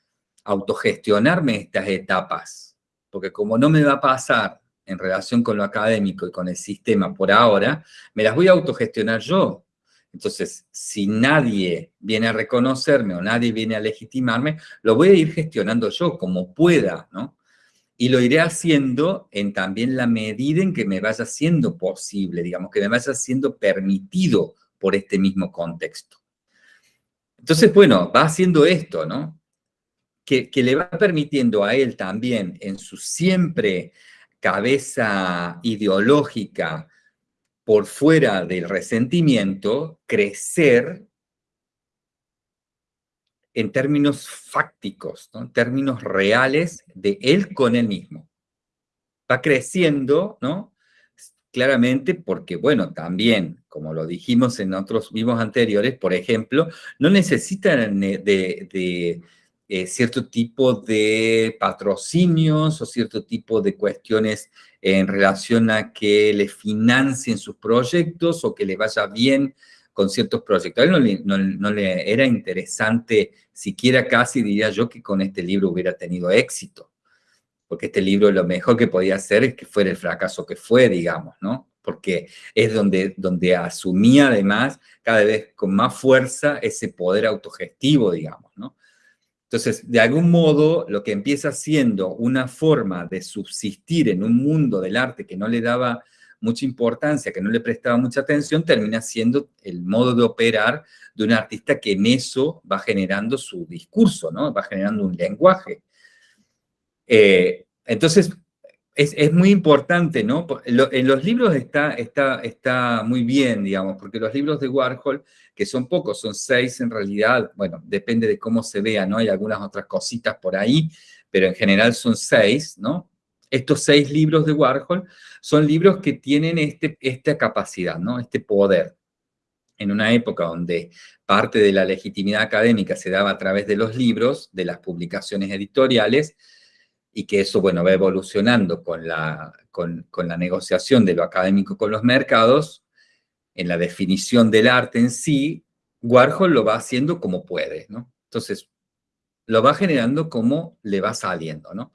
autogestionarme estas etapas, porque como no me va a pasar en relación con lo académico y con el sistema por ahora, me las voy a autogestionar yo. Entonces, si nadie viene a reconocerme o nadie viene a legitimarme, lo voy a ir gestionando yo como pueda, ¿no? Y lo iré haciendo en también la medida en que me vaya siendo posible, digamos, que me vaya siendo permitido por este mismo contexto. Entonces, bueno, va haciendo esto, ¿no? Que, que le va permitiendo a él también en su siempre cabeza ideológica por fuera del resentimiento, crecer en términos fácticos, en términos reales de él con él mismo. Va creciendo, ¿no? Claramente porque, bueno, también, como lo dijimos en otros vivos anteriores, por ejemplo, no necesitan de eh, cierto tipo de patrocinios o cierto tipo de cuestiones en relación a que le financien sus proyectos o que le vaya bien con ciertos proyectos. A él no le, era interesante, siquiera casi diría yo, que con este libro hubiera tenido éxito. Porque este libro lo mejor que podía hacer es que fuera el fracaso que fue, digamos, ¿no? Porque es donde, donde asumía además cada vez con más fuerza ese poder autogestivo, digamos, ¿no? Entonces, de algún modo, lo que empieza siendo una forma de subsistir en un mundo del arte que no le daba mucha importancia, que no le prestaba mucha atención, termina siendo el modo de operar de un artista que en eso va generando su discurso, ¿no? Va generando un lenguaje. Eh, entonces, es, muy importante, ¿no? En los libros está, está, está muy bien, digamos, porque los libros de Warhol, que son pocos, son seis en realidad, bueno, depende de cómo se vea, ¿no? Hay algunas otras cositas por ahí, pero en general son seis, ¿no? Estos seis libros de Warhol son libros que tienen este, esta capacidad, ¿no? Este poder. En una época donde parte de la legitimidad académica se daba a través de los libros, de las publicaciones editoriales, y que eso, bueno, va evolucionando con la, con, la negociación de lo académico con los mercados, en la definición del arte en sí, Warhol lo va haciendo como puede, ¿no? Entonces, lo va generando como le va saliendo, ¿no?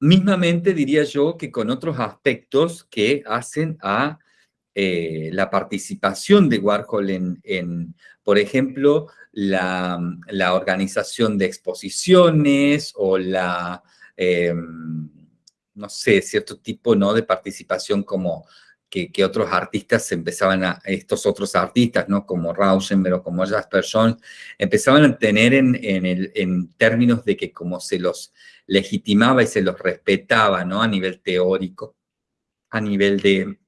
Mismamente diría yo que con otros aspectos que hacen a eh, la participación de Warhol en, por ejemplo, la, la, organización de exposiciones o la Em, no sé, cierto tipo ¿no? de participación como que, otros artistas empezaban a, estos otros artistas, ¿no? Como Rauschenberg o como Jasper Jones, empezaban a tener en, en, términos de que como se los legitimaba y se los respetaba, ¿no? A nivel teórico, a nivel de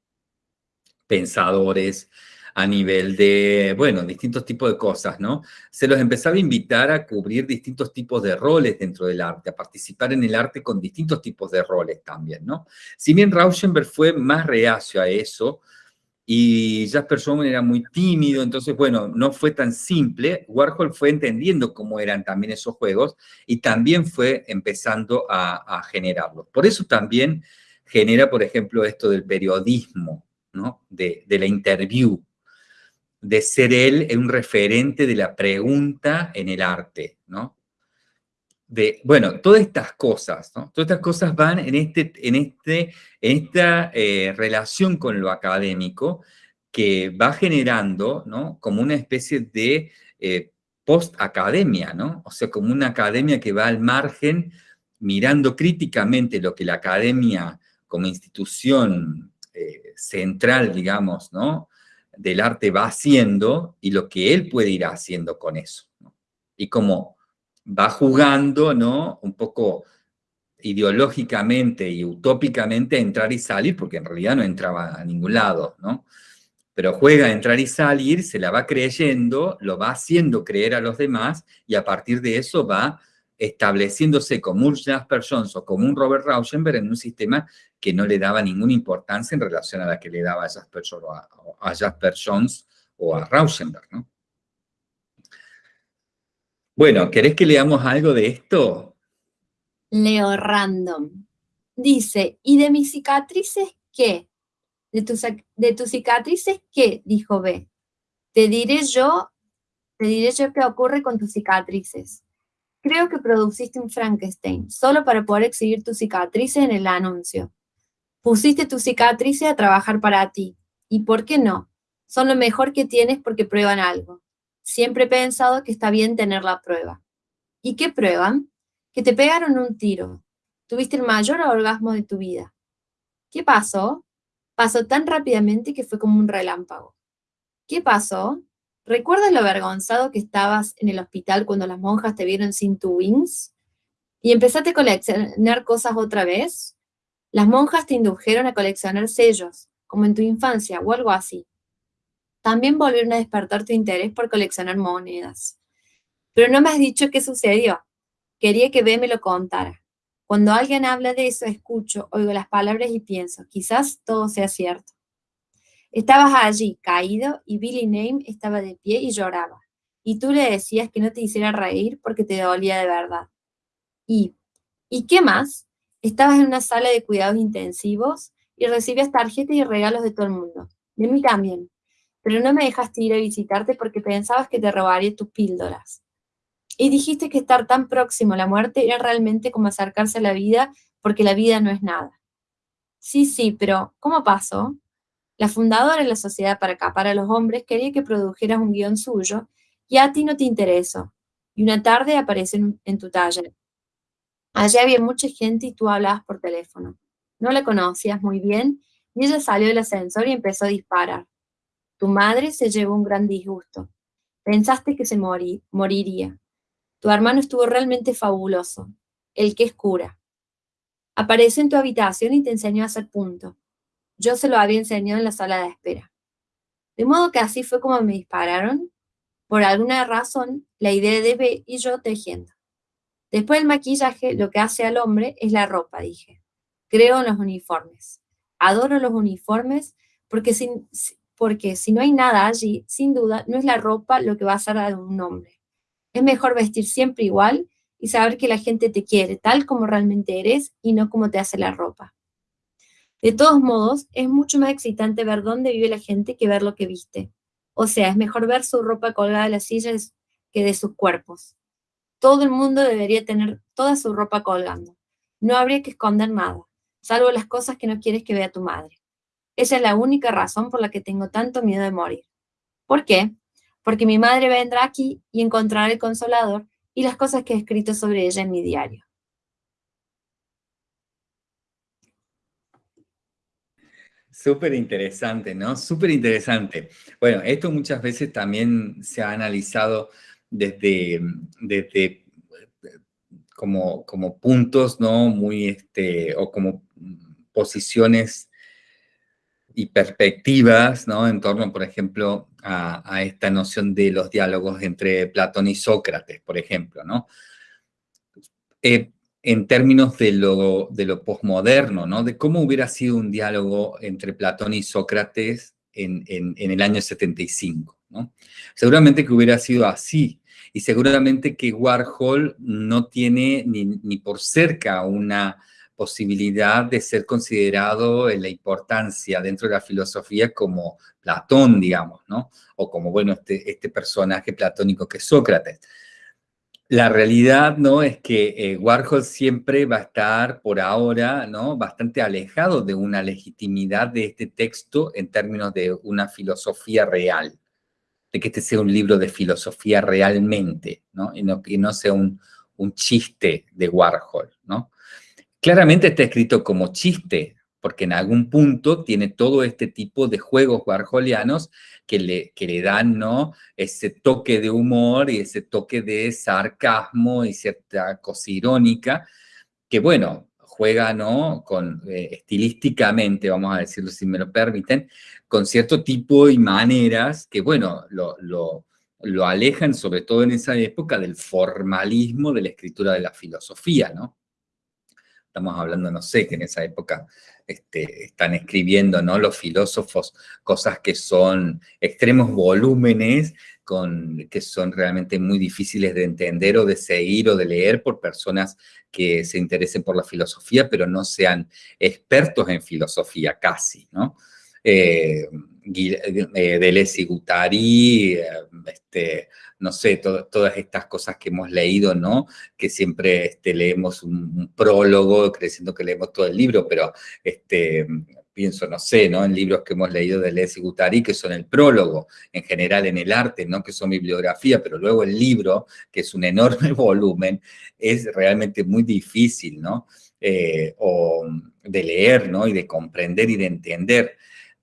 pensadores, a nivel de, bueno, distintos tipos de cosas, ¿no? Se los empezaba a invitar a cubrir distintos tipos de roles dentro del arte, a participar en el arte con distintos tipos de roles también, ¿no? Si bien Rauschenberg fue más reacio a eso, y Jasper Schumann era muy tímido, entonces, bueno, no fue tan simple. Warhol fue entendiendo cómo eran también esos juegos y también fue empezando a, a generarlos. Por eso también genera, por ejemplo, esto del periodismo, ¿no? De, de la interview, de ser él un referente de la pregunta en el arte, ¿no? De, bueno, todas estas cosas, ¿no? Todas estas cosas van en, este, en, este, esta eh, relación con lo académico que va generando, ¿no? Como una especie de eh, post-academia, ¿no? O sea, como una academia que va al margen mirando críticamente lo que la academia como institución eh, central, digamos, ¿no? Del arte va haciendo y lo que él puede ir haciendo con eso. Y como va jugando, ¿no? Un poco ideológicamente y utópicamente a entrar y salir, porque en realidad no entraba a ningún lado, ¿no? Pero juega a entrar y salir, se la va creyendo, lo va haciendo creer a los demás y a partir de eso va estableciéndose como un Jasper Jones o como un Robert Rauschenberg en un sistema que no le daba ninguna importancia en relación a la que le daba a Jasper, a Jasper Jones o a Rauschenberg, ¿no? Bueno, ¿querés que leamos algo de esto? Leo random. Dice, ¿y de mis cicatrices qué? ¿De tus, de tus cicatrices qué? Dijo B. Te diré yo, te diré yo qué ocurre con tus cicatrices. Creo que produciste un Frankenstein, solo para poder exhibir tus cicatrices en el anuncio. Pusiste tus cicatrices a trabajar para ti. ¿Y por qué no? Son lo mejor que tienes porque prueban algo. Siempre he pensado que está bien tener la prueba. ¿Y qué prueban? Que te pegaron un tiro. Tuviste el mayor orgasmo de tu vida. ¿Qué pasó? Pasó tan rápidamente que fue como un relámpago. ¿Qué pasó? ¿Recuerdas lo avergonzado que estabas en el hospital cuando las monjas te vieron sin tu wings? ¿Y empezaste a coleccionar cosas otra vez? Las monjas te indujeron a coleccionar sellos, como en tu infancia o algo así. También volvieron a despertar tu interés por coleccionar monedas. Pero no me has dicho qué sucedió. Quería que B me lo contara. Cuando alguien habla de eso, escucho, oigo las palabras y pienso, quizás todo sea cierto. Estabas allí, caído, y Billy Name estaba de pie y lloraba. Y tú le decías que no te hiciera reír porque te dolía de verdad. Y, ¿y qué más? Estabas en una sala de cuidados intensivos y recibías tarjetas y regalos de todo el mundo. De mí también. Pero no me dejaste ir a visitarte porque pensabas que te robaría tus píldoras. Y dijiste que estar tan próximo a la muerte era realmente como acercarse a la vida porque la vida no es nada. Sí, sí, pero ¿cómo pasó? La fundadora de la Sociedad para Capar a los Hombres quería que produjeras un guion suyo y a ti no te interesó. Y una tarde aparece en, tu taller. Allí había mucha gente y tú hablabas por teléfono. No la conocías muy bien y ella salió del ascensor y empezó a disparar. Tu madre se llevó un gran disgusto. Pensaste que se moriría. Tu hermano estuvo realmente fabuloso, el que es cura. Apareció en tu habitación y te enseñó a hacer punto. Yo se lo había enseñado en la sala de espera. De modo que así fue como me dispararon. Por alguna razón, la idea de B y yo tejiendo. Después del maquillaje, lo que hace al hombre es la ropa, dije. Creo en los uniformes. Adoro los uniformes porque, porque si no hay nada allí, sin duda, no es la ropa lo que va a hacer a un hombre. Es mejor vestir siempre igual y saber que la gente te quiere tal como realmente eres y no como te hace la ropa. De todos modos, es mucho más excitante ver dónde vive la gente que ver lo que viste. O sea, es mejor ver su ropa colgada de las sillas que de sus cuerpos. Todo el mundo debería tener toda su ropa colgando. No habría que esconder nada, salvo las cosas que no quieres que vea tu madre. Esa es la única razón por la que tengo tanto miedo de morir. ¿Por qué? Porque mi madre vendrá aquí y encontrará el consolador y las cosas que he escrito sobre ella en mi diario. Súper interesante, ¿no? Súper interesante. Bueno, esto muchas veces también se ha analizado desde, desde como, como puntos, ¿no? Muy, este, o como posiciones y perspectivas, ¿no? En torno, por ejemplo, a, esta noción de los diálogos entre Platón y Sócrates, por ejemplo, ¿no? Eh, en términos de lo, de lo posmoderno, ¿no? De cómo hubiera sido un diálogo entre Platón y Sócrates en, el año 75, ¿no? Seguramente que hubiera sido así, y seguramente que Warhol no tiene ni, por cerca una posibilidad de ser considerado en la importancia dentro de la filosofía como Platón, digamos, ¿no? O como, bueno, este, este personaje platónico que es Sócrates. La realidad, ¿no? Es que eh, Warhol siempre va a estar, por ahora, ¿no? Bastante alejado de una legitimidad de este texto en términos de una filosofía real, de que este sea un libro de filosofía realmente, ¿no? Y no, no sea un, un chiste de Warhol, ¿no? Claramente está escrito como chiste, porque en algún punto tiene todo este tipo de juegos warholianos que le, que le dan ¿no? ese toque de humor y ese toque de sarcasmo y cierta cosa irónica, que bueno, juega ¿no? con, eh, estilísticamente, vamos a decirlo si me lo permiten, con cierto tipo y maneras que bueno, lo, lo, lo alejan, sobre todo en esa época, del formalismo de la escritura de la filosofía, ¿no? Estamos hablando, no sé, que en esa época este, están escribiendo, ¿no? Los filósofos, cosas que son extremos volúmenes, con, que son realmente muy difíciles de entender o de seguir o de leer por personas que se interesen por la filosofía, pero no sean expertos en filosofía casi, ¿no? Eh, eh, Deleuze y Guattari, eh, este, no sé, todas estas cosas que hemos leído, ¿no? Que siempre este, leemos un, prólogo, creciendo que leemos todo el libro, pero este, pienso, no sé, ¿no? En libros que hemos leído de Deleuze y Guattari, que son el prólogo, en general en el arte, ¿no? Que son bibliografía, pero luego el libro, que es un enorme <laughs> volumen, es realmente muy difícil, ¿no? Eh, o de leer, ¿no? Y de comprender y de entender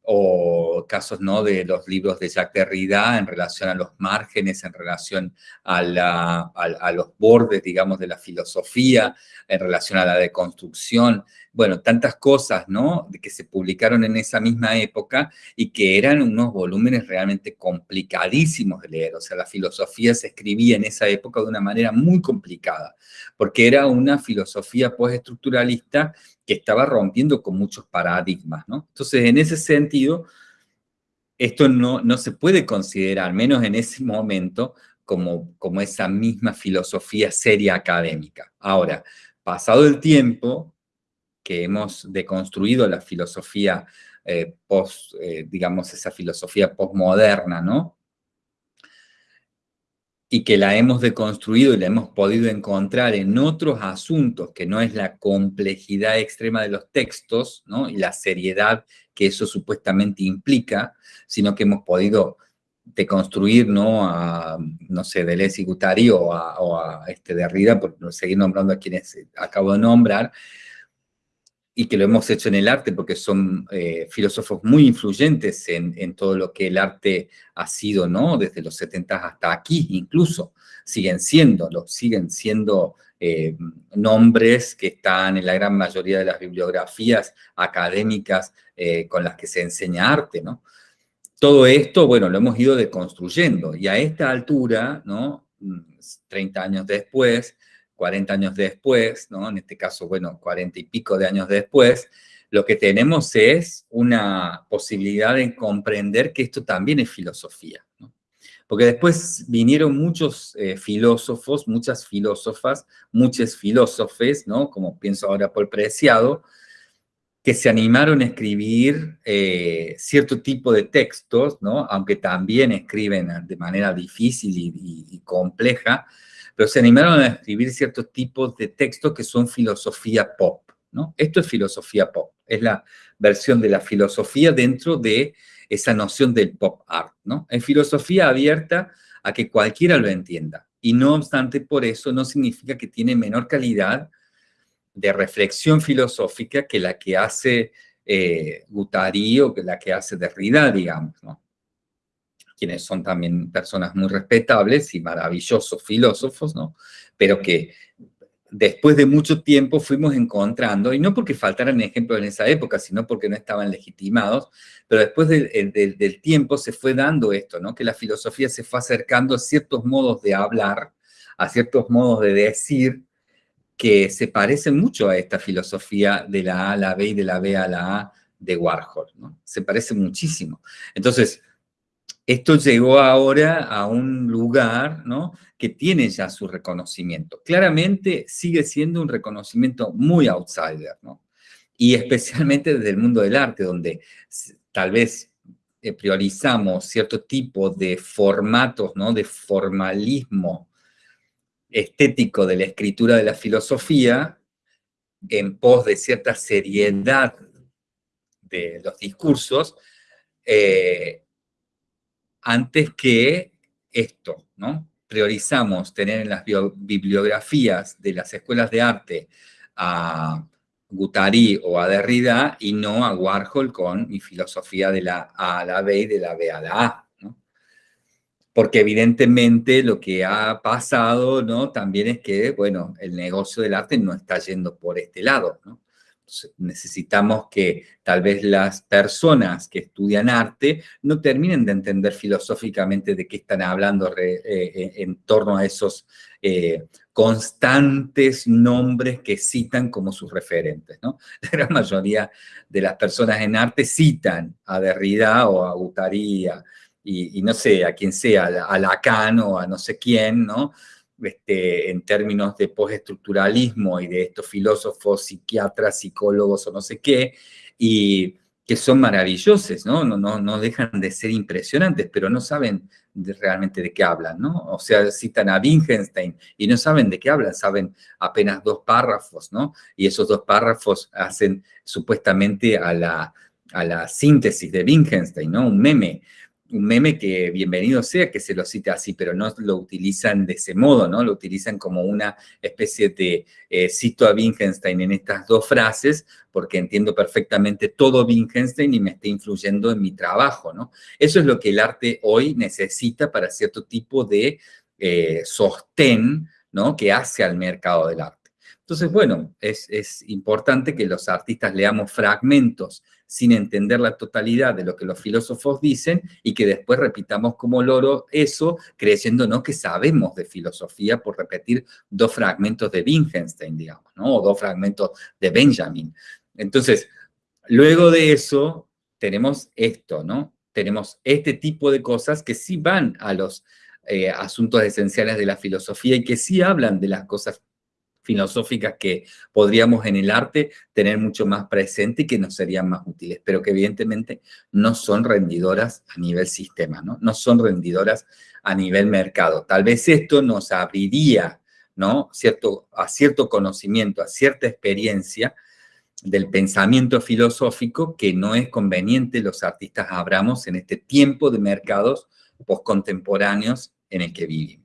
o casos ¿no? de los libros de Jacques Derrida en relación a los márgenes, en relación a, a, los bordes, digamos, de la filosofía, en relación a la deconstrucción, bueno, tantas cosas, ¿no?, que se publicaron en esa misma época y que eran unos volúmenes realmente complicadísimos de leer, o sea, la filosofía se escribía en esa época de una manera muy complicada, porque era una filosofía postestructuralista que estaba rompiendo con muchos paradigmas, ¿no? Entonces, en ese sentido, esto no, no se puede considerar, al menos en ese momento, como, como esa misma filosofía seria académica. Ahora, pasado el tiempo, que hemos deconstruido la filosofía eh, post, eh, digamos, esa filosofía postmoderna, ¿no? Y que la hemos deconstruido y la hemos podido encontrar en otros asuntos, que no es la complejidad extrema de los textos, ¿no? y la seriedad que eso supuestamente implica, sino que hemos podido deconstruir, ¿no? A, no sé, Deleuze y o a, o a este Derrida, por seguir nombrando a quienes acabo de nombrar, y que lo hemos hecho en el arte porque son eh, filósofos muy influyentes en, todo lo que el arte ha sido, ¿no? Desde los 70 hasta aquí incluso, siguen siendo, lo, siguen siendo eh, nombres que están en la gran mayoría de las bibliografías académicas eh, con las que se enseña arte, ¿no? Todo esto, bueno, lo hemos ido deconstruyendo y a esta altura, ¿no? 30 mm, años después, 40 años después, ¿no? en este caso, bueno, 40 y pico de años después, lo que tenemos es una posibilidad de comprender que esto también es filosofía. Porque después vinieron muchos eh, filósofos, muchas filósofas, muchos filósofes, ¿no? como pienso ahora por Preciado, que se animaron a escribir eh, cierto tipo de textos, ¿no? aunque también escriben de manera difícil y compleja, pero se animaron a escribir ciertos tipos de textos que son filosofía pop, ¿no? Esto es filosofía pop, es la versión de la filosofía dentro de esa noción del pop art, ¿no? Es filosofía abierta a que cualquiera lo entienda, y no obstante por eso no significa que tiene menor calidad de reflexión filosófica que la que hace eh, Guattari o que la que hace Derrida, digamos, ¿no? Quienes son también personas muy respetables y maravillosos filósofos, ¿no? Pero que después de mucho tiempo fuimos encontrando, y no porque faltaran ejemplos en esa época, sino porque no estaban legitimados, pero después del tiempo se fue dando esto, ¿no? Que la filosofía se fue acercando a ciertos modos de hablar, a ciertos modos de decir, que se parecen mucho a esta filosofía de la A a la B y de la B a la A de Warhol, ¿no? Se parece muchísimo. Entonces, esto llegó ahora a un lugar ¿no? que tiene ya su reconocimiento. Claramente sigue siendo un reconocimiento muy outsider, ¿no? y especialmente desde el mundo del arte, donde tal vez eh, priorizamos cierto tipo de formatos, ¿no? de formalismo estético de la escritura de la filosofía, en pos de cierta seriedad de los discursos, eh, antes que esto, ¿no? Priorizamos tener en las bibliografías de las escuelas de arte a Guattari o a Derrida y no a Warhol con mi filosofía de la A a la B y de la B a la A, ¿no? Porque evidentemente lo que ha pasado, ¿no? También es que, bueno, el negocio del arte no está yendo por este lado, ¿no? Necesitamos que tal vez las personas que estudian arte no terminen de entender filosóficamente de qué están hablando eh, eh, en torno a esos eh, constantes nombres que citan como sus referentes. ¿no? <laughs> La gran mayoría de las personas en arte citan a Derrida o a Guattari y, y, no sé, a quien sea, a Lacan o a no sé quién, ¿no? Este, en términos de postestructuralismo y de estos filósofos, psiquiatras, psicólogos o no sé qué, y que son maravillosos, ¿no? No, no, no dejan de ser impresionantes, pero no saben realmente de qué hablan, ¿no? O sea, citan a Wittgenstein y no saben de qué hablan, saben apenas dos párrafos, ¿no? Y esos dos párrafos hacen supuestamente a la, a la síntesis de Wittgenstein, ¿no? Un meme un meme que bienvenido sea que se lo cite así, pero no lo utilizan de ese modo, ¿no? Lo utilizan como una especie de eh, cito a Wittgenstein en estas dos frases, porque entiendo perfectamente todo Wittgenstein y me está influyendo en mi trabajo, ¿no? Eso es lo que el arte hoy necesita para cierto tipo de eh, sostén, ¿no? Que hace al mercado del arte. Entonces, bueno, es, es importante que los artistas leamos fragmentos sin entender la totalidad de lo que los filósofos dicen y que después repitamos como loro eso, creyéndonos que sabemos de filosofía por repetir dos fragmentos de Wittgenstein, digamos, ¿no? O dos fragmentos de Benjamin. Entonces, luego de eso, tenemos esto, ¿no? Tenemos este tipo de cosas que sí van a los eh, asuntos esenciales de la filosofía y que sí hablan de las cosas filosóficas que podríamos en el arte tener mucho más presente y que nos serían más útiles, pero que evidentemente no son rendidoras a nivel sistema, ¿no? No son rendidoras a nivel mercado. Tal vez esto nos abriría, ¿no? Cierto, a cierto conocimiento, a cierta experiencia del pensamiento filosófico que no es conveniente los artistas abramos en este tiempo de mercados postcontemporáneos en el que vivimos.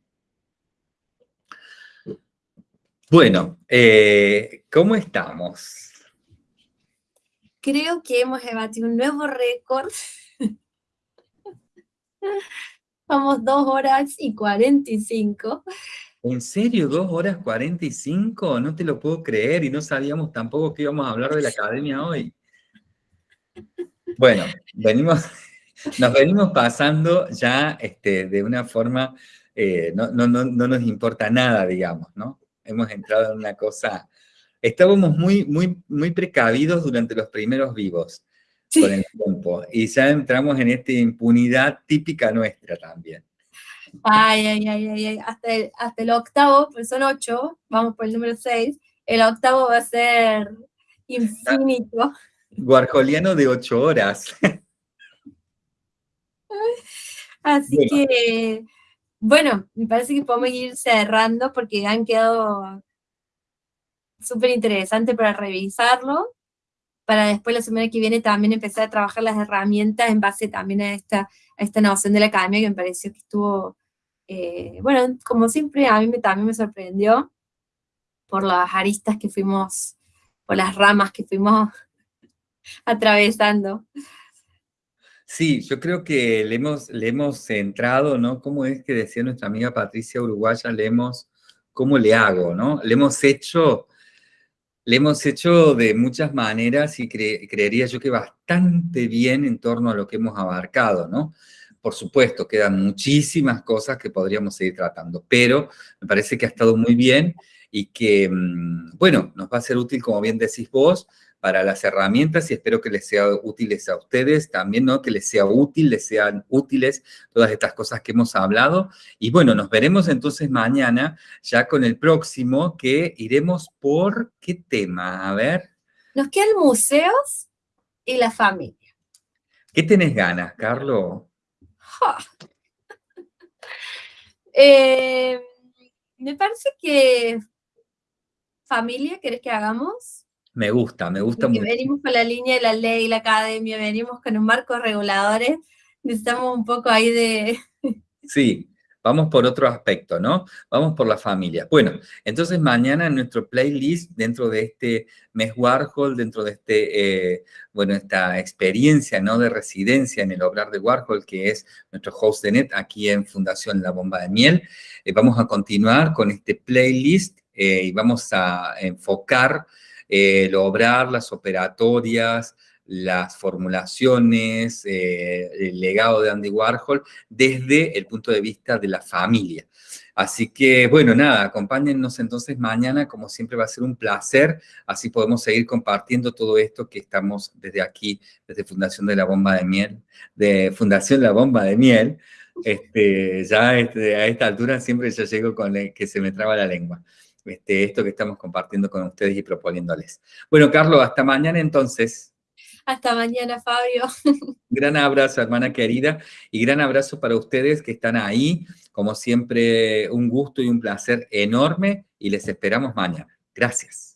Bueno, eh, ¿cómo estamos? Creo que hemos batido un nuevo récord. Vamos dos horas y 45. ¿En serio? ¿Dos horas 45? No te lo puedo creer y no sabíamos tampoco que íbamos a hablar de la academia hoy. Bueno, venimos, nos venimos pasando ya este, de una forma, eh, no, no, no, no nos importa nada, digamos, ¿no? Hemos entrado en una cosa... Estábamos muy, muy, muy precavidos durante los primeros vivos con el tiempo. Y ya entramos en esta impunidad típica nuestra también. Ay, ay, ay, ay, Hasta, el, hasta el octavo, pues son ocho, vamos por el número seis, el octavo va a ser infinito. Guarjoliano de ocho horas. Así que bueno, me parece que podemos ir cerrando porque han quedado súper interesantes para revisarlo, para después la semana que viene también empezar a trabajar las herramientas en base también a esta, a esta noción de la academia que me pareció que estuvo, eh, bueno, como siempre a mí también me sorprendió por las aristas que fuimos, por las ramas que fuimos <laughs> atravesando. Sí, yo creo que le hemos, le hemos centrado, ¿no? ¿Cómo es que decía nuestra amiga Patricia Uruguaya? Le hemos, ¿cómo le hago, no? Le hemos hecho, le hemos hecho de muchas maneras y creería yo que bastante bien en torno a lo que hemos abarcado, ¿no? Por supuesto, quedan muchísimas cosas que podríamos seguir tratando, pero me parece que ha estado muy bien y que, mm, bueno, nos va a ser útil, como bien decís vos, para las herramientas y espero que les sea útiles a ustedes también, ¿no? Que les sea útil, les sean útiles todas estas cosas que hemos hablado. Y bueno, nos veremos entonces mañana ya con el próximo que iremos por qué tema, a ver. Nos quedan museos y la familia. ¿Qué tenés ganas, Carlos? <laughs> Eh, me parece que familia, ¿querés que hagamos? Me gusta, me gusta mucho. Venimos con la línea de la ley, la academia, venimos con un marco reguladores, necesitamos un poco ahí de... <laughs> Sí, vamos por otro aspecto, ¿no? Vamos por la familia. Bueno, entonces mañana en nuestro playlist, dentro de este mes Warhol, dentro de este, eh, bueno, esta experiencia, ¿no? De residencia en el obrar de Warhol, que es nuestro host de net aquí en Fundación La Bomba de Miel, eh, vamos a continuar con este playlist eh, y vamos a enfocar el obrar, las operatorias, las formulaciones, eh, el legado de Andy Warhol desde el punto de vista de la familia. Así que, bueno, nada, acompáñennos entonces mañana, como siempre va a ser un placer, así podemos seguir compartiendo todo esto que estamos desde aquí, desde Fundación de la Bomba de Miel, de Fundación La Bomba de Miel, este, ya este, a esta altura siempre ya llego con que se me traba la lengua. Este, esto que estamos compartiendo con ustedes y proponiéndoles. Bueno, Carlos, hasta mañana entonces. Hasta mañana, Fabio. <laughs> Gran abrazo, hermana querida, y gran abrazo para ustedes que están ahí. Como siempre, un gusto y un placer enorme, y les esperamos mañana. Gracias.